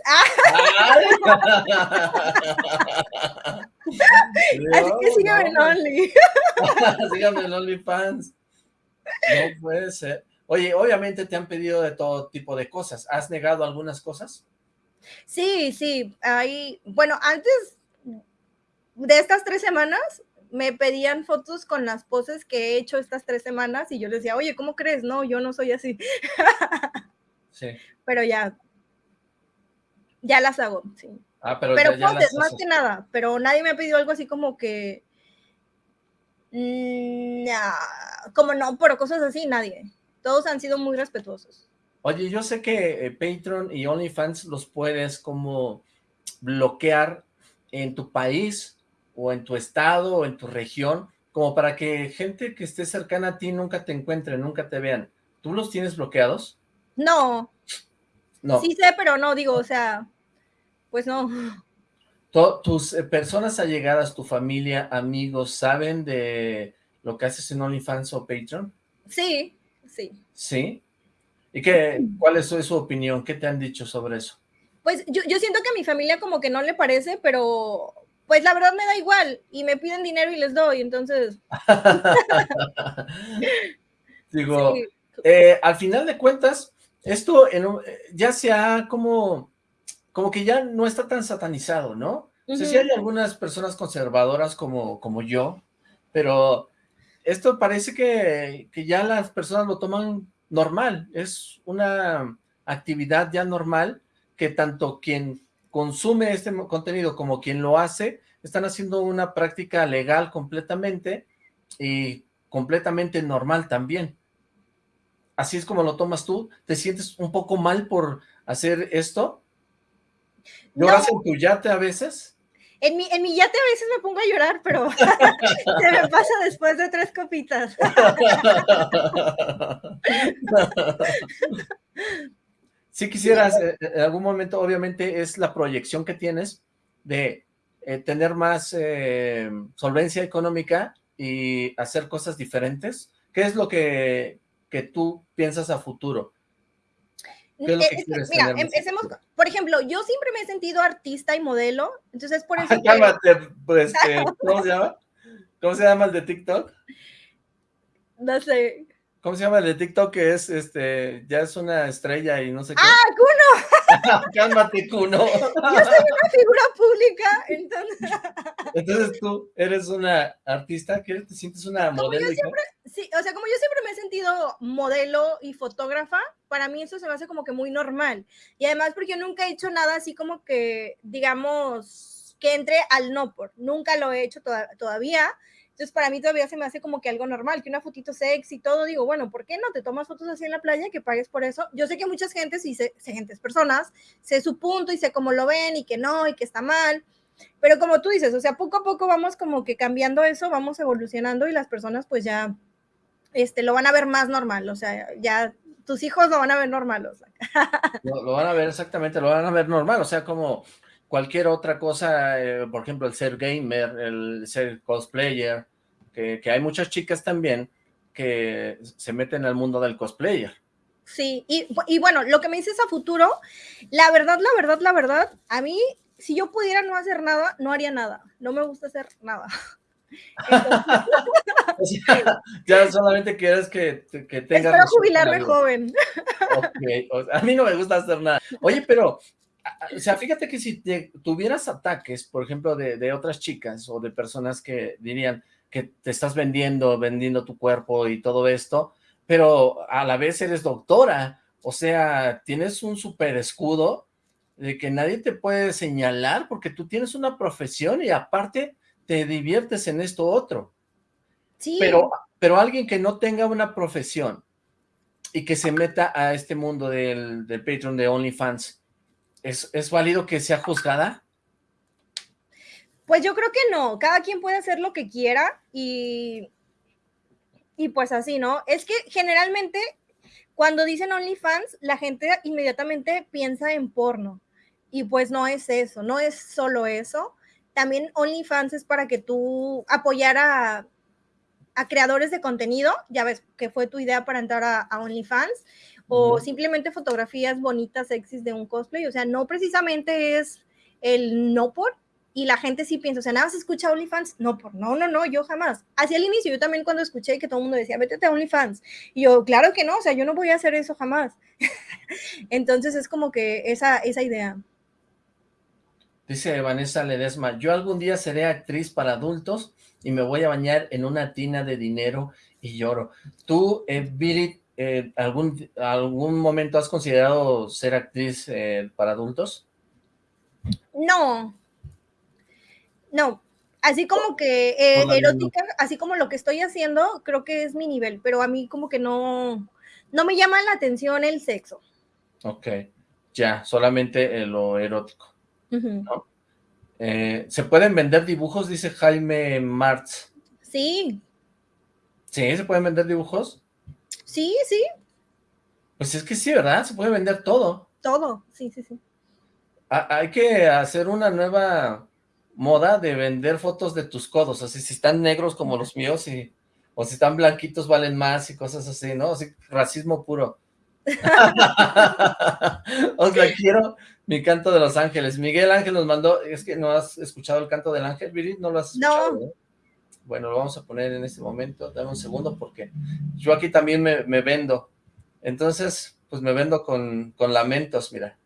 Así que síganme en Only. *laughs* síganme en OnlyFans. No puede ser. Oye, obviamente te han pedido de todo tipo de cosas. ¿Has negado algunas cosas? Sí, sí. Hay, bueno, antes de estas tres semanas me pedían fotos con las poses que he hecho estas tres semanas y yo les decía, oye, ¿cómo crees? No, yo no soy así. *laughs* Sí. Pero ya, ya las hago, sí. Ah, pero, pero más que nada, pero nadie me ha pedido algo así como que, mm, como no, pero cosas así, nadie. Todos han sido muy respetuosos. Oye, yo sé que eh, Patreon y OnlyFans los puedes como bloquear en tu país o en tu estado o en tu región, como para que gente que esté cercana a ti nunca te encuentre, nunca te vean. ¿Tú los tienes bloqueados? No. No. Sí sé, pero no, digo, o sea, pues no. ¿Tus eh, personas allegadas, tu familia, amigos, saben de lo que haces en OnlyFans o Patreon? Sí, sí. ¿Sí? ¿Y qué, cuál es su, opinión? ¿Qué te han dicho sobre eso? Pues yo, yo siento que a mi familia como que no le parece, pero pues la verdad me da igual y me piden dinero y les doy, entonces... *laughs* Digo, *laughs* eh, al final de cuentas, esto en ya se ha como, como que ya no está tan satanizado, ¿no? O sea, sí hay algunas personas conservadoras como, como yo, pero esto parece que, que ya las personas lo toman normal, es una actividad ya normal que tanto quien consume este contenido como quien lo hace, están haciendo una práctica legal completamente y completamente normal también así es como lo tomas tú, ¿te sientes un poco mal por hacer esto? ¿Lloras en tu yate a veces? En mi, en mi yate a veces me pongo a llorar, pero *laughs* se me pasa después de tres copitas. *laughs* si quisieras, eh, en algún momento, obviamente, es la proyección que tienes de eh, tener más eh, solvencia económica y hacer cosas diferentes. ¿Qué es lo que que tú piensas a futuro? ¿Qué es lo que quieres mira, empecemos, por ejemplo, yo siempre me he sentido artista y modelo, entonces por eso... Cálmate, pues, *laughs* este, ¿cómo se llama? ¿Cómo se llama el de TikTok? No sé. ¿Cómo se llama el de TikTok que es, este, ya es una estrella y no sé qué? ¡Ah, Kuno! *laughs* Cálmate, Kuno. Yo soy una figura pública, entonces... Entonces tú eres una artista, ¿qué te sientes una modelo? sí, o sea, como yo siempre me he sentido modelo y fotógrafa, para mí eso se me hace como que muy normal. Y además porque yo nunca he hecho nada así como que, digamos, que entre al no por. Nunca lo he hecho todavía. Entonces, para mí todavía se me hace como que algo normal, que una fotito sexy y todo. Digo, bueno, ¿por qué no te tomas fotos así en la playa que pagues por eso? Yo sé que muchas gentes y sé, gentes, personas, sé su punto y sé cómo lo ven y que no y que está mal. Pero como tú dices, o sea, poco a poco vamos como que cambiando eso, vamos evolucionando y las personas pues ya este, lo van a ver más normal, o sea, ya tus hijos lo van a ver normal, o sea. *laughs* Lo, van a ver exactamente, lo van a ver normal, o sea, como cualquier otra cosa, eh, por ejemplo, el ser gamer, el ser cosplayer, que, hay muchas chicas también que se meten al mundo del cosplayer. Sí, y, y, bueno, lo que me dices a futuro, la verdad, la verdad, la verdad, a mí, si yo pudiera no hacer nada, no haría nada. No me gusta hacer nada. *laughs* *laughs* *laughs* ya solamente quieres que, que tengas... Espero jubilarme joven. a mí no me gusta hacer nada. Oye, pero, o sea, fíjate que si tuvieras ataques, por ejemplo, de, de otras chicas o de personas que dirían que te estás vendiendo, vendiendo tu cuerpo y todo esto, pero a la vez eres doctora, o sea, tienes un super escudo de que nadie te puede señalar porque tú tienes una profesión y aparte te diviertes en esto otro. Sí. Pero, pero alguien que no tenga una profesión y que se meta a este mundo del, del Patreon de OnlyFans, ¿es, ¿es válido que sea juzgada? Pues yo creo que no, cada quien puede hacer lo que quiera y, y pues así, ¿no? Es que generalmente cuando dicen OnlyFans, la gente inmediatamente piensa en porno y pues no es eso, no es solo eso también OnlyFans es para que tú apoyar a, creadores de contenido, ya ves que fue tu idea para entrar a, OnlyFans, o simplemente fotografías bonitas, sexys de un cosplay, o sea, no precisamente es el no por, y la gente sí piensa, o sea, nada más escucha OnlyFans, no por, no, no, no, yo jamás. Hacia el inicio, yo también cuando escuché que todo el mundo decía, métete a OnlyFans, y yo, claro que no, o sea, yo no voy a hacer eso jamás. *laughs* Entonces es como que esa, esa idea. Dice Vanessa Ledesma, yo algún día seré actriz para adultos y me voy a bañar en una tina de dinero y lloro. ¿Tú, eh, eh, algún, algún momento has considerado ser actriz eh, para adultos? No. No. Así como que eh, erótica, así como lo que estoy haciendo, creo que es mi nivel, pero a mí como que no, no me llama la atención el sexo. Ok, ya, solamente lo erótico. Eh, ¿Se pueden vender dibujos? Dice Jaime Martz. Sí. ¿Sí? ¿Se pueden vender dibujos? Sí, sí. Pues es que sí, ¿verdad? Se puede vender todo. Todo, sí, sí, sí. hay que hacer una nueva moda de vender fotos de tus codos, así si están negros como los míos y, o si están blanquitos valen más y cosas así, ¿no? Así, racismo puro. *laughs* Os la quiero, mi canto de los ángeles. Miguel Ángel nos mandó, es que no has escuchado el canto del ángel, Viri, ¿no lo has escuchado? No. Bueno, lo vamos a poner en este momento, dame un segundo porque yo aquí también me, vendo. Entonces, pues me vendo con, con lamentos, mira.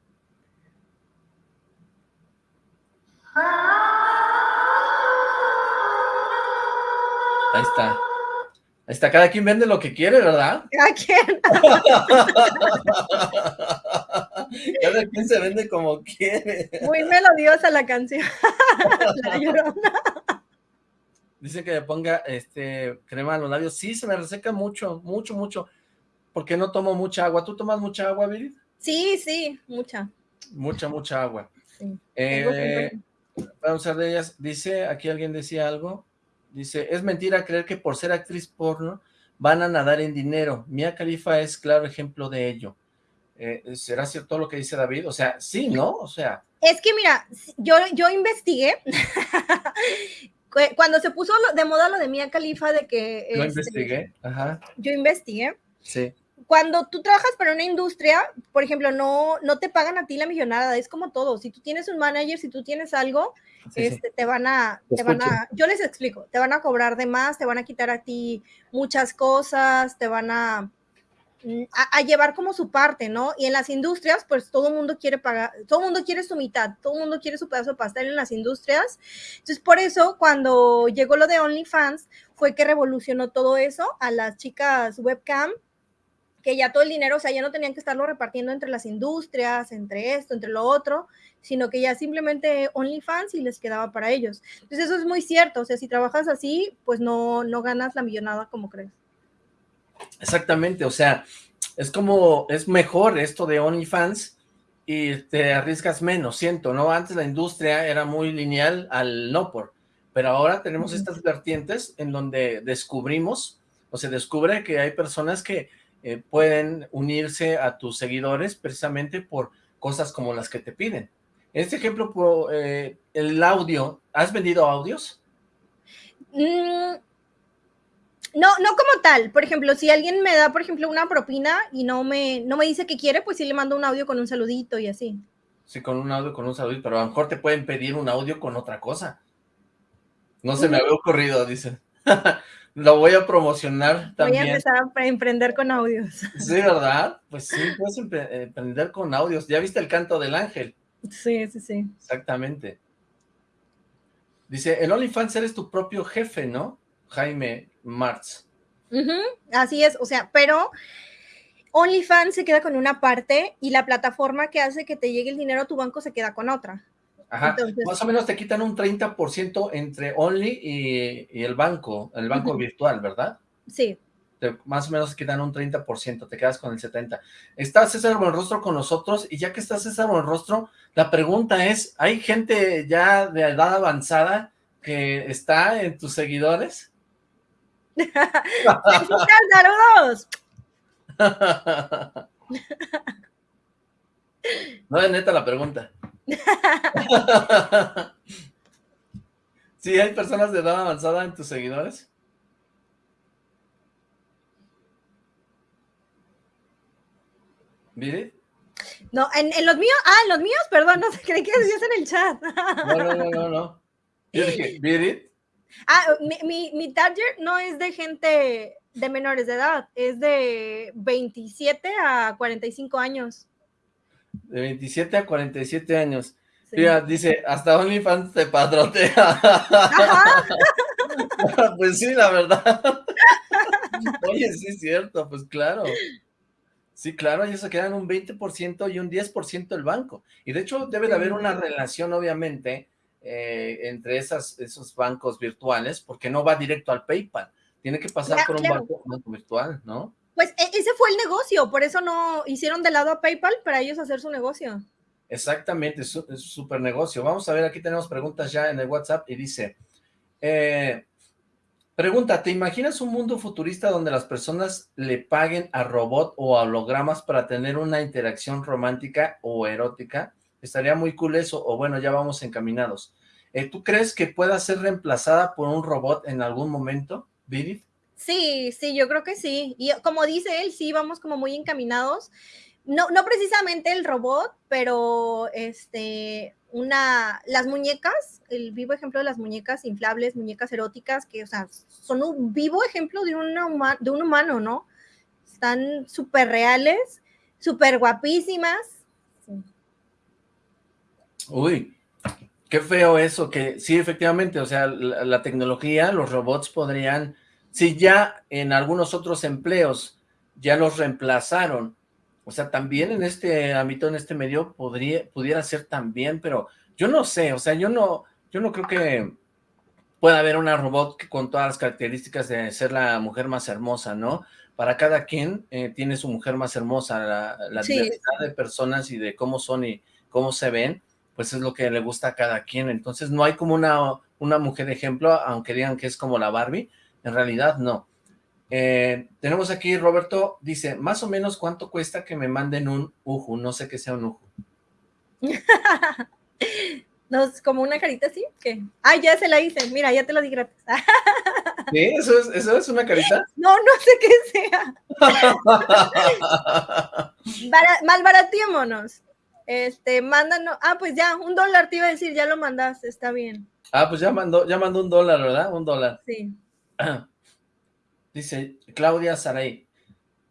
Ahí está. Ahí está, cada quien vende lo que quiere, ¿verdad? Cada quien. *laughs* Cada quien se vende como quiere. Muy melodiosa la canción. *laughs* la llorona. Dice que le ponga este crema a los labios. Sí, se me reseca mucho, mucho, mucho. Porque no tomo mucha agua. ¿Tú tomas mucha agua, Virid? Sí, sí, mucha. Mucha, mucha agua. Eh, vamos a ver de ellas. Dice, aquí alguien decía algo. Dice, es mentira creer que por ser actriz porno van a nadar en dinero. Mia Khalifa es claro ejemplo de ello. Eh, ¿Será cierto lo que dice David? O sea, sí, ¿no? O sea... Es que mira, yo, yo investigué, *laughs* cuando se puso de moda lo de Mia Khalifa de que... Yo este, investigué, ajá. Yo investigué. Sí. Cuando tú trabajas para una industria, por ejemplo, no, no te pagan a ti la millonada, es como todo. Si tú tienes un manager, si tú tienes algo, este, te van a, te van a, yo les explico, te van a cobrar de más, te van a quitar a ti muchas cosas, te van a, mm, a, llevar como su parte, ¿no? Y en las industrias, pues todo el mundo quiere pagar, todo el mundo quiere su mitad, todo el mundo quiere su pedazo de pastel en las industrias. Entonces, por eso, cuando llegó lo de OnlyFans, fue que revolucionó todo eso a las chicas webcam que ya todo el dinero, o sea, ya no tenían que estarlo repartiendo entre las industrias, entre esto, entre lo otro, sino que ya simplemente OnlyFans y les quedaba para ellos. Entonces eso es muy cierto, o sea, si trabajas así, pues no, no ganas la millonada como crees. Exactamente, o sea, es como, es mejor esto de OnlyFans y te arriesgas menos, siento, ¿no? Antes la industria era muy lineal al no por, pero ahora tenemos estas vertientes en donde descubrimos, o se descubre que hay personas que eh, pueden unirse a tus seguidores precisamente por cosas como las que te piden. Este ejemplo, eh, el audio, ¿has vendido audios? Mm, no, no como tal. Por ejemplo, si alguien me da, por ejemplo, una propina y no me, no me dice que quiere, pues sí le mando un audio con un saludito y así. Sí, con un audio, con un saludito, pero a lo mejor te pueden pedir un audio con otra cosa. No se me había ocurrido, dice. *laughs* Lo voy a promocionar también. Voy a empezar a emprender con audios. *laughs* Sí, ¿verdad? Pues sí, puedes emprender con audios. ¿Ya viste el canto del ángel? Sí, sí, sí. Exactamente. Dice, el OnlyFans eres tu propio jefe, ¿no? Jaime Martz. así es, o sea, pero OnlyFans se queda con una parte y la plataforma que hace que te llegue el dinero a tu banco se queda con otra. Ajá, más o menos te quitan un 30% entre Only y, el banco, el banco virtual, ¿verdad? Sí. más o menos quitan un 30%, te quedas con el 70%. Está César Buenrostro con nosotros, y ya que está César Buenrostro, la pregunta es, ¿hay gente ya de edad avanzada que está en tus seguidores? ¡Saludos! *laughs* no es neta la pregunta. *laughs* ¿Sí hay personas de edad avanzada en tus seguidores? ¿Viri? No, en, los míos, ah, en los míos, perdón, no sé, creí que decías en el chat. No, no, no, no, no. Yo dije, *laughs* ¿Viri? Ah, mi, mi, mi target no es de gente de menores de edad, es de 27 a 45 años. De 27 a 47 años. Mira, dice, hasta OnlyFans te patrotea. *laughs* pues sí, la verdad. Oye, sí es cierto, pues claro. Sí, claro, ellos se quedan un 20% y un 10% el banco. Y de hecho debe de haber una relación, obviamente, eh, entre esas, esos bancos virtuales, porque no va directo al PayPal. Tiene que pasar por un banco, banco virtual, ¿no? Pues e, ese fue el negocio, por eso no hicieron de lado a PayPal para ellos hacer su negocio. Exactamente, es un súper negocio. Vamos a ver, aquí tenemos preguntas ya en el WhatsApp y dice, eh, pregunta, ¿te imaginas un mundo futurista donde las personas le paguen a robot o a hologramas para tener una interacción romántica o erótica? Estaría muy cool eso, o bueno, ya vamos encaminados. Eh, ¿Tú crees que pueda ser reemplazada por un robot en algún momento, Vidit? Sí, sí, yo creo que sí. Y como dice él, sí, vamos como muy encaminados no, no precisamente el robot, pero este, una, las muñecas, el vivo ejemplo de las muñecas inflables, muñecas eróticas, que, o sea, son un vivo ejemplo de, una, de un humano, ¿no? Están súper reales, súper guapísimas. Uy, qué feo eso, que sí, efectivamente, o sea, la, la tecnología, los robots podrían, si ya en algunos otros empleos ya los reemplazaron, o sea, también en este ámbito, en este medio, podría, pudiera ser también, pero yo no sé, o sea, yo no, yo no creo que pueda haber una robot con todas las características de ser la mujer más hermosa, ¿no? Para cada quien eh, tiene su mujer más hermosa, la, diversidad de personas y de cómo son y cómo se ven, pues es lo que le gusta a cada quien. Entonces no hay como una, una mujer ejemplo, aunque digan que es como la Barbie, en realidad no. Eh, tenemos aquí, Roberto, dice, más o menos cuánto cuesta que me manden un uju, no sé qué sea un uju. *laughs* no, es como una carita así, ¿qué? Ah, ya se la hice, mira, ya te lo di gratis. *laughs* ¿Qué? ¿Eso es, ¿Eso es una carita? No, no sé qué sea. *laughs* malbaratémonos. Este, mándanos, ah, pues ya, un dólar te iba a decir, ya lo mandaste, está bien. Ah, pues ya mandó, ya mandó un dólar, ¿verdad? Un dólar. Sí. *clears throat* Dice Claudia Saray,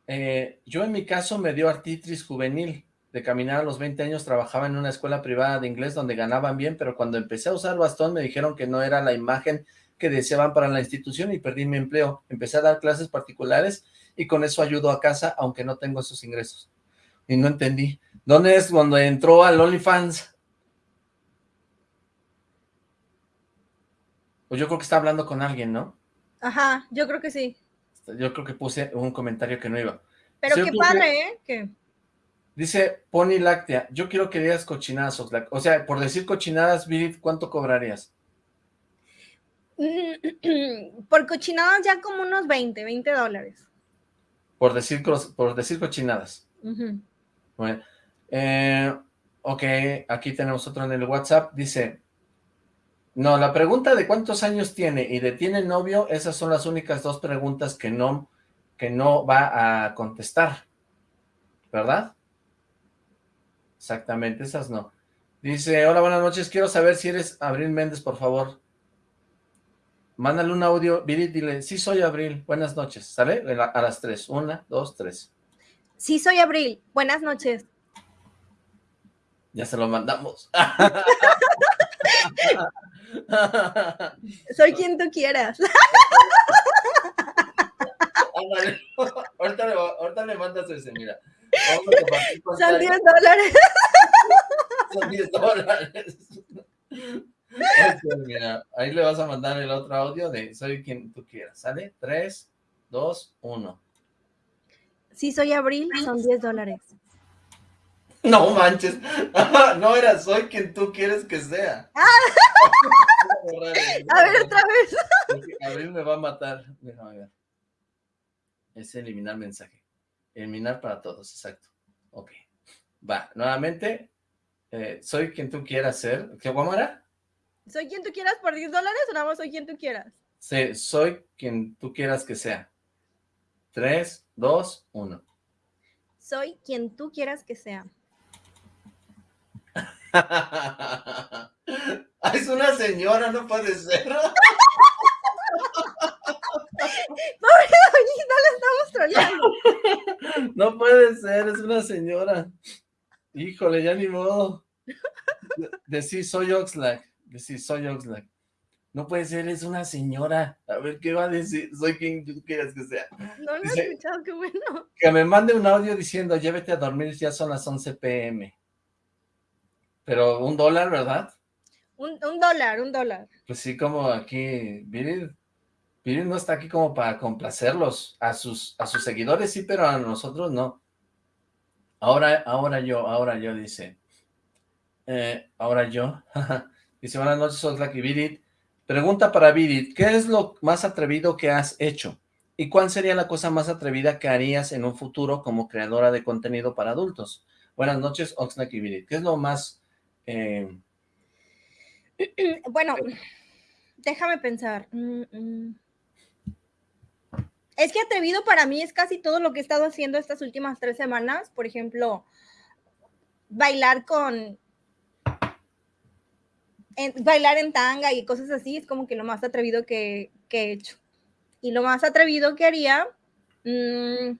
eh, yo en mi caso me dio artritis juvenil, de caminar a los 20 años trabajaba en una escuela privada de inglés donde ganaban bien, pero cuando empecé a usar bastón me dijeron que no era la imagen que deseaban para la institución y perdí mi empleo. Empecé a dar clases particulares y con eso ayudo a casa, aunque no tengo esos ingresos. Y no entendí. ¿Dónde es cuando entró al OnlyFans? Pues yo creo que está hablando con alguien, ¿no? Ajá, yo creo que sí. Yo creo que puse un comentario que no iba. Pero qué padre, ¿eh? Dice Pony Láctea, yo quiero que digas cochinadas, o sea, por decir cochinadas, ¿cuánto cobrarías? *clears throat* Por cochinadas ya como unos 20, 20 dólares. Por decir, por decir cochinadas. bueno, eh, Ok, aquí tenemos otro en el WhatsApp, dice, no, la pregunta de cuántos años tiene y de tiene novio, esas son las únicas dos preguntas que no, que no va a contestar, ¿verdad? Exactamente, esas no. Dice, hola, buenas noches, quiero saber si eres Abril Méndez, por favor. Mándale un audio, Viri, dile, sí soy Abril, buenas noches, ¿sale? A las tres, una, dos, tres. Sí soy Abril, buenas noches. Ya se lo mandamos. *laughs* soy quien tú quieras. ahorita, le, ahorita le mandas ese, mira. Son 10 dólares. Son 10 dólares. mira, ahí le vas a mandar el otro audio de soy quien tú quieras, ¿sale? 3, 2, 1. Sí, soy Abril, son 10 dólares. *laughs* No manches, *laughs* no era soy quien tú quieres que sea. Ah. *laughs* a ver, otra vez. Abril me va a matar. Déjame ver. Es eliminar mensaje. Eliminar para todos, exacto. Ok. Va, nuevamente, eh, soy quien tú quieras ser. ¿Qué cómo era? ¿Soy quien tú quieras por 10 dólares o nada más soy quien tú quieras? Sí, soy quien tú quieras que sea. 3, 2, 1. Soy quien tú quieras que sea. Es una señora, no puede ser. *laughs* Pobre doñita, la estamos troleando. No puede ser, es una señora. Híjole, ya ni modo. Decir soy Oxlack. Decir soy Oxlack. No puede ser, es una señora. A ver, ¿qué va a decir? Soy quien tú quieras que sea. No lo he escuchado, qué bueno. Que me mande un audio diciendo, llévete a dormir, ya son las 11 pm. Pero un dólar, ¿verdad? Un, dólar, un dólar. Pues sí, como aquí, Viril, Viril no está aquí como para complacerlos. A sus, a sus seguidores sí, pero a nosotros no. Ahora, ahora yo, ahora yo, dice. Eh, ahora yo. *laughs* dice, buenas noches, Oxlack y Virit. Pregunta para Virit, ¿qué es lo más atrevido que has hecho? ¿Y cuál sería la cosa más atrevida que harías en un futuro como creadora de contenido para adultos? Buenas noches, Oxlack y Virit. ¿Qué es lo más... Eh, *clears throat* bueno, déjame pensar. Mm, mm. Es que atrevido para mí es casi todo lo que he estado haciendo estas últimas tres semanas. Por ejemplo, bailar con bailar en tanga y cosas así es como que lo más atrevido que, he hecho. Y lo más atrevido que haría... Mm,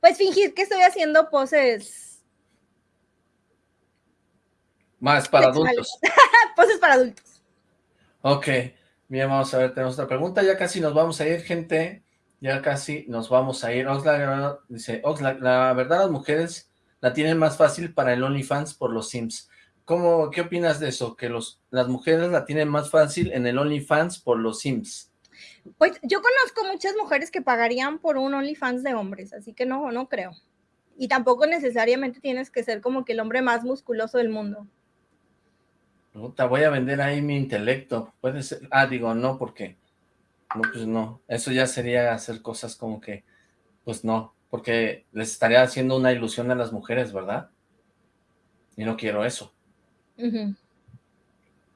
pues fingir que estoy haciendo poses... Más para adultos. *laughs* poses para adultos. Ok, bien, vamos a ver, tenemos otra pregunta, ya casi nos vamos a ir, gente, ya casi nos vamos a ir. Oxlack dice, Oxlack, la verdad las mujeres la tienen más fácil para el OnlyFans por los Sims. ¿Cómo, ¿Qué opinas de eso? Que los, las mujeres la tienen más fácil en el OnlyFans por los Sims. Pues yo conozco muchas mujeres que pagarían por un OnlyFans de hombres, así que no, no creo. Y tampoco necesariamente tienes que ser como que el hombre más musculoso del mundo. No, te voy a vender ahí mi intelecto. Puede ser. Ah, digo, no, porque. No, pues no. Eso ya sería hacer cosas como que. Pues no porque les estaría haciendo una ilusión a las mujeres, ¿verdad? Y no quiero eso.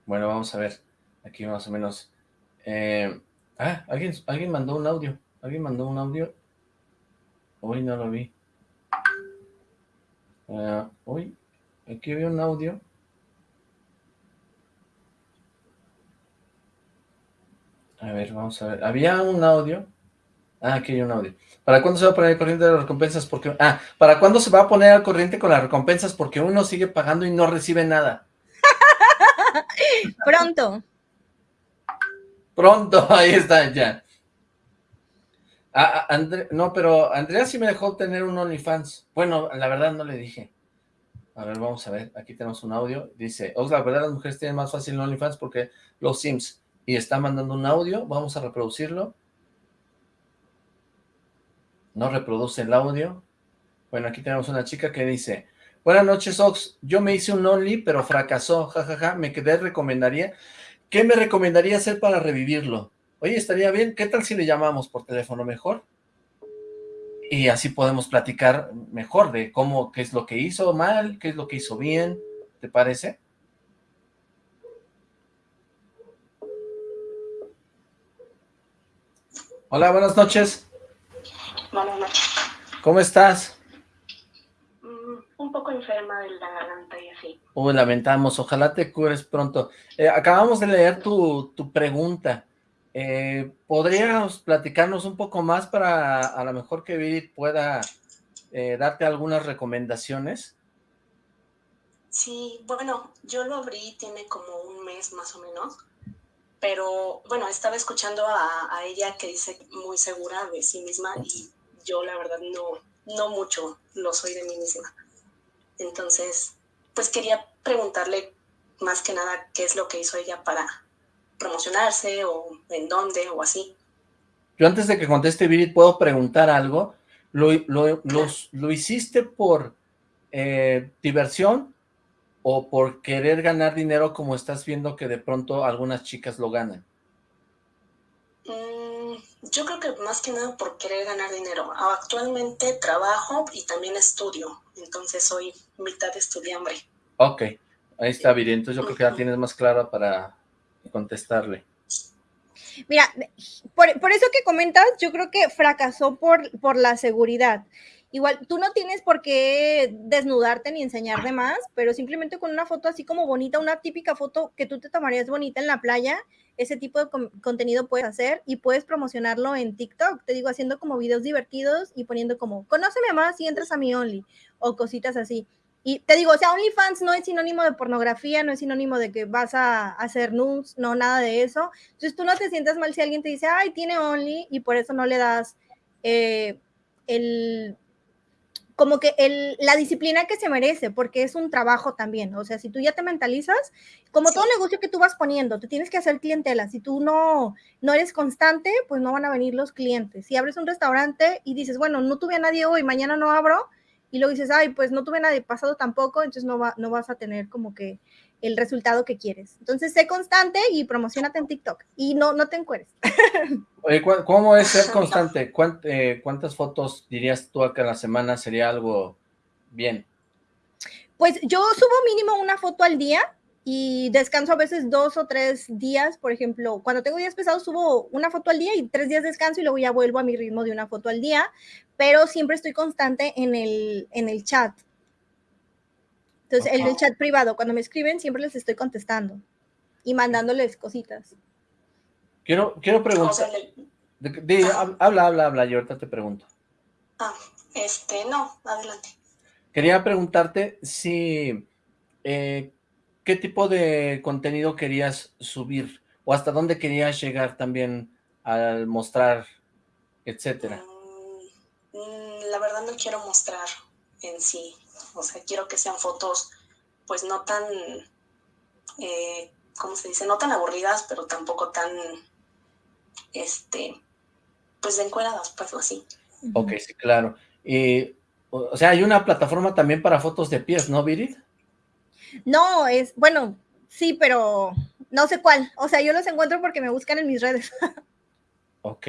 Bueno, vamos a ver, aquí más o menos. Eh, ah, ¿alguien, alguien mandó un audio, alguien mandó un audio. Hoy no lo vi. Uh, uy, aquí había un audio. A ver, vamos a ver. Había un audio. Ah, aquí hay un audio. ¿Para cuándo se va a poner al corriente de las recompensas? Porque, ah, ¿para cuándo se va a poner al corriente con las recompensas? Porque uno sigue pagando y no recibe nada. *laughs* Pronto. Pronto, *laughs* ahí está, ya. Ah, ah no, pero Andrea sí me dejó tener un OnlyFans. Bueno, la verdad no le dije. A ver, vamos a ver. Aquí tenemos un audio. Dice, Ox, la verdad las mujeres tienen más fácil OnlyFans porque los Sims. Y está mandando un audio. Vamos a reproducirlo. No reproduce el audio. Bueno, aquí tenemos una chica que dice, Buenas noches, Ox. Yo me hice un Only, pero fracasó. Jajaja, ja, ja. me quedé, recomendaría. ¿Qué me recomendaría hacer para revivirlo? Oye, estaría bien. ¿Qué tal si le llamamos por teléfono mejor? y así podemos platicar mejor de cómo, qué es lo que hizo mal, qué es lo que hizo bien, ¿te parece? Hola, buenas noches. Buenas noches. ¿Cómo estás? Un poco enferma de la garganta y así. Uy, lamentamos, ojalá te cures pronto. Eh, acabamos de leer tu, tu pregunta. Eh, ¿Podrías platicarnos un poco más para a lo mejor que Virit pueda eh, darte algunas recomendaciones? Sí, bueno, yo lo abrí, tiene como un mes más o menos, pero bueno, estaba escuchando a, a, ella que dice muy segura de sí misma y yo la verdad no, no mucho lo soy de mí misma. Entonces, pues quería preguntarle más que nada qué es lo que hizo ella para promocionarse o en dónde o así. Yo antes de que conteste Virit, ¿puedo preguntar algo? ¿Lo, lo, lo hiciste por eh, diversión o por querer ganar dinero como estás viendo que de pronto algunas chicas lo ganan? Mm, yo creo que más que nada por querer ganar dinero. Actualmente trabajo y también estudio, entonces soy mitad estudiante. Ok, ahí está Viri, entonces yo creo que ya tienes más clara para contestarle. Mira, por, por, eso que comentas, yo creo que fracasó por, por la seguridad. Igual, tú no tienes por qué desnudarte ni enseñar de más, pero simplemente con una foto así como bonita, una típica foto que tú te tomarías bonita en la playa, ese tipo de contenido puedes hacer y puedes promocionarlo en TikTok, te digo, haciendo como videos divertidos y poniendo como, conóceme más y entras a mi Only, o cositas así. Y te digo, o sea, OnlyFans no es sinónimo de pornografía, no es sinónimo de que vas a hacer nudes, no, nada de eso. Entonces tú no te sientas mal si alguien te dice, ay, tiene Only, y por eso no le das eh, el, como que el, la disciplina que se merece, porque es un trabajo también. O sea, si tú ya te mentalizas, como sí. todo negocio que tú vas poniendo, te tienes que hacer clientela. Si tú no, no eres constante, pues no van a venir los clientes. Si abres un restaurante y dices, bueno, no tuve a nadie hoy, mañana no abro, y luego dices, ay, pues no tuve nada de pasado tampoco, entonces no, va, no vas a tener como que el resultado que quieres. Entonces, sé constante y promocionate en TikTok y no, no te encueres. *laughs* Oye, ¿cómo es ser *laughs* constante? ¿Cuánt, eh, ¿Cuántas fotos dirías tú a la semana sería algo bien? Pues yo subo mínimo una foto al día, y descanso a veces dos o tres días, por ejemplo, cuando tengo días pesados subo una foto al día y tres días descanso y luego ya vuelvo a mi ritmo de una foto al día, pero siempre estoy constante en el, en el chat. Entonces, en el chat privado, cuando me escriben, siempre les estoy contestando y mandándoles cositas. Quiero, quiero preguntar. De, de, habla, habla, habla, y ahorita te pregunto. Ah, este, no, adelante. Quería preguntarte si... Eh, ¿qué tipo de contenido querías subir? ¿O hasta dónde querías llegar también al mostrar, etcétera? Mm, la verdad no quiero mostrar en sí. O sea, quiero que sean fotos, pues no tan, eh, ¿cómo se dice? No tan aburridas, pero tampoco tan, este, pues encueradas, pues así. Ok, sí, claro. Y, o sea, hay una plataforma también para fotos de pies, ¿no, Virid? No, es, bueno, sí, pero no sé cuál. O sea, yo los encuentro porque me buscan en mis redes. *laughs* ok.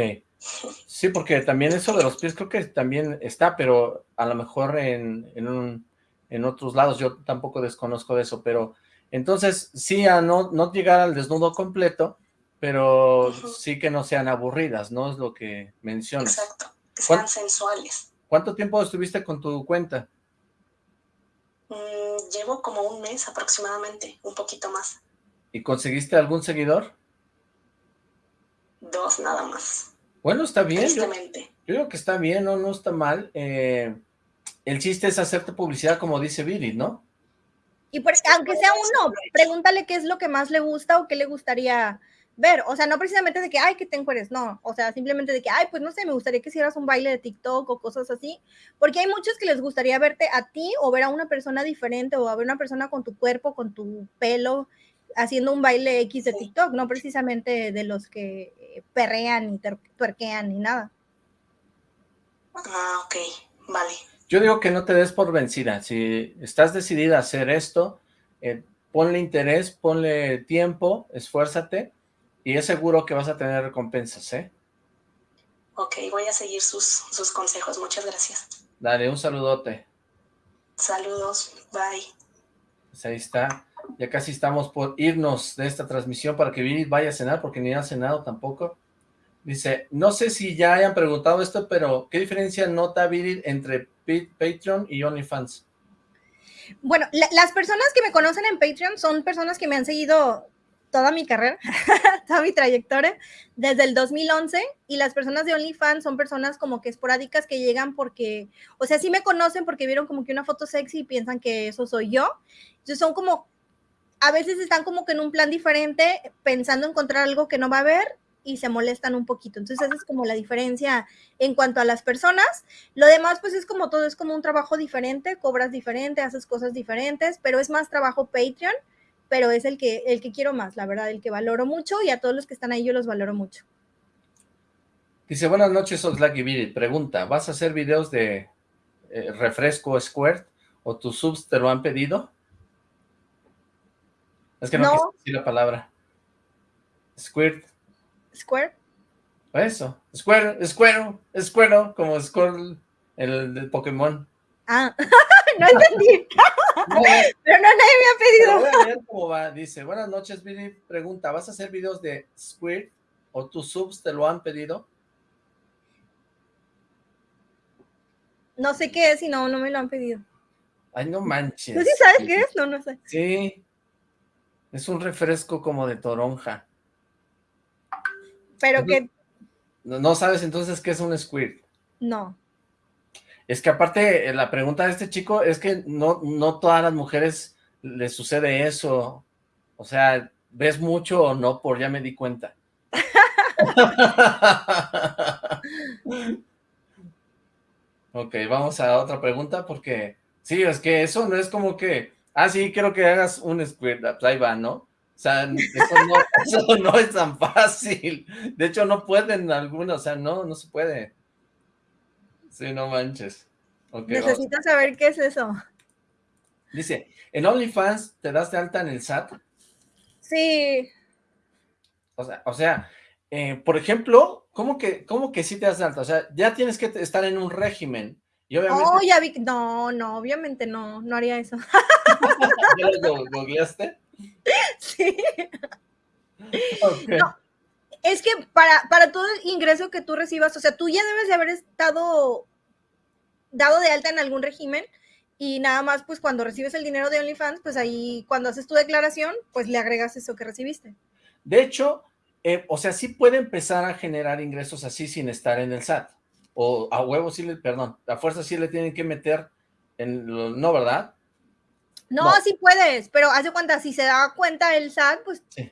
Sí, porque también eso de los pies creo que también está, pero a lo mejor en, en, un, en otros lados, yo tampoco desconozco de eso, pero entonces sí a no, no llegar al desnudo completo, pero uh -huh. sí que no sean aburridas, ¿no? Es lo que mencionas. Exacto, que sean sensuales. ¿Cuánto tiempo estuviste con tu cuenta? Mm, llevo como un mes aproximadamente, un poquito más. ¿Y conseguiste algún seguidor? Dos nada más. Bueno, está bien. Yo, yo, creo que está bien, no, no está mal. Eh, el chiste es hacerte publicidad como dice Viri, ¿no? Y por, aunque sea uno, pregúntale qué es lo que más le gusta o qué le gustaría ver, o sea, no precisamente de que, ay, que te encueres, no, o sea, simplemente de que, ay, pues no sé, me gustaría que hicieras un baile de TikTok o cosas así, porque hay muchos que les gustaría verte a ti o ver a una persona diferente o a ver a una persona con tu cuerpo, con tu pelo, haciendo un baile X de TikTok, no precisamente de los que perrean y tuerquean ni nada. Ah, ok, vale. Yo digo que no te des por vencida, si estás decidida a hacer esto, eh, ponle interés, ponle tiempo, esfuérzate, y es seguro que vas a tener recompensas, ¿eh? Ok, voy a seguir sus, sus consejos. Muchas gracias. Dale, un saludote. Saludos, bye. Pues ahí está. Ya casi estamos por irnos de esta transmisión para que Vini vaya a cenar, porque ni ha cenado tampoco. Dice, no sé si ya hayan preguntado esto, pero ¿qué diferencia nota Vini entre Patreon y OnlyFans? Bueno, las personas que me conocen en Patreon son personas que me han seguido toda mi carrera, *laughs* toda mi trayectoria, desde el 2011, y las personas de OnlyFans son personas como que esporádicas que llegan porque, o sea, sí me conocen porque vieron como que una foto sexy y piensan que eso soy yo. Entonces son como, a veces están como que en un plan diferente, pensando encontrar algo que no va a haber y se molestan un poquito. Entonces esa es como la diferencia en cuanto a las personas. Lo demás pues es como todo, es como un trabajo diferente, cobras diferente, haces cosas diferentes, pero es más trabajo Patreon pero es el que, el que quiero más, la verdad, el que valoro mucho y a todos los que están ahí yo los valoro mucho. Dice, buenas noches, Oxlack y Pregunta, ¿vas a hacer videos de eh, refresco Squirt o tus subs te lo han pedido? Es que no, no. decir la palabra. Squirt. Squirt. Eso, Square, Square, Square, como Squirtle, el de Pokémon. Ah, *laughs* no entendí. *laughs* Pero no nadie me ha pedido. Voy a ver cómo va. Dice, buenas noches, Billy. Pregunta, ¿vas a hacer videos de Squirt o tus subs te lo han pedido? No sé qué es y no, no me lo han pedido. Ay, no manches. ¿Tú sí sabes qué es? No, no sé. Sí. Es un refresco como de toronja. Pero que... ¿No sabes entonces qué es un squirt? No. Es que aparte, eh, la pregunta de este chico es que no, no todas las mujeres les sucede eso. O sea, ¿ves mucho o no? Por ya me di cuenta. *laughs* ok, vamos a otra pregunta porque... Sí, es que eso no es como que... Ah, sí, quiero que hagas un squirt. Pues ahí va, ¿no? O sea, eso no, *laughs* eso no es tan fácil. De hecho, no pueden algunos, o sea, no, no se puede. Sí, no manches. Necesitas saber qué es eso. Dice, ¿en OnlyFans te das de alta en el SAT? Sí. O sea, o sea eh, por ejemplo, ¿cómo que, ¿cómo que sí te das de alta? O sea, ya tienes que estar en un régimen. Y obviamente... Oh, ya vi... No, no, obviamente no, no haría eso. *laughs* ¿Ya lo googleaste? Sí. es que para, para todo el ingreso que tú recibas, o sea, tú ya debes de haber estado dado de alta en algún régimen y nada más pues cuando recibes el dinero de OnlyFans, pues ahí cuando haces tu declaración, pues le agregas eso que recibiste. De hecho, eh, o sea, sí puede empezar a generar ingresos así sin estar en el SAT. O a huevo sí le, perdón, a fuerza sí le tienen que meter en lo, no, ¿verdad? No, sí puedes, pero hace cuenta, si se da cuenta el SAT, pues... Sí,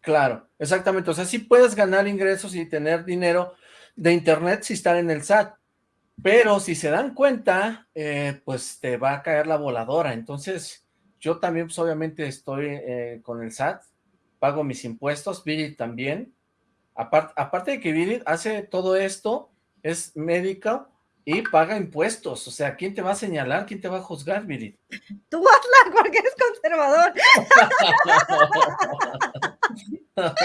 claro, exactamente. O sea, sí puedes ganar ingresos y tener dinero de internet si estar en el SAT. Pero si se dan cuenta, eh, pues te va a caer la voladora. Entonces, yo también, pues obviamente estoy eh, con el SAT, pago mis impuestos, Viri también. aparte de que Viri hace todo esto, es médica y paga impuestos. O sea, ¿quién te va a señalar? ¿Quién te va a juzgar, Viri? Tú hazla *laughs* porque eres conservador. *laughs*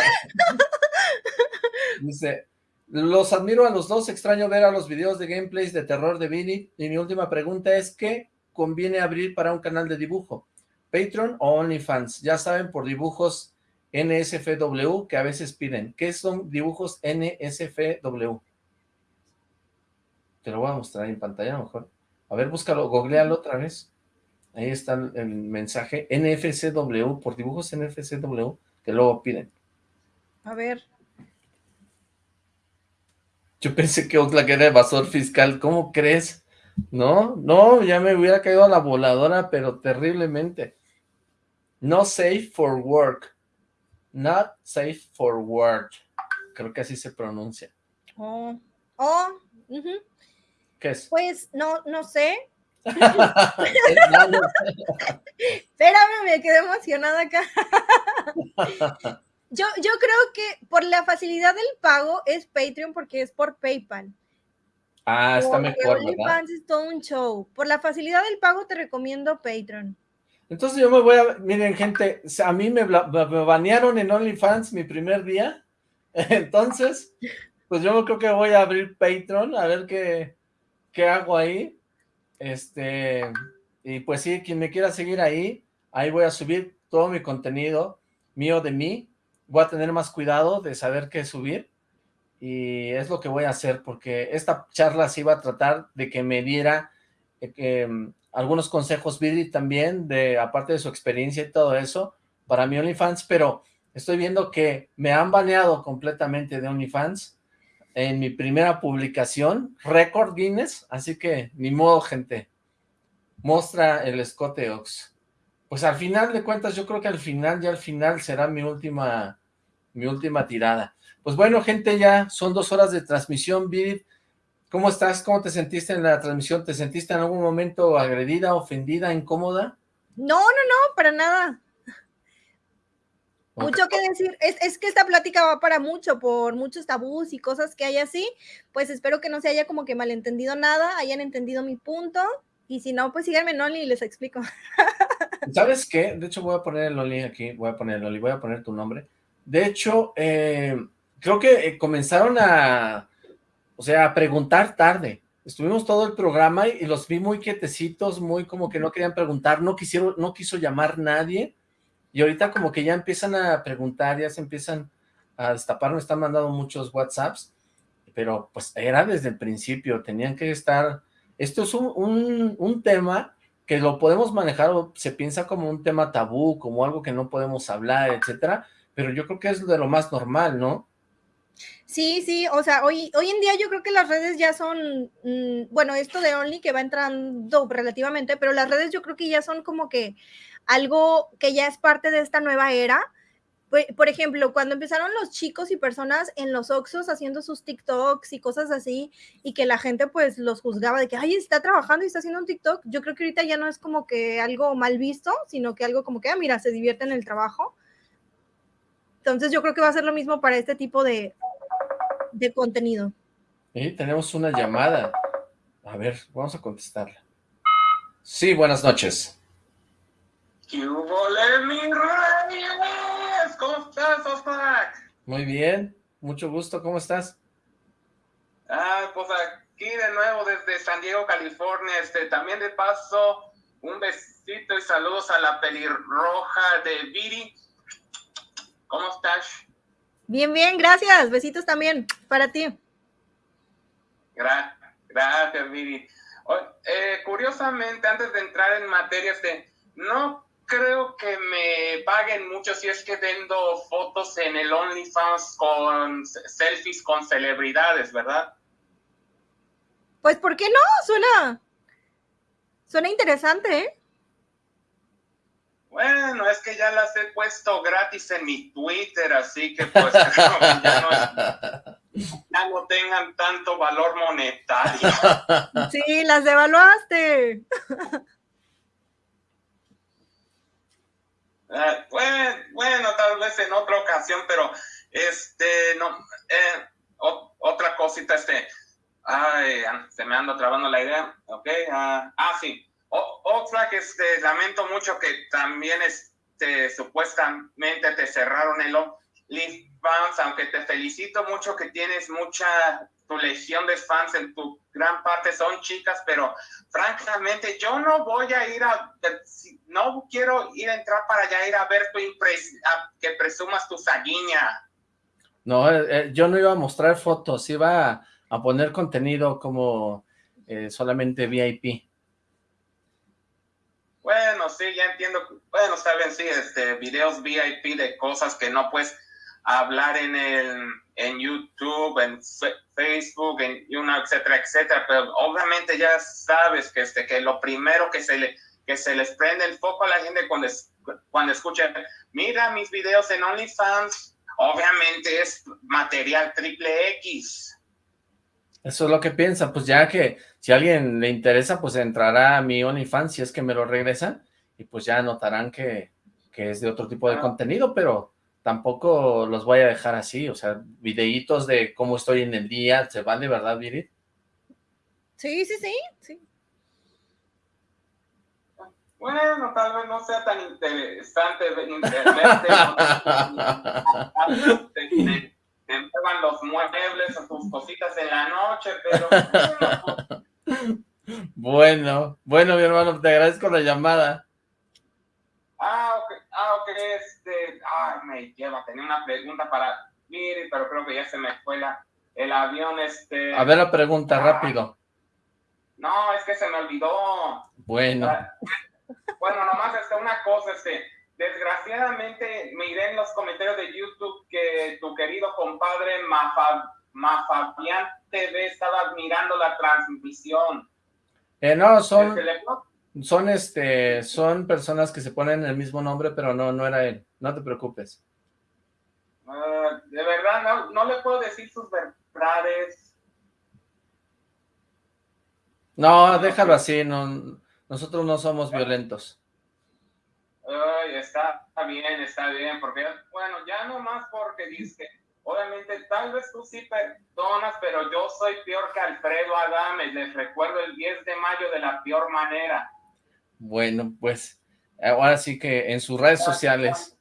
Dice, los admiro a los dos, extraño ver a los videos de gameplays de terror de Vini, y mi última pregunta es, ¿qué conviene abrir para un canal de dibujo? ¿Patreon o OnlyFans? Ya saben, por dibujos NSFW que a veces piden. ¿Qué son dibujos NSFW? Te lo voy a mostrar en pantalla a lo mejor. A ver, búscalo, googlealo otra vez. Ahí está el mensaje NFCW, por dibujos NFCW, que luego piden. A ver. Yo pensé que Oxlack era evasor fiscal, ¿cómo crees? No, no, ya me hubiera caído a la voladora, pero terriblemente. No safe for work. Not safe for work. Creo que así se pronuncia. Oh, oh, ¿qué es? Pues, no, no sé. *laughs* Espérame, me quedé emocionada acá. *laughs* Yo, yo creo que por la facilidad del pago es Patreon porque es por PayPal. Ah, está mejor, ¿verdad? es todo un show. Por la facilidad del pago te recomiendo Patreon. Entonces yo me voy a... Miren, gente, a mí me, me banearon en OnlyFans mi primer día. *laughs* Entonces, pues yo creo que voy a abrir Patreon, a ver qué, qué hago ahí. Este, y pues sí, quien me quiera seguir ahí, ahí voy a subir todo mi contenido mío de mí. Voy a tener más cuidado de saber qué subir. Y es lo que voy a hacer, porque esta charla se iba a tratar de que me diera eh, em, algunos consejos, Vidi también, de aparte de su experiencia y todo eso, para mi OnlyFans, pero estoy viendo que me han baneado completamente de OnlyFans en mi primera publicación, récord Guinness, así que ni modo, gente. Muestra el escote Ox. Pues al final de cuentas, yo creo que al final, ya al final será mi última, mi última tirada. Pues bueno, gente, ya son dos horas de transmisión, Virid. ¿Cómo estás? ¿Cómo te sentiste en la transmisión? ¿Te sentiste en algún momento agredida, ofendida, incómoda? No, no, no, para nada. Mucho que decir, es, que esta plática va para mucho, por muchos tabús y cosas que hay así, pues espero que no se haya como que malentendido nada, hayan entendido mi punto, y si no, pues síganme en Oli y les explico. *laughs* ¿Sabes qué? De hecho voy a poner el Oli aquí, voy a poner el Oli, voy a poner tu nombre. De hecho, eh, creo que eh, comenzaron a, o sea, a preguntar tarde. Estuvimos todo el programa y, y los vi muy quietecitos, muy como que no querían preguntar, no quisieron, no quiso llamar nadie, y ahorita como que ya empiezan a preguntar, ya se empiezan a destapar, me están mandando muchos WhatsApps, pero pues era desde el principio, tenían que estar... Esto es un, un, tema que lo podemos manejar, o se piensa como un tema tabú, como algo que no podemos hablar, etcétera, pero yo creo que es de lo más normal, ¿no? Sí, sí, o sea, hoy, hoy en día yo creo que las redes ya son, mm, bueno, esto de Only que va entrando relativamente, pero las redes yo creo que ya son como que algo que ya es parte de esta nueva era. Por ejemplo, cuando empezaron los chicos y personas en los Oxos haciendo sus TikToks y cosas así, y que la gente pues los juzgaba de que, ay, está trabajando y está haciendo un TikTok, yo creo que ahorita ya no es como que algo mal visto, sino que algo como que, ah, mira, se divierte en el trabajo. Entonces yo creo que va a ser lo mismo para este tipo de, de contenido. Y tenemos una llamada. A ver, vamos a contestarla. Sí, buenas noches. ¿Qué hubo, ¿Cómo estás, Osmak? Muy bien, mucho gusto, ¿cómo estás? Ah, pues aquí de nuevo desde San Diego, California, este, también de paso, un besito y saludos a la pelirroja de Viri. ¿Cómo estás? Bien, bien, gracias, besitos también para ti. gracias, Viri. Eh, curiosamente, antes de entrar en materia, este, no creo que me paguen mucho si es que vendo fotos en el OnlyFans con selfies con celebridades, ¿verdad? Pues, ¿por qué no? Suena, suena interesante, ¿eh? Bueno, es que ya las he puesto gratis en mi Twitter, así que pues *laughs* ya, no, ya no tengan tanto valor monetario. Sí, las devaluaste. *laughs* Ah, bueno, tal vez en otra ocasión, pero este, no, eh, otra cosita, este, ay, se me anda trabando la idea, ok, ah, ah sí, otra que este, lamento mucho que también este, supuestamente te cerraron el OnlyFans, aunque te felicito mucho que tienes mucha tu legión de fans en tu gran parte son chicas, pero francamente yo no voy a ir a, no quiero ir a entrar para allá, ir a ver tu que presumas tu saguiña. No, eh, eh, yo no iba a mostrar fotos, iba a, poner contenido como eh, solamente VIP. Bueno, sí, ya entiendo. Bueno, saben, sí, este, videos VIP de cosas que no puedes hablar en el en YouTube, en Facebook, en una, etcétera, etcétera, pero obviamente ya sabes que, este, que lo primero que se, le, que se les prende el foco a la gente cuando, cuando escuchan, mira mis videos en OnlyFans, obviamente es material triple X. Eso es lo que piensa, pues ya que si a alguien le interesa, pues entrará a mi OnlyFans si es que me lo regresan, y pues ya notarán que, que es de otro tipo de contenido, pero tampoco los voy a dejar así, o sea, videitos de cómo estoy en el día, ¿se van de verdad, Virit? Sí, sí, sí, sí. Bueno, tal vez no sea tan interesante ver internet, *laughs* te, te, los muebles o tus cositas en la noche, pero... bueno, bueno, mi hermano, te agradezco la llamada. Ah, ok, ah, ok, este, ay, me lleva, tenía una pregunta para Miri, pero creo que ya se me fue la, el avión, este... A ver la pregunta, ah. rápido. No, es que se me olvidó. Bueno. Ah, bueno, nomás este, una cosa, este, desgraciadamente miré en los comentarios de YouTube que tu querido compadre Mafabian TV estaba mirando la transmisión. Eh, no, son, son, este, son personas que se ponen el mismo nombre, pero no, no era él. No te preocupes. Ah, de verdad, no, no le puedo decir sus verdades no, déjalo así, no, nosotros no somos violentos. Ay, está bien, está bien, porque, bueno, ya no más porque dice, obviamente, tal vez tú sí perdonas, pero yo soy peor que Alfredo Adames, les recuerdo el 10 de mayo de la peor manera. Bueno, pues, ahora sí que en sus redes sociales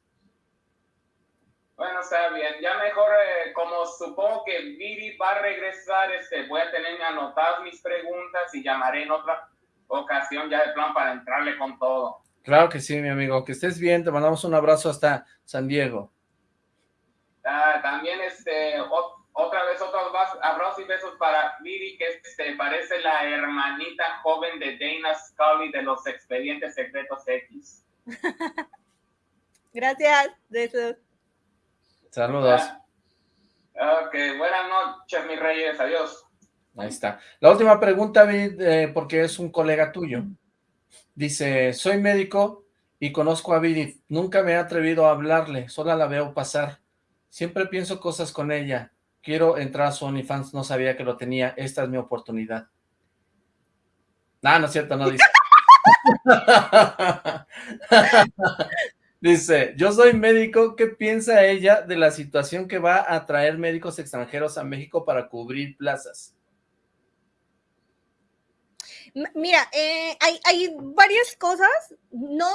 bueno, está bien. Ya mejor, eh, como supongo que Viri va a regresar, este, voy a tener anotadas mis preguntas y llamaré en otra ocasión ya de plan para entrarle con todo. Claro que sí, mi amigo. Que estés bien. Te mandamos un abrazo hasta San Diego. Ah, también, este, otra vez otros abrazos y besos para Viri, que este, parece la hermanita joven de Dana Scully de los Expedientes Secretos X. *laughs* Gracias, besos. Saludos. Ok, buenas noches, mis reyes. Adiós. Ahí está. La última pregunta, eh, porque es un colega tuyo. Dice, soy médico y conozco a Viri. Nunca me he atrevido a hablarle, solo la veo pasar. Siempre pienso cosas con ella. Quiero entrar a su OnlyFans, no sabía que lo tenía. Esta es mi oportunidad. No, no es cierto, no dice. *laughs* Dice, yo soy médico, ¿qué piensa ella de la situación que va a traer médicos extranjeros a México para cubrir plazas? Mira, eh, hay, hay, varias cosas, no,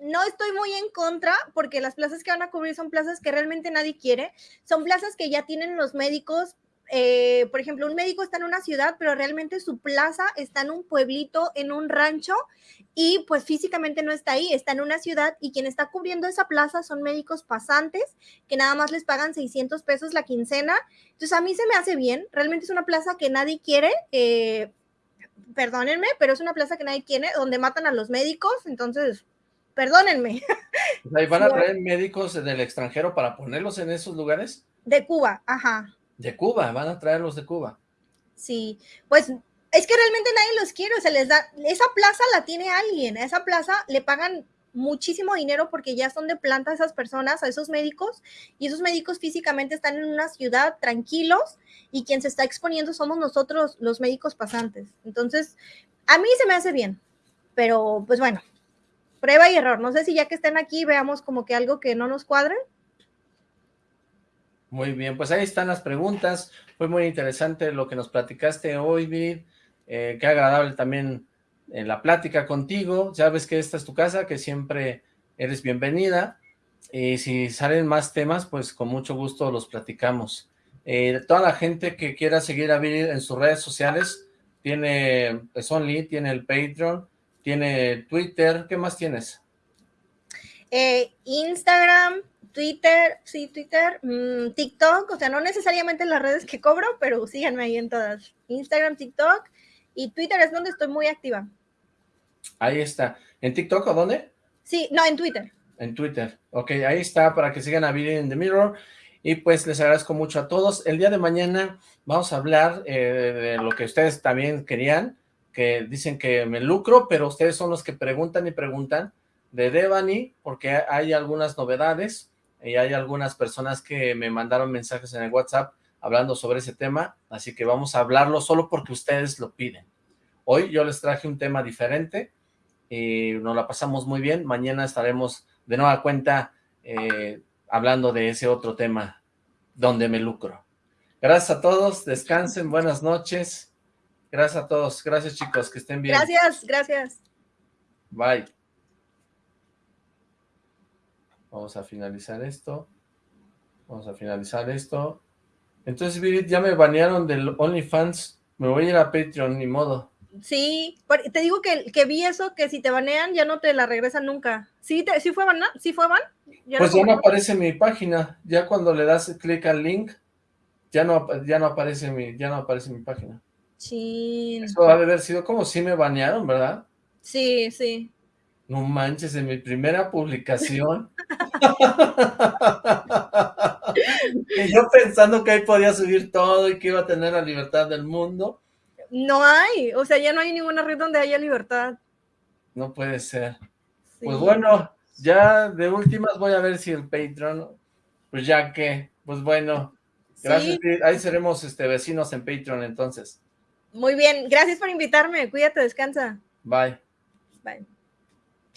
no estoy muy en contra porque las plazas que van a cubrir son plazas que realmente nadie quiere, son plazas que ya tienen los médicos eh, por ejemplo, un médico está en una ciudad, pero realmente su plaza está en un pueblito, en un rancho, y pues físicamente no está ahí, está en una ciudad y quien está cubriendo esa plaza son médicos pasantes que nada más les pagan 600 pesos la quincena. Entonces a mí se me hace bien, realmente es una plaza que nadie quiere. Eh, perdónenme, pero es una plaza que nadie quiere, donde matan a los médicos, entonces, perdónenme. ¿Y van a traer médicos del extranjero para ponerlos en esos lugares? De Cuba, ajá. De Cuba, van a traerlos de Cuba. Sí, pues es que realmente nadie los quiere, o sea, les da, esa plaza la tiene alguien, a esa plaza le pagan muchísimo dinero porque ya son de planta esas personas, a esos médicos, y esos médicos físicamente están en una ciudad tranquilos y quien se está exponiendo somos nosotros los médicos pasantes. Entonces, a mí se me hace bien, pero pues bueno, prueba y error. No sé si ya que estén aquí veamos como que algo que no nos cuadre. Muy bien, pues ahí están las preguntas. Fue muy interesante lo que nos platicaste hoy, Vid. Eh, qué agradable también en la plática contigo. Sabes que esta es tu casa, que siempre eres bienvenida. Y si salen más temas, pues con mucho gusto los platicamos. Eh, toda la gente que quiera seguir a Vid en sus redes sociales, tiene Only, tiene el Patreon, tiene Twitter. ¿Qué más tienes? Eh, Instagram, Twitter, sí, Twitter, mm, TikTok, o sea, no necesariamente en las redes que cobro, pero síganme ahí en todas. Instagram, TikTok y Twitter es donde estoy muy activa. Ahí está. ¿En TikTok o dónde? Sí, no, en Twitter. En Twitter. Ok, ahí está para que sigan a Video in the Mirror. Y pues les agradezco mucho a todos. El día de mañana vamos a hablar eh, de lo que ustedes también querían, que dicen que me lucro, pero ustedes son los que preguntan y preguntan de Devani, porque hay algunas novedades y hay algunas personas que me mandaron mensajes en el WhatsApp hablando sobre ese tema, así que vamos a hablarlo solo porque ustedes lo piden. Hoy yo les traje un tema diferente y nos la pasamos muy bien. Mañana estaremos de nueva cuenta eh, hablando de ese otro tema donde me lucro. Gracias a todos, descansen, buenas noches. Gracias a todos, gracias chicos, que estén bien. Gracias, gracias. Bye. Vamos a finalizar esto. Vamos a finalizar esto. Entonces, Vivid, ya me banearon del OnlyFans. Me voy a ir a Patreon, ni modo. Sí, te digo que, que vi eso, que si te banean ya no te la regresan nunca. ¿Sí, te, sí fue ban? ¿Sí fue ban? pues ya no aparece mi página. Ya cuando le das clic al link, ya no, ya no aparece mi, ya no aparece mi página. Sí. Eso ha de haber sido como si me banearon, ¿verdad? Sí, sí. No manches, en mi primera publicación. *laughs* y yo pensando que ahí podía subir todo y que iba a tener la libertad del mundo. No hay, o sea, ya no hay ninguna red donde haya libertad. No puede ser. Pues bueno, ya de últimas voy a ver si el Patreon, pues ya que, pues bueno, gracias, ahí seremos este, vecinos en Patreon entonces. Muy bien, gracias por invitarme, cuídate, descansa. Bye. Bye.